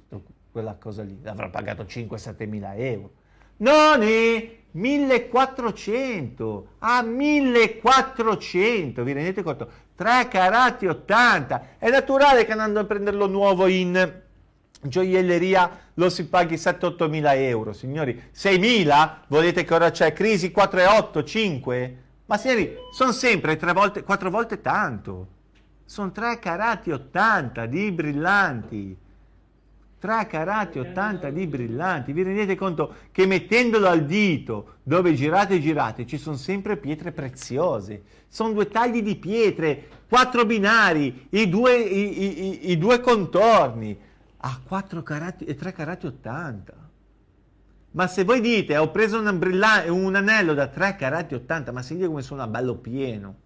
quella cosa lì? L'avrà pagato 5-7 mila euro. Noni, 1400, a 1400, vi rendete conto? 3 carati 80, è naturale che andando a prenderlo nuovo in gioielleria lo si paghi 7-8 mila euro, signori, 6 mila? Volete che ora c'è crisi 4,8, 5? Ma signori, sono sempre 3 volte, 4 volte tanto. Sono 3 carati 80 di brillanti. 3 carati 80 di brillanti. Vi rendete conto che mettendolo al dito, dove girate e girate, ci sono sempre pietre preziose. Sono due tagli di pietre, quattro binari, i due, i, i, i due contorni. A 4 carati e 3 carati 80. Ma se voi dite ho preso un, un anello da 3 carati 80, ma vede come suona bello pieno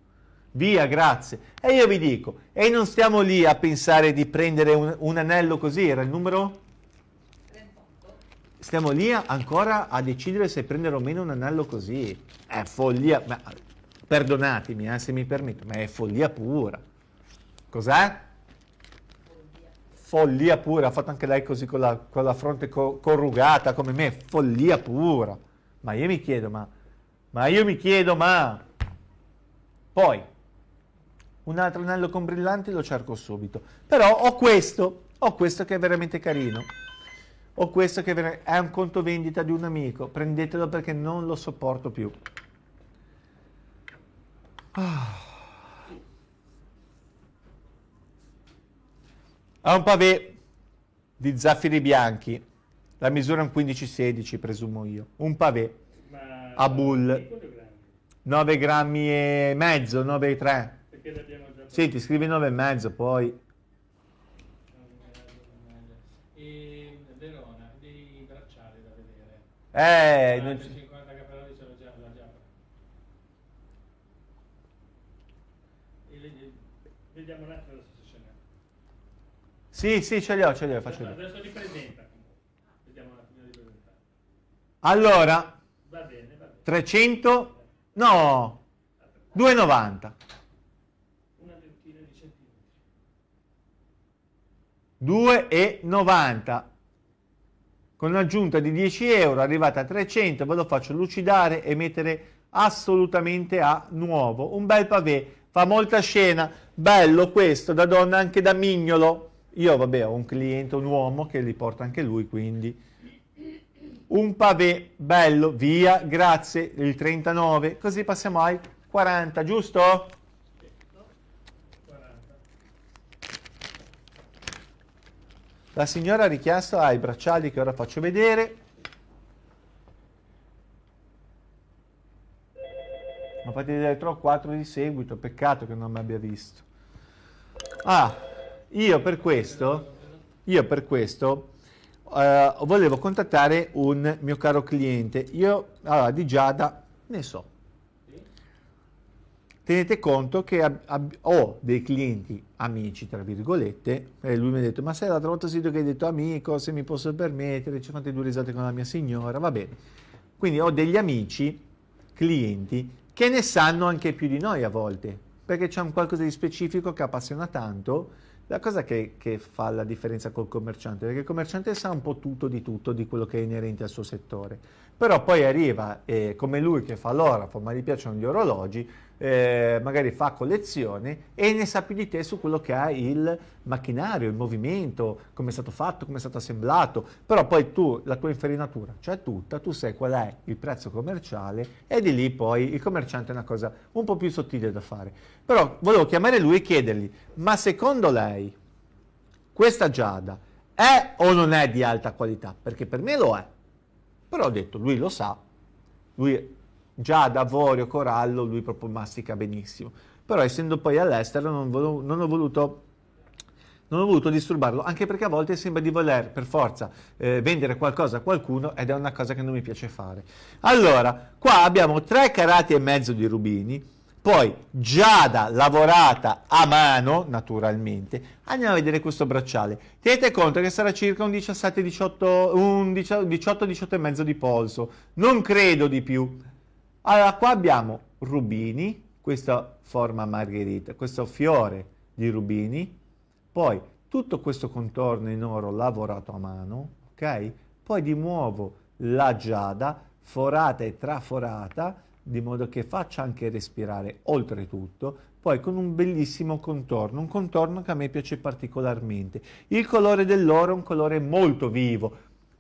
via, grazie. E io vi dico, e non stiamo lì a pensare di prendere un, un anello così, era il numero? 38. Stiamo lì ancora a decidere se prendere o meno un anello così. È follia, ma, perdonatemi eh, se mi permetto, ma è follia pura. Cos'è? Follia pura, ha fatto anche lei così con la, con la fronte co corrugata come me, follia pura. Ma io mi chiedo, ma, ma io mi chiedo, ma... Poi, un altro anello con brillanti lo cerco subito. Però ho questo, ho questo che è veramente carino. Ho questo che è un conto vendita di un amico. Prendetelo perché non lo sopporto più. Ah. Ha un pavé di zaffiri bianchi. La misura è un 15-16, presumo io. Un pavé a bull. 9 grammi e mezzo, 9,3. Perché l'abbiamo Sì, ti scrivi 9 e mezzo poi. E Verona, dei bracciali da vedere. Eh, ah, non... 50 cappellati ce l'ho già, l'ho già. Le, vediamo un attimo se ce n'è. Sì, sì, ce li ho, ce li ho, faccio adesso li presenta Vediamo un attimo di presentare. Allora, va bene, va bene. 300, no, 2,90. 2,90 con un'aggiunta di 10 euro arrivata a 300 ve lo faccio lucidare e mettere assolutamente a nuovo. Un bel pavé fa molta scena. Bello questo da donna anche da mignolo. Io vabbè ho un cliente un uomo che li porta anche lui quindi. Un pavé bello via grazie il 39 così passiamo ai 40 giusto La signora ha richiesto ai bracciali che ora faccio vedere. Ma fate vedere 3 o 4 di seguito, peccato che non mi abbia visto. Ah, io per questo, io per questo eh, volevo contattare un mio caro cliente. Io, allora, di Giada, ne so, tenete conto che ho dei clienti amici, tra virgolette, e lui mi ha detto, ma sai l'altra volta sento che hai detto amico, se mi posso permettere, ci fatto due risate con la mia signora, va bene. Quindi ho degli amici, clienti, che ne sanno anche più di noi a volte, perché c'è un qualcosa di specifico che appassiona tanto, la cosa che, che, fa la differenza col commerciante, perché il commerciante sa un po' tutto di tutto di quello che è inerente al suo settore, però poi arriva, eh, come lui che fa l'orafo, ma gli piacciono gli orologi, eh, magari fa collezione e ne sa più di te su quello che è il macchinario, il movimento, come è stato fatto, come è stato assemblato, però poi tu, la tua infarinatura c'è tutta, tu sai qual è il prezzo commerciale e di lì poi il commerciante è una cosa un po' più sottile da fare. Però volevo chiamare lui e chiedergli, ma secondo lei questa giada è o non è di alta qualità? Perché per me lo è. Però ho detto, lui lo sa, lui già da avorio, corallo, lui proprio mastica benissimo. Però essendo poi all'estero non, non, ho voluto non ho voluto disturbarlo, anche perché a volte sembra di voler per forza eh, vendere qualcosa a qualcuno ed è una cosa che non mi piace fare. Allora, qua abbiamo tre carati e mezzo di rubini, poi giada lavorata a mano, naturalmente. Andiamo a vedere questo bracciale. Tenete conto che sarà circa un 17-18, un 18-18 e mezzo di polso, non credo di più. Allora, qua abbiamo rubini, questa forma margherita, questo fiore di rubini, poi tutto questo contorno in oro lavorato a mano, ok? Poi di nuovo la giada, forata e traforata, di modo che faccia anche respirare oltretutto, poi con un bellissimo contorno, un contorno che a me piace particolarmente. Il colore dell'oro è un colore molto vivo,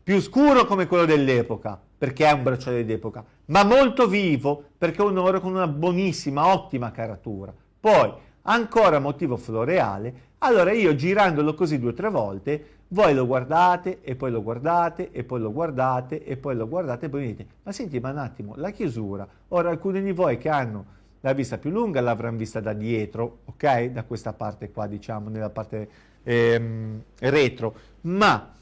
più scuro come quello dell'epoca, perché è un bracciale d'epoca, ma molto vivo perché è un oro con una buonissima, ottima caratura. Poi, ancora motivo floreale, allora io girandolo così due o tre volte, voi lo guardate e poi lo guardate e poi lo guardate e poi lo guardate e poi dite, ma senti ma un attimo, la chiusura, ora alcuni di voi che hanno la vista più lunga l'avranno vista da dietro, ok? Da questa parte qua, diciamo, nella parte ehm, retro, ma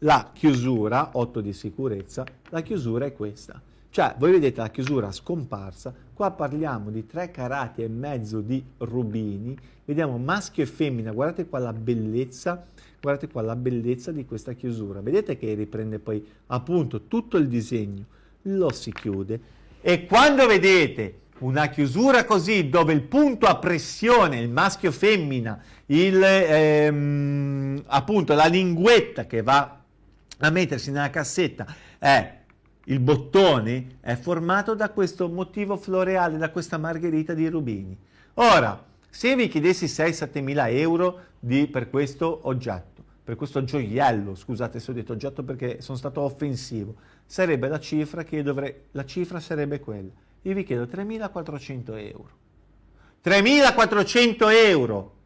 la chiusura, 8 di sicurezza, la chiusura è questa. Cioè, voi vedete la chiusura scomparsa, qua parliamo di tre carati e mezzo di rubini, vediamo maschio e femmina, guardate qua la bellezza, guardate qua la bellezza di questa chiusura, vedete che riprende poi appunto tutto il disegno, lo si chiude e quando vedete una chiusura così dove il punto a pressione, il maschio femmina, il, ehm, appunto la linguetta che va a mettersi nella cassetta è il bottone è formato da questo motivo floreale, da questa margherita di rubini. Ora, se vi chiedessi 6-7 mila euro di, per questo oggetto, per questo gioiello, scusate se ho detto oggetto perché sono stato offensivo, sarebbe la cifra che dovrei, la cifra sarebbe quella. Io vi chiedo 3.400 euro. 3.400 euro!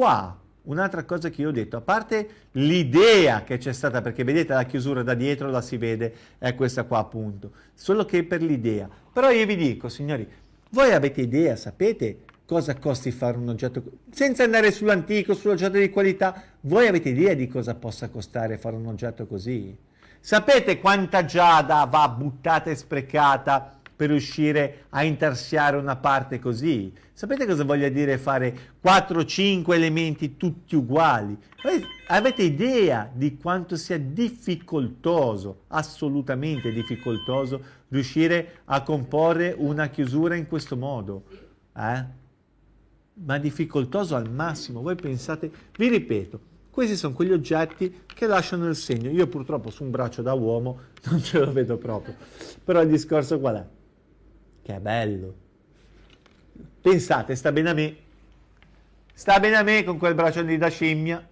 Qua un'altra cosa che io ho detto, a parte l'idea che c'è stata, perché vedete la chiusura da dietro la si vede, è questa qua appunto, solo che per l'idea. Però io vi dico, signori, voi avete idea, sapete cosa costi fare un oggetto, senza andare sull'antico, sull'oggetto di qualità, voi avete idea di cosa possa costare fare un oggetto così? Sapete quanta giada va buttata e sprecata per riuscire a intarsiare una parte così. Sapete cosa voglia dire fare 4-5 elementi tutti uguali? Avete idea di quanto sia difficoltoso, assolutamente difficoltoso, riuscire a comporre una chiusura in questo modo? Eh? Ma difficoltoso al massimo. Voi pensate, vi ripeto, questi sono quegli oggetti che lasciano il segno. Io purtroppo su un braccio da uomo non ce lo vedo proprio. Però il discorso qual è? Che è bello. Pensate, sta bene a me. Sta bene a me con quel braccio lì da scimmia.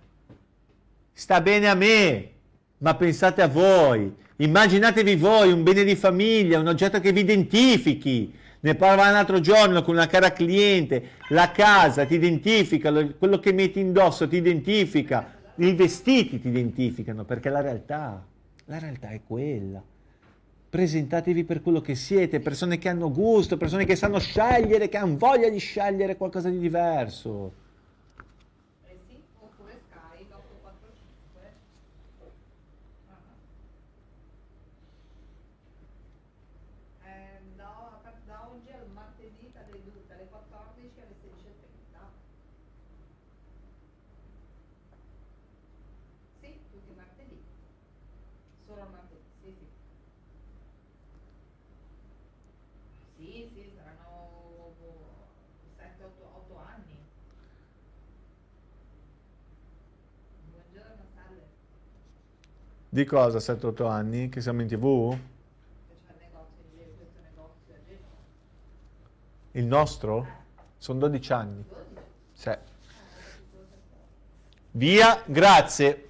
Sta bene a me. Ma pensate a voi. Immaginatevi voi un bene di famiglia, un oggetto che vi identifichi. Ne parlava l'altro giorno con una cara cliente. La casa ti identifica, quello che metti indosso ti identifica, i vestiti ti identificano, perché la realtà, la realtà è quella presentatevi per quello che siete, persone che hanno gusto, persone che sanno scegliere, che hanno voglia di scegliere qualcosa di diverso. Eh sì, oppure Sky 845. Eh, da, da oggi al martedì dalle, du- dalle 14 alle 16.30. Sì, tutti i martedì. Solo il martedì, sì, sì. Sì, sì, saranno 7-8 anni. Buongiorno, salve. Di cosa 7-8 anni? Che siamo in tv? Il nostro? Sono 12 anni. 12? Sì. Via, grazie.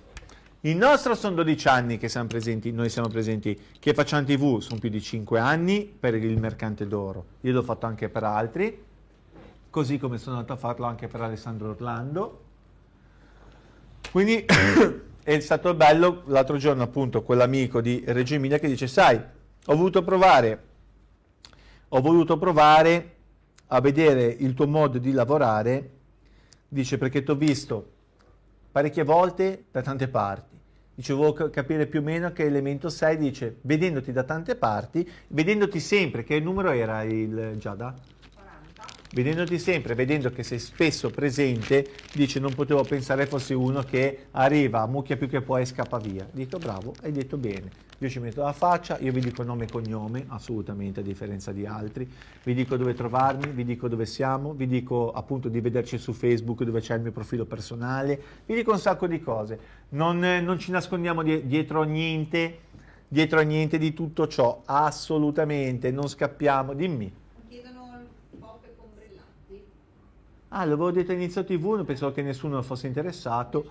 Il nostro sono 12 anni che siamo presenti, noi siamo presenti, che facciamo TV sono più di 5 anni per il mercante d'oro. Io l'ho fatto anche per altri, così come sono andato a farlo anche per Alessandro Orlando. Quindi è stato bello l'altro giorno appunto quell'amico di Reggio Emilia che dice, sai, ho voluto provare, ho voluto provare a vedere il tuo modo di lavorare, dice perché ti ho visto parecchie volte da tante parti. Dice, volevo capire più o meno che elemento sei, dice, vedendoti da tante parti, vedendoti sempre, che numero era il Giada? 40? Vedendoti sempre, vedendo che sei spesso presente, dice, non potevo pensare fossi uno che arriva, mucchia più che può e scappa via. Dico, bravo, hai detto bene. Io ci metto la faccia, io vi dico nome e cognome, assolutamente a differenza di altri, vi dico dove trovarmi, vi dico dove siamo, vi dico appunto di vederci su Facebook dove c'è il mio profilo personale, vi dico un sacco di cose. Non, non ci nascondiamo die- dietro niente, dietro a niente di tutto ciò, assolutamente, non scappiamo, dimmi. Chiedono il coppe con brillanti. Ah, l'avevo detto all'inizio TV, non pensavo che nessuno fosse interessato.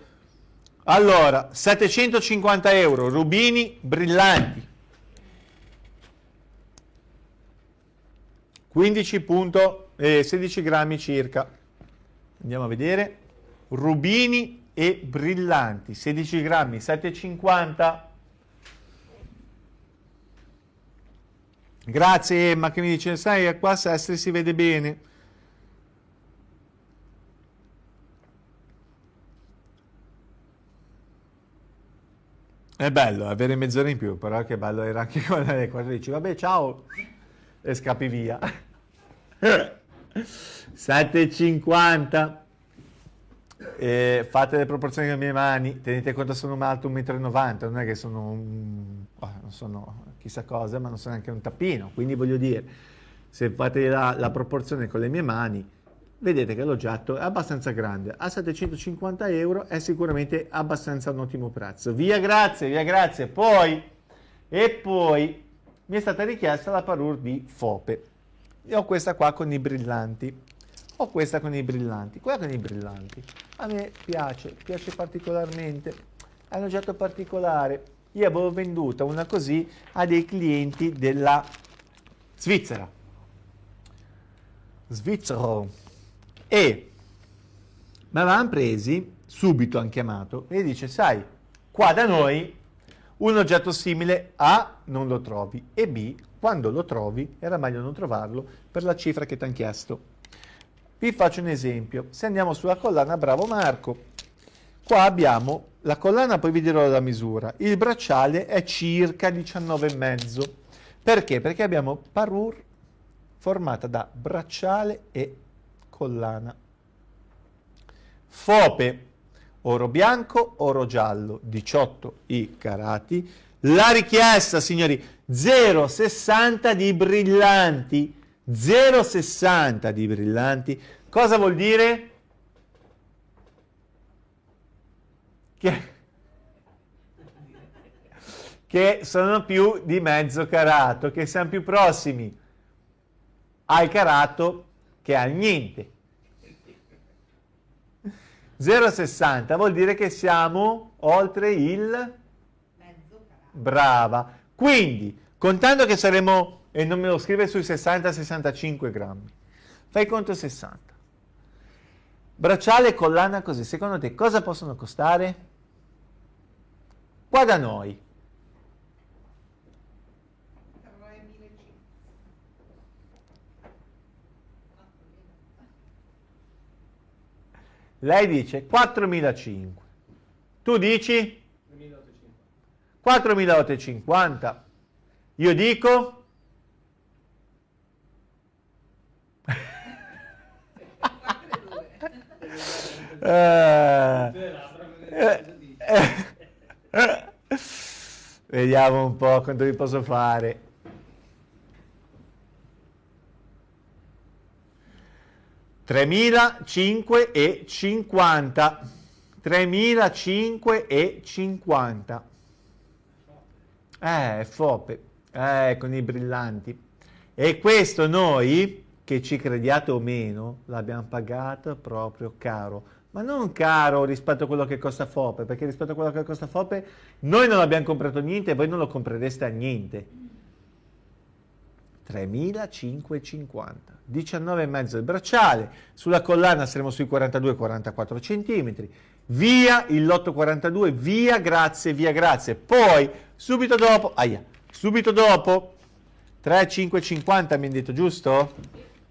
Allora, 750 euro, rubini brillanti. 15 punto, eh, 16 grammi circa. Andiamo a vedere. Rubini e brillanti, 16 grammi, 750. Grazie Emma che mi dice, sai, qua a Sestri si vede bene. È bello avere mezz'ora in più, però che bello era anche quando alle 14. Vabbè, ciao! E scappi via. 7,50. Eh, fate le proporzioni delle mie mani, tenete conto sono alto 1,90 m, non è che sono, un, oh, non sono chissà cosa, ma non sono neanche un tappino, quindi voglio dire, se fate la, la proporzione con le mie mani, vedete che l'oggetto è abbastanza grande, a 750 euro è sicuramente abbastanza un ottimo prezzo. Via grazie, via grazie. Poi, e poi mi è stata richiesta la parure di Fope. Io ho questa qua con i brillanti. Ho questa con i brillanti, quella con i brillanti. A me piace, piace particolarmente. È un oggetto particolare. Io avevo venduta una così a dei clienti della Svizzera. Svizzero e mi avevano presi, subito hanno chiamato e dice, sai, qua da noi un oggetto simile A non lo trovi e B, quando lo trovi, era meglio non trovarlo per la cifra che ti hanno chiesto. Vi faccio un esempio, se andiamo sulla collana Bravo Marco, qua abbiamo la collana, poi vi dirò la misura, il bracciale è circa 19,5. Perché? Perché abbiamo parure formata da bracciale e collana. Fope, oro bianco, oro giallo, 18 i carati. La richiesta, signori, 0,60 di brillanti. 0,60 di brillanti. Cosa vuol dire? Che, che sono più di mezzo carato, che siamo più prossimi al carato che al niente. 0,60 vuol dire che siamo oltre il brava. Quindi, contando che saremo, e non me lo scrive sui 60-65 grammi, fai conto 60. Bracciale e collana così, secondo te cosa possono costare? Qua da noi. Lei dice 4.500. Tu dici 2850. 4.850. Io dico 4,2. Eh, eh, eh. Vediamo un po' quanto vi posso fare. Tremilacinque e cinquanta. Tremilacinque e cinquanta. Eh, Fope, eh, con i brillanti. E questo noi, che ci crediate o meno, l'abbiamo pagato proprio caro. Ma non caro rispetto a quello che costa Fope, perché rispetto a quello che costa Fope noi non abbiamo comprato niente e voi non lo comprereste a niente. 3.550, 19,5 il bracciale, sulla collana saremo sui 42-44 cm, via il lotto 42, via grazie, via grazie, poi subito dopo, aia, subito dopo 3,550 mi hanno detto giusto?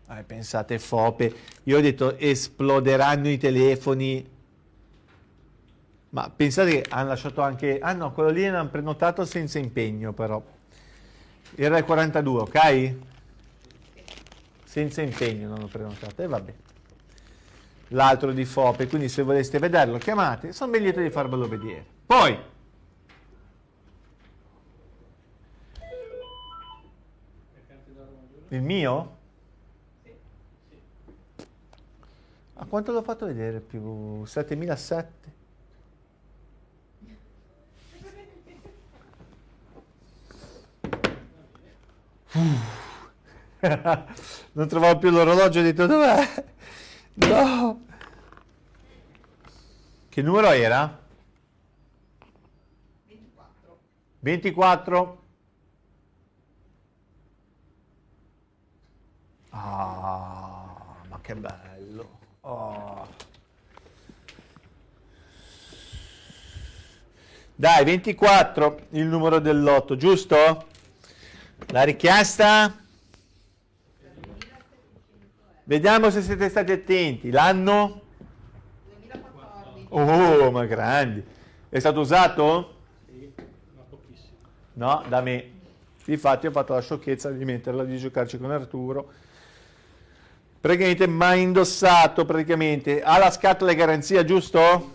Eh, pensate fope, io ho detto esploderanno i telefoni, ma pensate che hanno lasciato anche, ah no, quello lì l'hanno prenotato senza impegno però, era il 42, ok? Senza impegno non l'ho prenotato, e vabbè. L'altro di Fope, quindi se voleste vederlo chiamate, sono ben lieto di farvelo vedere. Poi, il mio? A quanto l'ho fatto vedere? Più 7007? non trovavo più l'orologio, ho detto dov'è? No! Che numero era? 24. 24? Ah, ma che bello! Oh. Dai, 24, il numero del lotto, giusto? La richiesta? Vediamo se siete stati attenti. L'anno? 2014. Oh, ma grandi. È stato usato? Sì, ma pochissimo. No, da me. Infatti ho fatto la sciocchezza di metterla, di giocarci con Arturo. Praticamente mai indossato, praticamente. Ha la scatola di garanzia, giusto?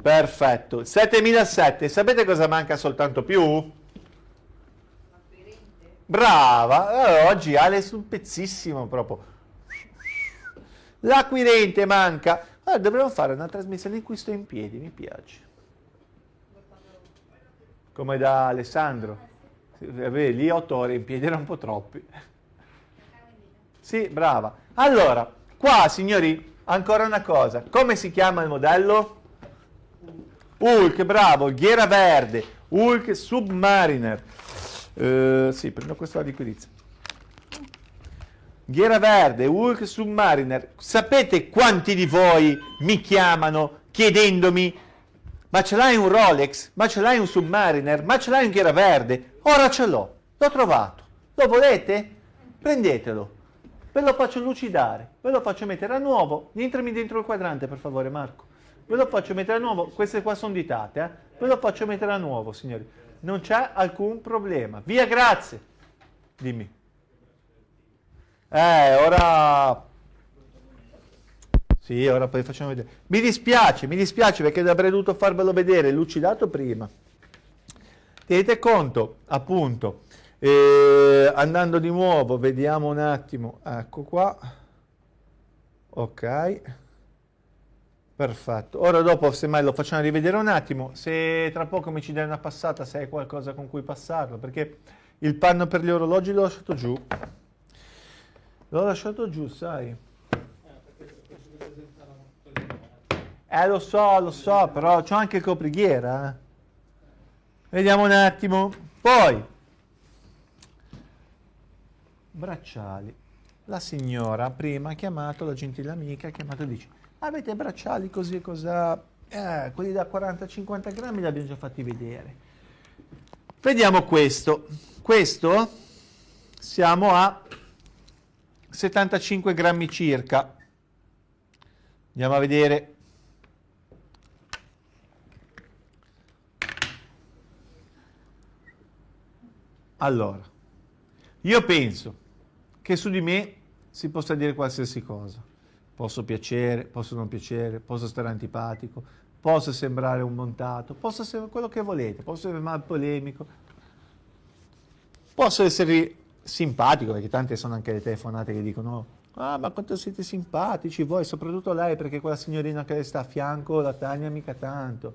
Perfetto. 7007. Sapete cosa manca soltanto più? Brava. Allora, oggi Ale sul pezzissimo proprio. L'acquirente manca. Allora, dovremmo fare una trasmissione in cui sto in piedi, mi piace. Come da Alessandro. Sì, vabbè, lì otto ore in piedi erano un po' troppi. Sì, brava. Allora, qua signori, ancora una cosa. Come si chiama il modello? Hulk, bravo, ghiera verde, Hulk Submariner. Eh, sì, prendo questa liquidizia. Ghiera verde, Hulk Submariner. Sapete quanti di voi mi chiamano chiedendomi ma ce l'hai un Rolex? Ma ce l'hai un Submariner? Ma ce l'hai un Ghiera verde? Ora ce l'ho, l'ho trovato. Lo volete? Prendetelo. Ve lo faccio lucidare, ve lo faccio mettere a nuovo. Entrami dentro il quadrante, per favore, Marco. Ve lo faccio mettere a nuovo. Queste qua sono ditate, eh? Ve lo faccio mettere a nuovo, signori. Non c'è alcun problema. Via, grazie. Dimmi. Eh, ora... Sì, ora poi facciamo vedere. Mi dispiace, mi dispiace perché avrei dovuto farvelo vedere lucidato prima. Tenete conto, appunto, eh, andando di nuovo, vediamo un attimo, ecco qua. Ok. Perfetto. Ora dopo, semmai lo facciamo rivedere un attimo, se tra poco mi ci dai una passata, se hai qualcosa con cui passarlo, perché il panno per gli orologi l'ho lasciato giù. L'ho lasciato giù, sai. Eh, lo so, lo so, però c'ho anche il coprighiera. eh. Vediamo un attimo. Poi, bracciali. La signora prima ha chiamato, la gentile amica ha chiamato e dice, avete bracciali così e cos'ha? Eh, quelli da 40-50 grammi li abbiamo già fatti vedere. Vediamo questo. Questo siamo a 75 grammi circa. Andiamo a vedere. Allora, io penso che su di me si possa dire qualsiasi cosa. Posso piacere, posso non piacere, posso stare antipatico, posso sembrare un montato, posso essere quello che volete, posso essere mal polemico, posso essere simpatico, perché tante sono anche le telefonate che dicono ah ma quanto siete simpatici voi, soprattutto lei perché quella signorina che le sta a fianco, la Tania mica tanto.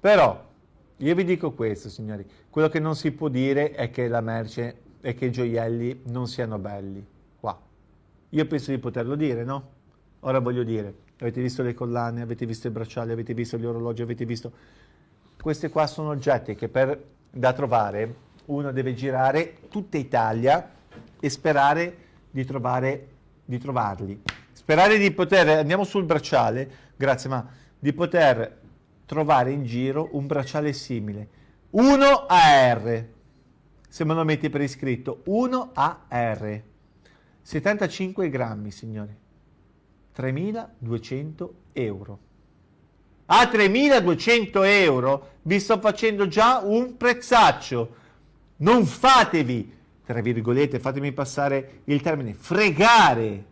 Però io vi dico questo, signori. Quello che non si può dire è che la merce e che i gioielli non siano belli. Qua. Io penso di poterlo dire, no? Ora voglio dire, avete visto le collane, avete visto i bracciali, avete visto gli orologi, avete visto... Questi qua sono oggetti che per, da trovare uno deve girare tutta Italia e sperare di, trovare, di trovarli. Sperare di poter, andiamo sul bracciale, grazie, ma di poter trovare in giro un bracciale simile. 1 AR, se me lo metti per iscritto, 1 AR, 75 grammi, signori, 3.200 euro. A 3.200 euro vi sto facendo già un prezzaccio. Non fatevi, tra virgolette, fatemi passare il termine, fregare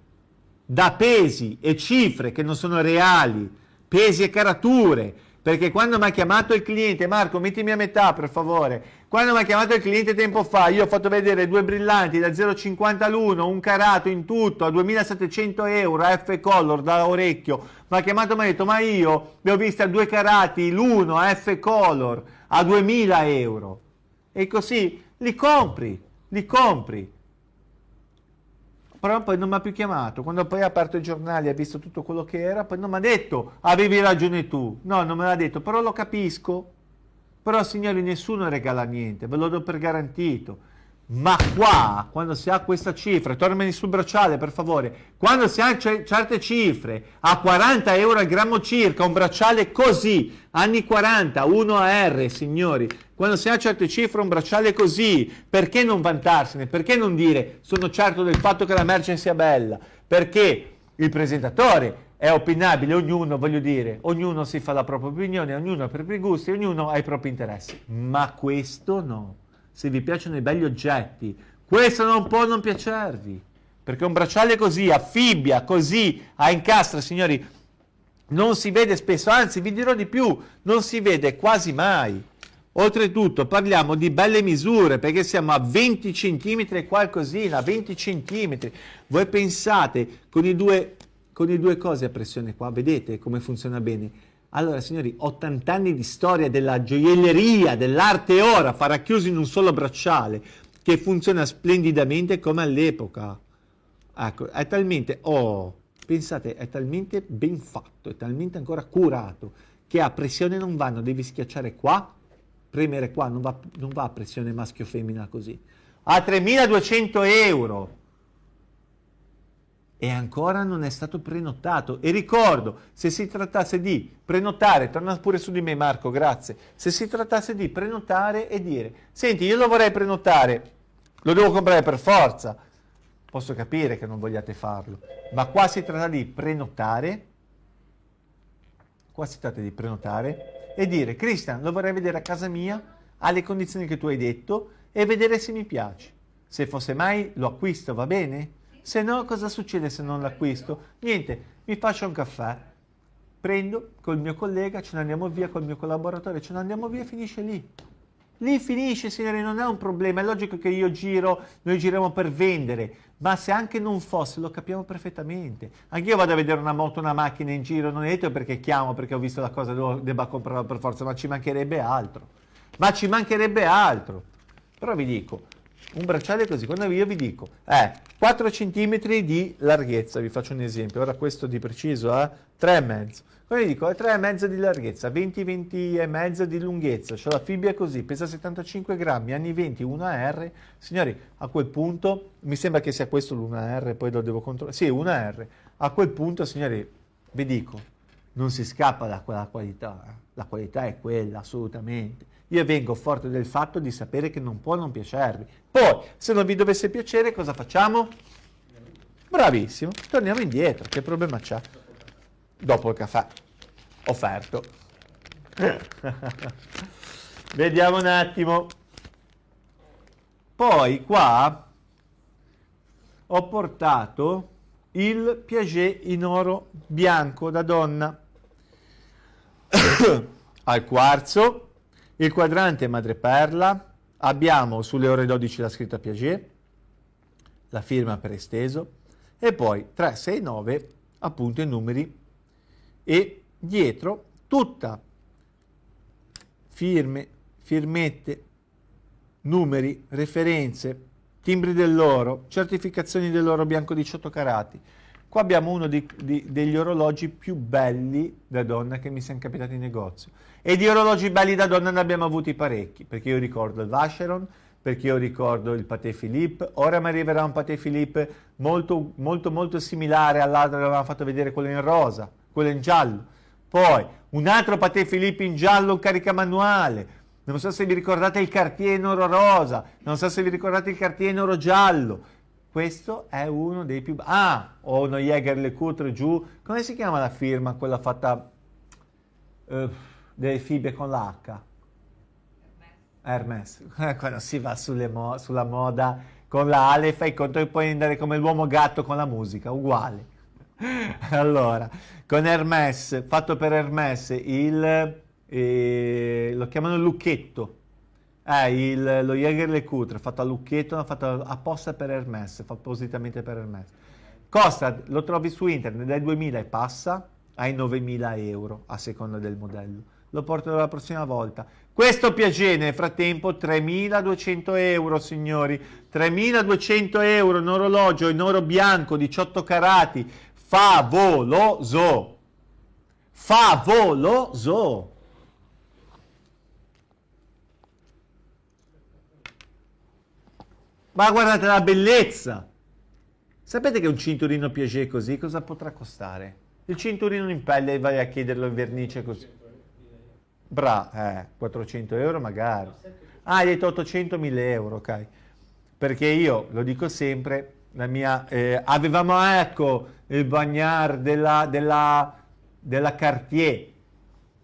da pesi e cifre che non sono reali, pesi e carature, perché quando mi ha chiamato il cliente, Marco mettimi a metà per favore, quando mi ha chiamato il cliente tempo fa, io ho fatto vedere due brillanti da 0,50 l'uno, un carato in tutto a 2700 euro, F color da orecchio, mi ha chiamato e mi ha detto ma io li ho visti a due carati l'uno a F color a 2000 euro. E così li compri, li compri però poi non mi ha più chiamato. Quando poi ha aperto i giornali e ha visto tutto quello che era, poi non mi ha detto avevi ragione tu. No, non me l'ha detto, però lo capisco. Però signori, nessuno regala niente, ve lo do per garantito. Ma qua, quando si ha questa cifra, tornami sul bracciale per favore, quando si ha certe cifre, a 40 euro al grammo circa, un bracciale così, anni 40, 1 AR, signori, quando si ha certe cifre, un bracciale così, perché non vantarsene? Perché non dire sono certo del fatto che la merce sia bella? Perché il presentatore è opinabile, ognuno, voglio dire, ognuno si fa la propria opinione, ognuno ha i propri gusti, ognuno ha i propri interessi, ma questo no se vi piacciono i belli oggetti. Questo non può non piacervi, perché un bracciale così, a fibbia, così, a incastra, signori, non si vede spesso, anzi vi dirò di più, non si vede quasi mai. Oltretutto parliamo di belle misure perché siamo a 20 cm e qualcosina, 20 cm. Voi pensate con i, due, con i due cose a pressione qua, vedete come funziona bene? Allora, signori, 80 anni di storia della gioielleria, dell'arte ora, farà chiuso in un solo bracciale, che funziona splendidamente come all'epoca. Ecco, è talmente, oh, pensate, è talmente ben fatto, è talmente ancora curato, che a pressione non vanno, devi schiacciare qua, premere qua, non va, non va a pressione maschio-femmina così. A 3200 euro! e ancora non è stato prenotato. E ricordo, se si trattasse di prenotare, torna pure su di me Marco, grazie, se si trattasse di prenotare e dire, senti, io lo vorrei prenotare, lo devo comprare per forza, posso capire che non vogliate farlo, ma qua si tratta di prenotare, qua si tratta di prenotare e dire, Cristian, lo vorrei vedere a casa mia, alle condizioni che tu hai detto, e vedere se mi piace. Se fosse mai lo acquisto, va bene? Se no, cosa succede se non l'acquisto? Niente, mi faccio un caffè, prendo col mio collega, ce ne andiamo via col mio collaboratore, ce ne andiamo via e finisce lì. Lì finisce, signori, non è un problema. È logico che io giro, noi giriamo per vendere, ma se anche non fosse, lo capiamo perfettamente. Anche io vado a vedere una moto, una macchina in giro, non è detto perché chiamo, perché ho visto la cosa, debba comprarla per forza, ma ci mancherebbe altro. Ma ci mancherebbe altro. Però vi dico, un bracciale così, quando io vi dico, eh, 4 cm di larghezza, vi faccio un esempio, ora questo di preciso eh, 3,5. Quando vi dico, è 3,5 di larghezza, 20, 20 e mezzo di lunghezza, c'ho la fibbia così, pesa 75 grammi, anni 20, 1R, signori, a quel punto, mi sembra che sia questo l'1R, poi lo devo controllare, sì, 1R, a quel punto, signori, vi dico, non si scappa da quella qualità, eh. la qualità è quella, assolutamente. Io vengo forte del fatto di sapere che non può non piacervi. Poi, se non vi dovesse piacere, cosa facciamo? Bravissimo, torniamo indietro. Che problema c'è? Dopo il caffè offerto. Vediamo un attimo. Poi qua ho portato il Piaget in oro bianco da donna al quarzo il quadrante madreperla, abbiamo sulle ore 12 la scritta Piaget, la firma per esteso, e poi 3, 6, 9 appunto i numeri e dietro tutta firme firmette, numeri, referenze, timbri dell'oro, certificazioni dell'oro bianco 18 carati. Qua abbiamo uno di, di, degli orologi più belli da donna che mi siano capitati in negozio. E di orologi belli da donna ne abbiamo avuti parecchi, perché io ricordo il Vacheron, perché io ricordo il Paté Philippe, ora mi arriverà un Paté Philippe molto, molto, molto similare all'altro che avevamo fatto vedere, quello in rosa, quello in giallo. Poi un altro Paté Philippe in giallo, caricamanuale. Non so se vi ricordate il Cartier in oro rosa, non so se vi ricordate il Cartier in oro giallo. Questo è uno dei più... Ah, o uno Jäger LeCoultre giù. Come si chiama la firma, quella fatta uh, delle fibre con l'H? Hermes, quando si va mo sulla moda con la Ale fai conto che puoi andare come l'uomo gatto con la musica, uguale. allora, con Hermes, fatto per Hermes, il, eh, lo chiamano lucchetto, eh, il, lo Jäger Le Coutre, fatto a lucchetto, fatto apposta per Hermes, fatto appositamente per Hermes. Costa, lo trovi su internet, dai 2000 e passa ai 9000 euro a seconda del modello lo porterò la prossima volta. Questo Piaget nel frattempo 3.200 euro signori, 3.200 euro in orologio in oro bianco 18 carati, favoloso, favoloso. Ma guardate la bellezza! Sapete che un cinturino Piaget così cosa potrà costare? Il cinturino in pelle vai a chiederlo in vernice così. Bra, eh, 400 euro magari. Ah, hai detto 800 1000 euro, ok. Perché io, lo dico sempre, la mia, eh, avevamo ecco il bagnard della, della, della Cartier,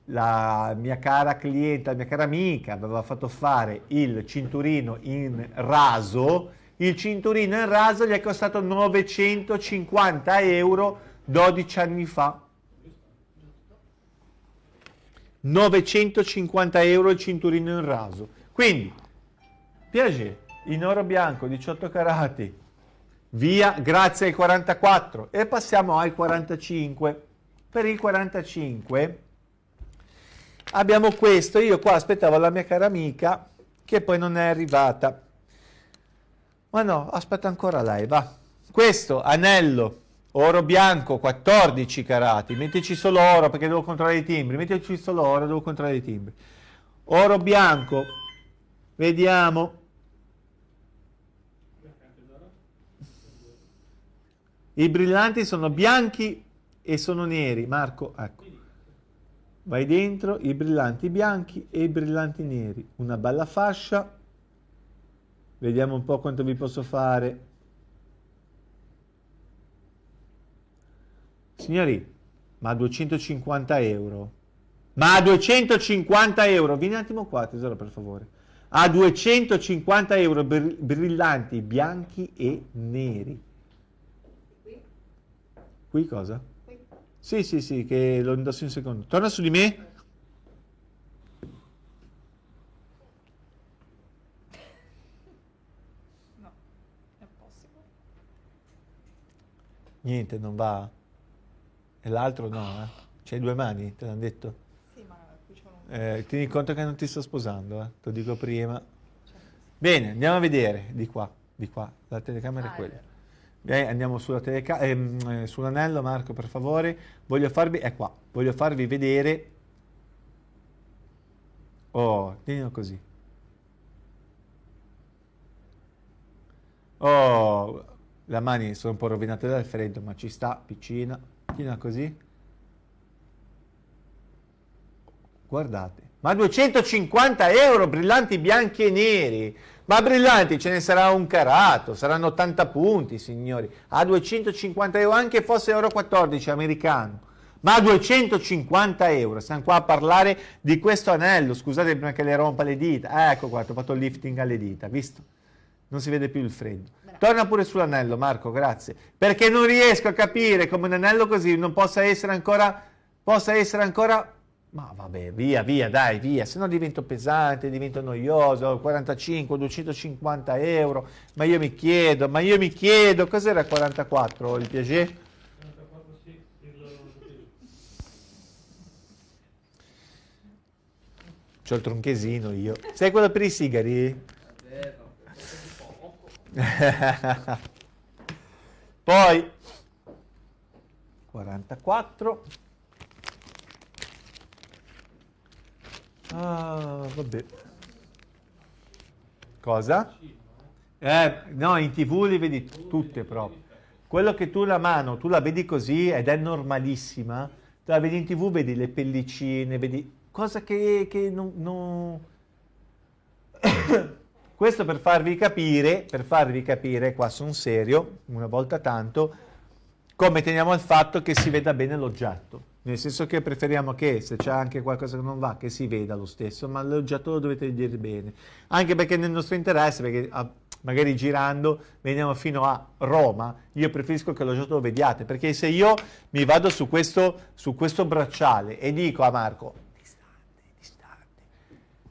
la mia cara cliente, la mia cara amica aveva fatto fare il cinturino in raso, il cinturino in raso gli è costato 950 euro 12 anni fa. 950 euro il cinturino in raso. Quindi, Piaget, in oro bianco, 18 carati, via, grazie ai 44. E passiamo ai 45. Per il 45 abbiamo questo, io qua aspettavo la mia cara amica, che poi non è arrivata. Ma no, aspetta ancora lei, va. Questo anello Oro bianco 14 carati, mettici solo oro perché devo controllare i timbri, mettici solo oro, devo controllare i timbri. Oro bianco, vediamo. I brillanti sono bianchi e sono neri, Marco, ecco. Vai dentro, i brillanti bianchi e i brillanti neri. Una bella fascia. Vediamo un po' quanto vi posso fare. Signori, ma 250 euro? Ma a 250 euro, vieni un attimo qua tesoro per favore, a 250 euro brillanti, bianchi e neri. Qui? Cosa? Qui? Sì, sì, sì, che lo indosso in secondo. Torna su di me. No, è possibile. Niente, non va. E l'altro no, eh? C'hai due mani, te l'hanno detto? Sì, ma qui c'è un... Eh, tieni conto che non ti sto sposando, eh? te lo dico prima. Bene, andiamo a vedere di qua, di qua, la telecamera Ah, è è quella. vero. Bene, andiamo sulla teleca- ehm, eh, sull'anello, Marco, per favore. Voglio farvi, è qua, voglio farvi vedere. Oh, tienilo così. Oh, le mani sono un po' rovinate dal freddo, ma ci sta, piccina. Tienila così. Guardate, ma 250 euro brillanti bianchi e neri. Ma brillanti ce ne sarà un carato, saranno 80 punti, signori. A 250 euro, anche fosse euro 14 americano. Ma a 250 euro, stiamo qua a parlare di questo anello. Scusate prima che le rompa le dita. Ecco qua, ho fatto il lifting alle dita, visto? Non si vede più il freddo. Bravo. Torna pure sull'anello, Marco, grazie. Perché non riesco a capire come un anello così non possa essere ancora... Possa essere ancora... Ma vabbè, via, via, dai, via, se no divento pesante, divento noioso, 45, 250 euro, ma io mi chiedo, ma io mi chiedo, cos'era 44 il Piaget? 44 sì, C'ho il tronchesino io. Sei quello per i sigari? Poi 44. Ah, vabbè. Cosa? Eh, no, in tv li vedi tutte proprio. Quello che tu la mano, tu la vedi così ed è normalissima, tu la vedi in tv, vedi le pellicine, vedi cosa che, che non... non... Questo per farvi capire, per farvi capire, qua sono serio, una volta tanto, come teniamo al fatto che si veda bene l'oggetto. Nel senso che preferiamo che se c'è anche qualcosa che non va, che si veda lo stesso, ma l'oggetto lo dovete vedere bene. Anche perché nel nostro interesse, perché ah, magari girando veniamo fino a Roma, io preferisco che l'oggetto lo vediate, perché se io mi vado su questo, su questo bracciale e dico a Marco,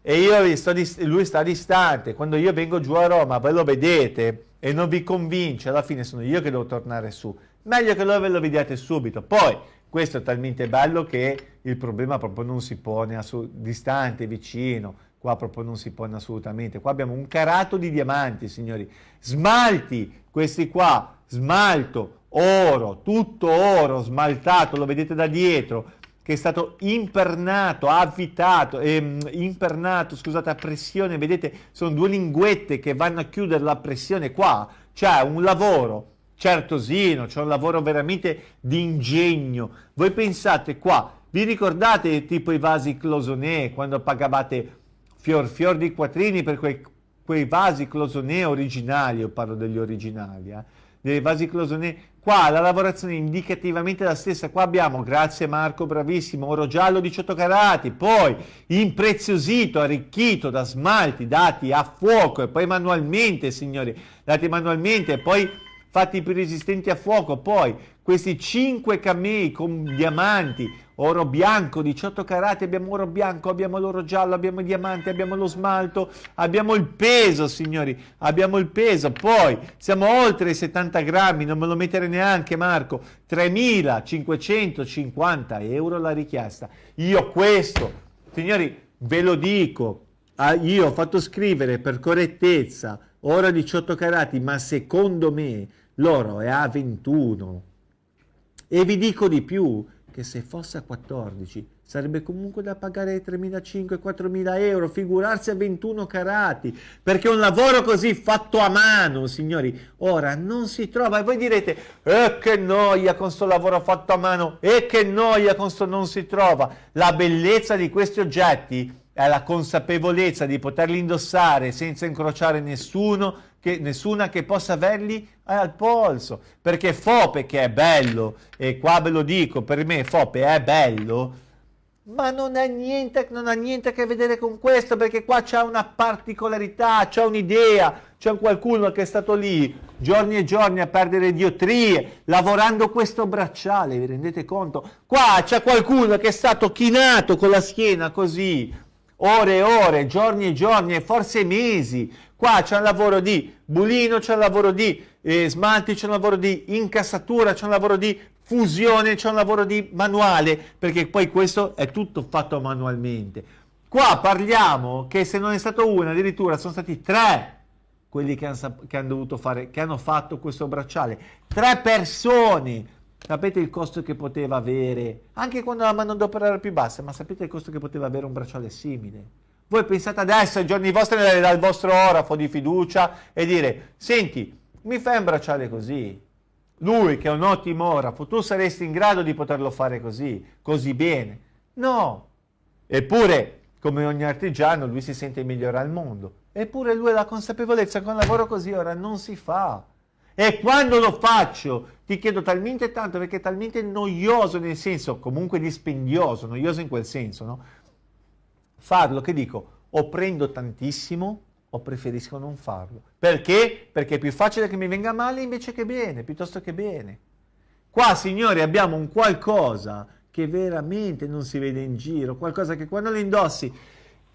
e io sto lui sta distante, quando io vengo giù a Roma, voi lo vedete e non vi convince, alla fine sono io che devo tornare su. Meglio che voi ve lo vediate subito. Poi, questo è talmente bello che il problema proprio non si pone distante, vicino, qua proprio non si pone assolutamente. Qua abbiamo un carato di diamanti, signori. Smalti, questi qua, smalto, oro, tutto oro, smaltato, lo vedete da dietro che è stato impernato, avvitato, ehm, impernato, scusate, a pressione, vedete, sono due linguette che vanno a chiudere la pressione qua, c'è un lavoro certosino, c'è un lavoro veramente di ingegno. Voi pensate qua, vi ricordate tipo i vasi closonè, quando pagavate fior fior di quattrini per quei, quei vasi closonè originali, io parlo degli originali, eh? dei vasi closonè Qua la lavorazione è indicativamente la stessa, qua abbiamo, grazie Marco, bravissimo, oro giallo 18 carati, poi impreziosito, arricchito da smalti dati a fuoco e poi manualmente, signori, dati manualmente e poi fatti più resistenti a fuoco, poi questi 5 camei con diamanti, oro bianco, 18 carati, abbiamo oro bianco, abbiamo l'oro giallo, abbiamo i diamanti, abbiamo lo smalto, abbiamo il peso, signori, abbiamo il peso, poi siamo oltre i 70 grammi, non me lo mettere neanche Marco, 3.550 euro la richiesta. Io questo, signori, ve lo dico, ah, io ho fatto scrivere per correttezza oro 18 carati, ma secondo me l'oro è a 21 e vi dico di più, che se fosse a 14 sarebbe comunque da pagare 3.500-4.000 euro, figurarsi a 21 carati, perché un lavoro così fatto a mano, signori, ora non si trova. E voi direte, eh che noia con sto lavoro fatto a mano, e che noia con sto non si trova. La bellezza di questi oggetti è la consapevolezza di poterli indossare senza incrociare nessuno, che, nessuna che possa averli al polso. Perché Fope, che è bello, e qua ve lo dico, per me Fope è bello, ma non niente, non ha niente a che vedere con questo, perché qua c'è una particolarità, c'è un'idea, c'è qualcuno che è stato lì giorni e giorni a perdere diotrie, lavorando questo bracciale, vi rendete conto? Qua c'è qualcuno che è stato chinato con la schiena così, ore e ore, giorni e giorni e forse mesi. Qua c'è un lavoro di bulino, c'è un lavoro di eh, smalti, c'è un lavoro di incassatura, c'è un lavoro di fusione, c'è un lavoro di manuale, perché poi questo è tutto fatto manualmente. Qua parliamo che se non è stato uno, addirittura sono stati tre quelli che hanno, che hanno dovuto fare, che hanno fatto questo bracciale. Tre persone Sapete il costo che poteva avere, anche quando la manodopera era più bassa, ma sapete il costo che poteva avere un bracciale simile? Voi pensate adesso ai giorni vostri dal vostro orafo di fiducia e dire, senti, mi fai un bracciale così? Lui che è un ottimo orafo, tu saresti in grado di poterlo fare così, così bene? No. Eppure, come ogni artigiano, lui si sente migliore al mondo. Eppure lui ha la consapevolezza che un lavoro così ora non si fa. E quando lo faccio ti chiedo talmente tanto perché è talmente noioso nel senso, comunque dispendioso, noioso in quel senso, no? Farlo che dico, o prendo tantissimo o preferisco non farlo. Perché? Perché è più facile che mi venga male invece che bene, piuttosto che bene. Qua, signori, abbiamo un qualcosa che veramente non si vede in giro, qualcosa che quando lo indossi,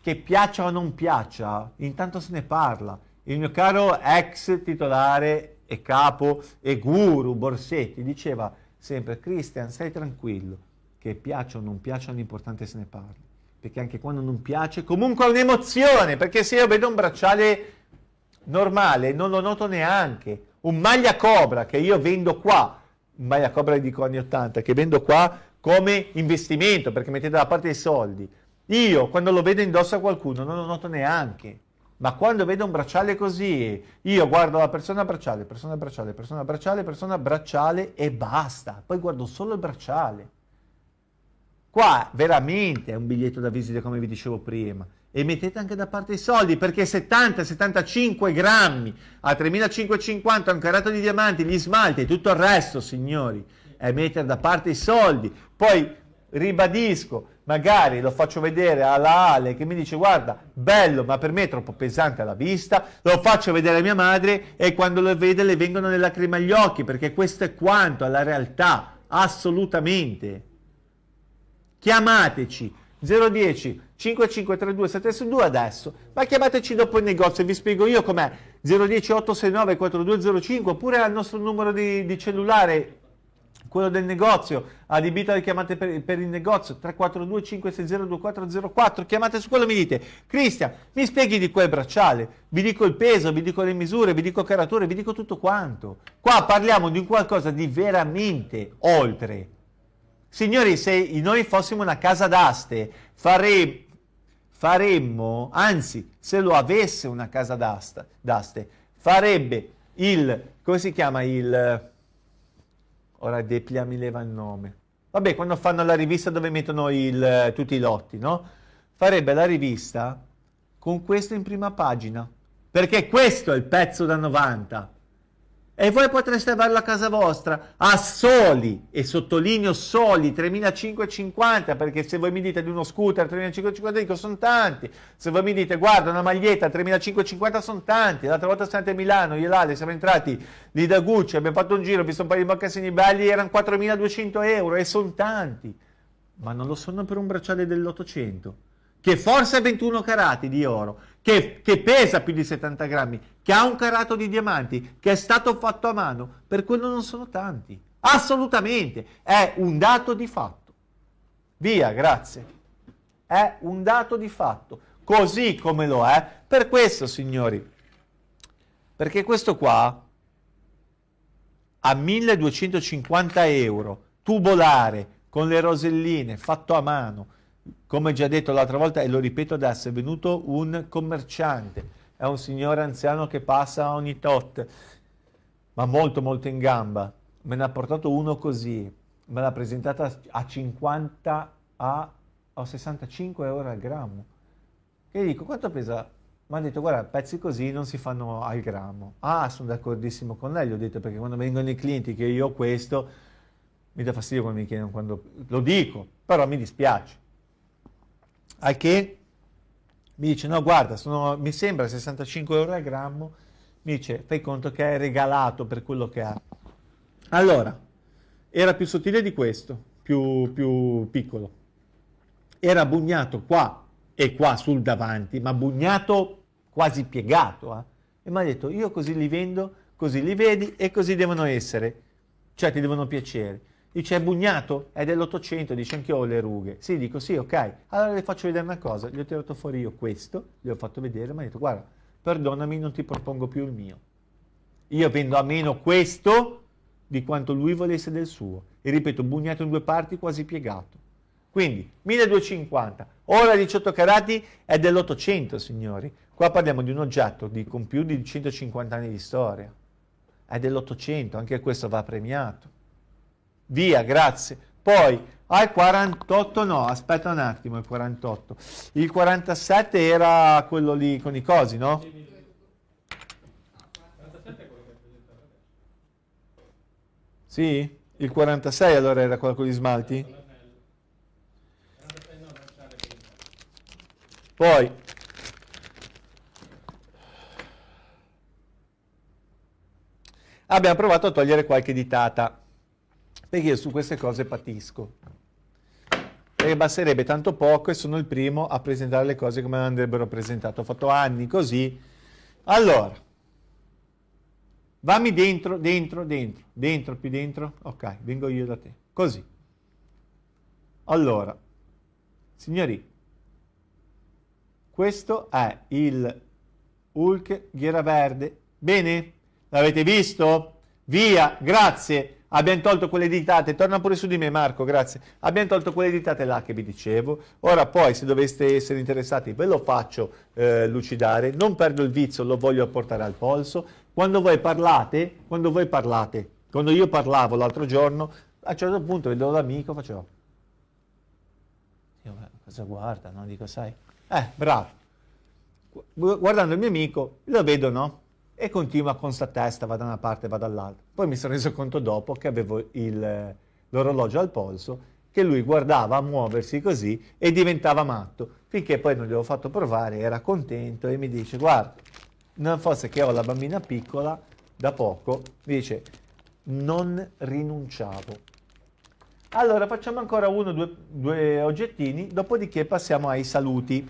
che piaccia o non piaccia, intanto se ne parla. Il mio caro ex titolare e capo e guru Borsetti diceva sempre Christian stai tranquillo che piaccia o non piaccia l'importante se ne parli perché anche quando non piace, comunque è un'emozione, perché se io vedo un bracciale normale non lo noto neanche. Un maglia cobra che io vendo qua, un maglia cobra dico anni 80, che vendo qua come investimento, perché mettete da parte i soldi. Io quando lo vedo indosso a qualcuno non lo noto neanche. Ma quando vedo un bracciale così, io guardo la persona bracciale, persona bracciale, persona bracciale, persona bracciale e basta. Poi guardo solo il bracciale. Qua veramente è un biglietto da visita come vi dicevo prima. E mettete anche da parte i soldi perché 70-75 grammi a 3550 un carato di diamanti, gli smalti e tutto il resto, signori, è mettere da parte i soldi. Poi ribadisco, magari lo faccio vedere alla Ale che mi dice guarda, bello, ma per me è troppo pesante alla vista, lo faccio vedere a mia madre e quando lo vede le vengono le lacrime agli occhi perché questo è quanto alla realtà, assolutamente. Chiamateci. 010 5532 762 adesso, ma chiamateci dopo il negozio e vi spiego io com'è. 010 869 4205 oppure al nostro numero di, di cellulare quello del negozio, adibito alle chiamate per, per, il negozio 342 560 2404 chiamate su quello e mi dite Cristian mi spieghi di quel bracciale? Vi dico il peso, vi dico le misure vi dico carature, vi dico tutto quanto. Qua parliamo di qualcosa di veramente oltre signori se noi fossimo una casa d'aste fare, faremmo anzi se lo avesse una casa d'aste farebbe il come si chiama il Ora Deplia mi leva il nome. Vabbè, quando fanno la rivista dove mettono il, tutti i lotti, no? Farebbe la rivista con questo in prima pagina. Perché questo è il pezzo da 90 e voi potreste averla a casa vostra a soli, e sottolineo soli, 3.550, perché se voi mi dite di uno scooter 3.550 dico sono tanti, se voi mi dite guarda una maglietta 3.550 sono tanti, l'altra volta siamo andati a Milano, io l'Ale siamo entrati lì da Gucci, abbiamo fatto un giro, ho visto un paio di mocassini belli, erano 4.200 euro e sono tanti, ma non lo sono per un bracciale dell'Ottocento che forse è 21 carati di oro, che, che, pesa più di 70 grammi, che ha un carato di diamanti, che è stato fatto a mano, per quello non sono tanti. Assolutamente, è un dato di fatto. Via, grazie. È un dato di fatto, così come lo è per questo, signori. Perché questo qua a 1250 euro, tubolare, con le roselline, fatto a mano, come già detto l'altra volta e lo ripeto adesso, è venuto un commerciante, è un signore anziano che passa ogni tot, ma molto molto in gamba. Me ne ha portato uno così, me l'ha presentata a 50 a, a 65 euro al grammo. E dico, quanto pesa? Mi ha detto, guarda, pezzi così non si fanno al grammo. Ah, sono d'accordissimo con lei, gli ho detto, perché quando vengono i clienti che io ho questo, mi dà fastidio quando mi chiedono quando... Lo dico, però mi dispiace al che mi dice no guarda sono, mi sembra 65 euro al grammo. Mi dice fai conto che è regalato per quello che ha. Allora era più sottile di questo più, più piccolo. Era bugnato qua e qua sul davanti ma bugnato quasi piegato eh? e mi ha detto io così li vendo così li vedi e così devono essere. Cioè ti devono piacere Dice è bugnato? È dell'Ottocento, dice anche io ho le rughe. Sì, dico sì, ok. Allora le faccio vedere una cosa. Gli ho tirato fuori io questo, gli ho fatto vedere, ma ha detto guarda, perdonami, non ti propongo più il mio. Io vendo a meno questo di quanto lui volesse del suo. E ripeto, bugnato in due parti, quasi piegato. Quindi 1250, ora 18 carati è dell'Ottocento, signori. Qua parliamo di un oggetto di, con più di 150 anni di storia. È dell'Ottocento, anche questo va premiato. Via, grazie. Poi al 48 no, aspetta un attimo, il 48. Il 47 era quello lì con i cosi, no? Sì? Il 46 allora era quello con gli smalti? Poi abbiamo provato a togliere qualche ditata perché io su queste cose patisco. Perché basterebbe tanto poco e sono il primo a presentare le cose come andrebbero presentate. Ho fatto anni così. Allora, vammi dentro, dentro, dentro, dentro, più dentro. Ok, vengo io da te. Così. Allora, signori, Questo è il Hulk Ghiera Verde. Bene? L'avete visto? Via, grazie. Abbiamo tolto quelle ditate, torna pure su di me Marco, grazie. Abbiamo tolto quelle ditate là che vi dicevo. Ora poi, se doveste essere interessati, ve lo faccio eh, lucidare. Non perdo il vizio, lo voglio portare al polso. Quando voi parlate, quando voi parlate, quando io parlavo l'altro giorno, a un certo punto vedevo l'amico, facevo... Io, cosa guarda, no? Dico, sai? Eh, bravo. Guardando il mio amico, lo vedo, no? E continua con sta testa, va da una parte, va dall'altra. Poi mi sono reso conto dopo che avevo l'orologio al polso, che lui guardava a muoversi così e diventava matto, finché poi non gli ho fatto provare, era contento e mi dice, guarda, non fosse che ho la bambina piccola, da poco, mi dice, non rinunciavo. Allora facciamo ancora uno, due, due oggettini, dopodiché passiamo ai saluti.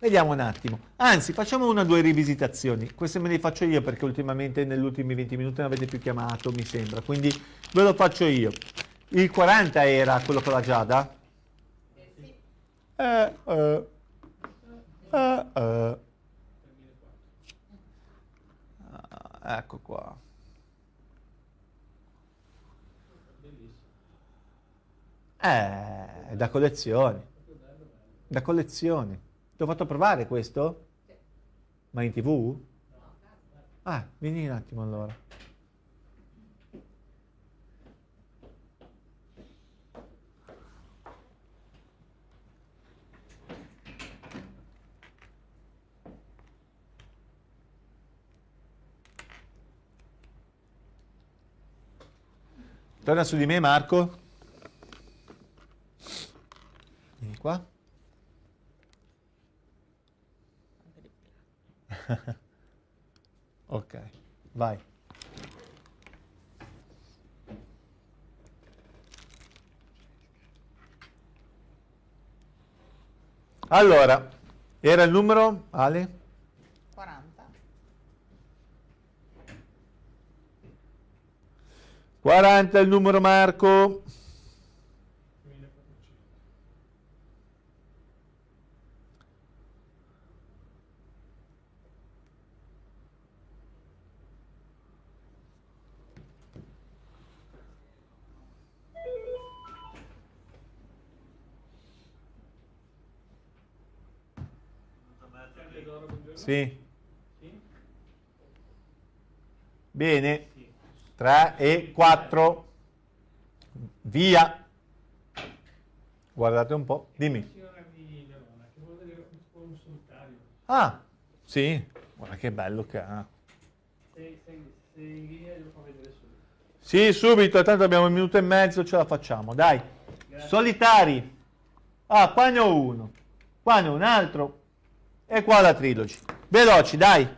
Vediamo un attimo. Anzi, facciamo una o due rivisitazioni. Queste me le faccio io perché ultimamente negli ultimi 20 minuti non avete più chiamato, mi sembra. Quindi ve lo faccio io. Il 40 era quello con la Giada? Eh eh, eh, eh. Ah, ecco qua. Eh, da collezione. Da collezione. Ti ho fatto provare questo? Ma in tv? Ah, vieni un attimo allora. Torna su di me Marco. Vieni qua. ok, vai. Allora, era il numero, Ale? 40. 40 il numero Marco. 1400. Sempre d'oro, buongiorno. Sì, bene. Sì. 3 e 4. Via. Guardate un po', dimmi. Ah, sì, guarda che bello che ha. Sì, subito, tanto abbiamo un minuto e mezzo, ce la facciamo, dai. Grazie. Solitari. Ah, qua ne ho uno, qua ne ho un altro e qua la trilogy. Veloci, dai.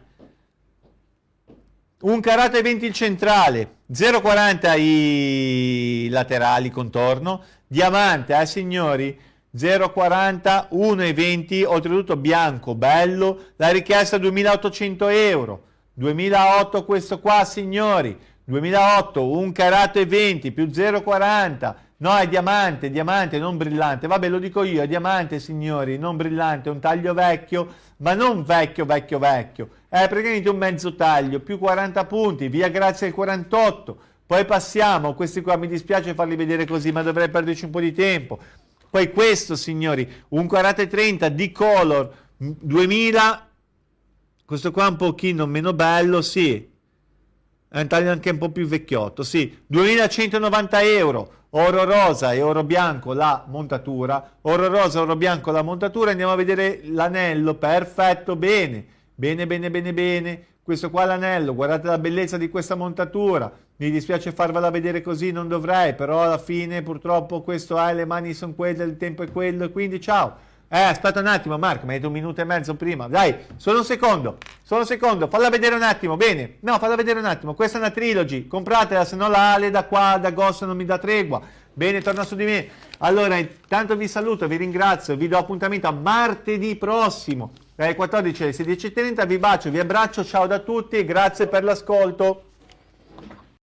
Un karate 20 il centrale, 0,40 i laterali contorno, diamante, eh signori, 0,40, 1,20, oltretutto bianco, bello, la richiesta 2800 euro, 2008 questo qua signori, 2008, un karate 20 più 0,40, no è diamante, diamante, non brillante, vabbè lo dico io, è diamante signori, non brillante, un taglio vecchio, ma non vecchio, vecchio, vecchio, è praticamente un mezzo taglio, più 40 punti, via grazie al 48, poi passiamo, questi qua mi dispiace farli vedere così, ma dovrei perderci un po' di tempo, poi questo signori, un karate 30 di color, 2000, questo qua un pochino meno bello, sì, è un taglio anche un po' più vecchiotto, sì, 2190 euro, oro rosa e oro bianco la montatura, oro rosa, oro bianco la montatura, andiamo a vedere l'anello, perfetto, bene, bene, bene, bene, bene, questo qua è l'anello, guardate la bellezza di questa montatura, mi dispiace farvela vedere così, non dovrei, però alla fine purtroppo questo è, le mani sono quelle, il tempo è quello, e quindi ciao. Eh, aspetta un attimo, Marco, mi hai detto un minuto e mezzo prima. Dai, solo un secondo, solo un secondo, falla vedere un attimo, bene. No, falla vedere un attimo, questa è una trilogy, compratela, se no la Ale da qua, da Goss non mi dà tregua. Bene, torna su di me. Allora, intanto vi saluto, vi ringrazio, vi do appuntamento a martedì prossimo, dalle 14 alle 16.30, vi bacio, vi abbraccio, ciao da tutti, grazie per l'ascolto.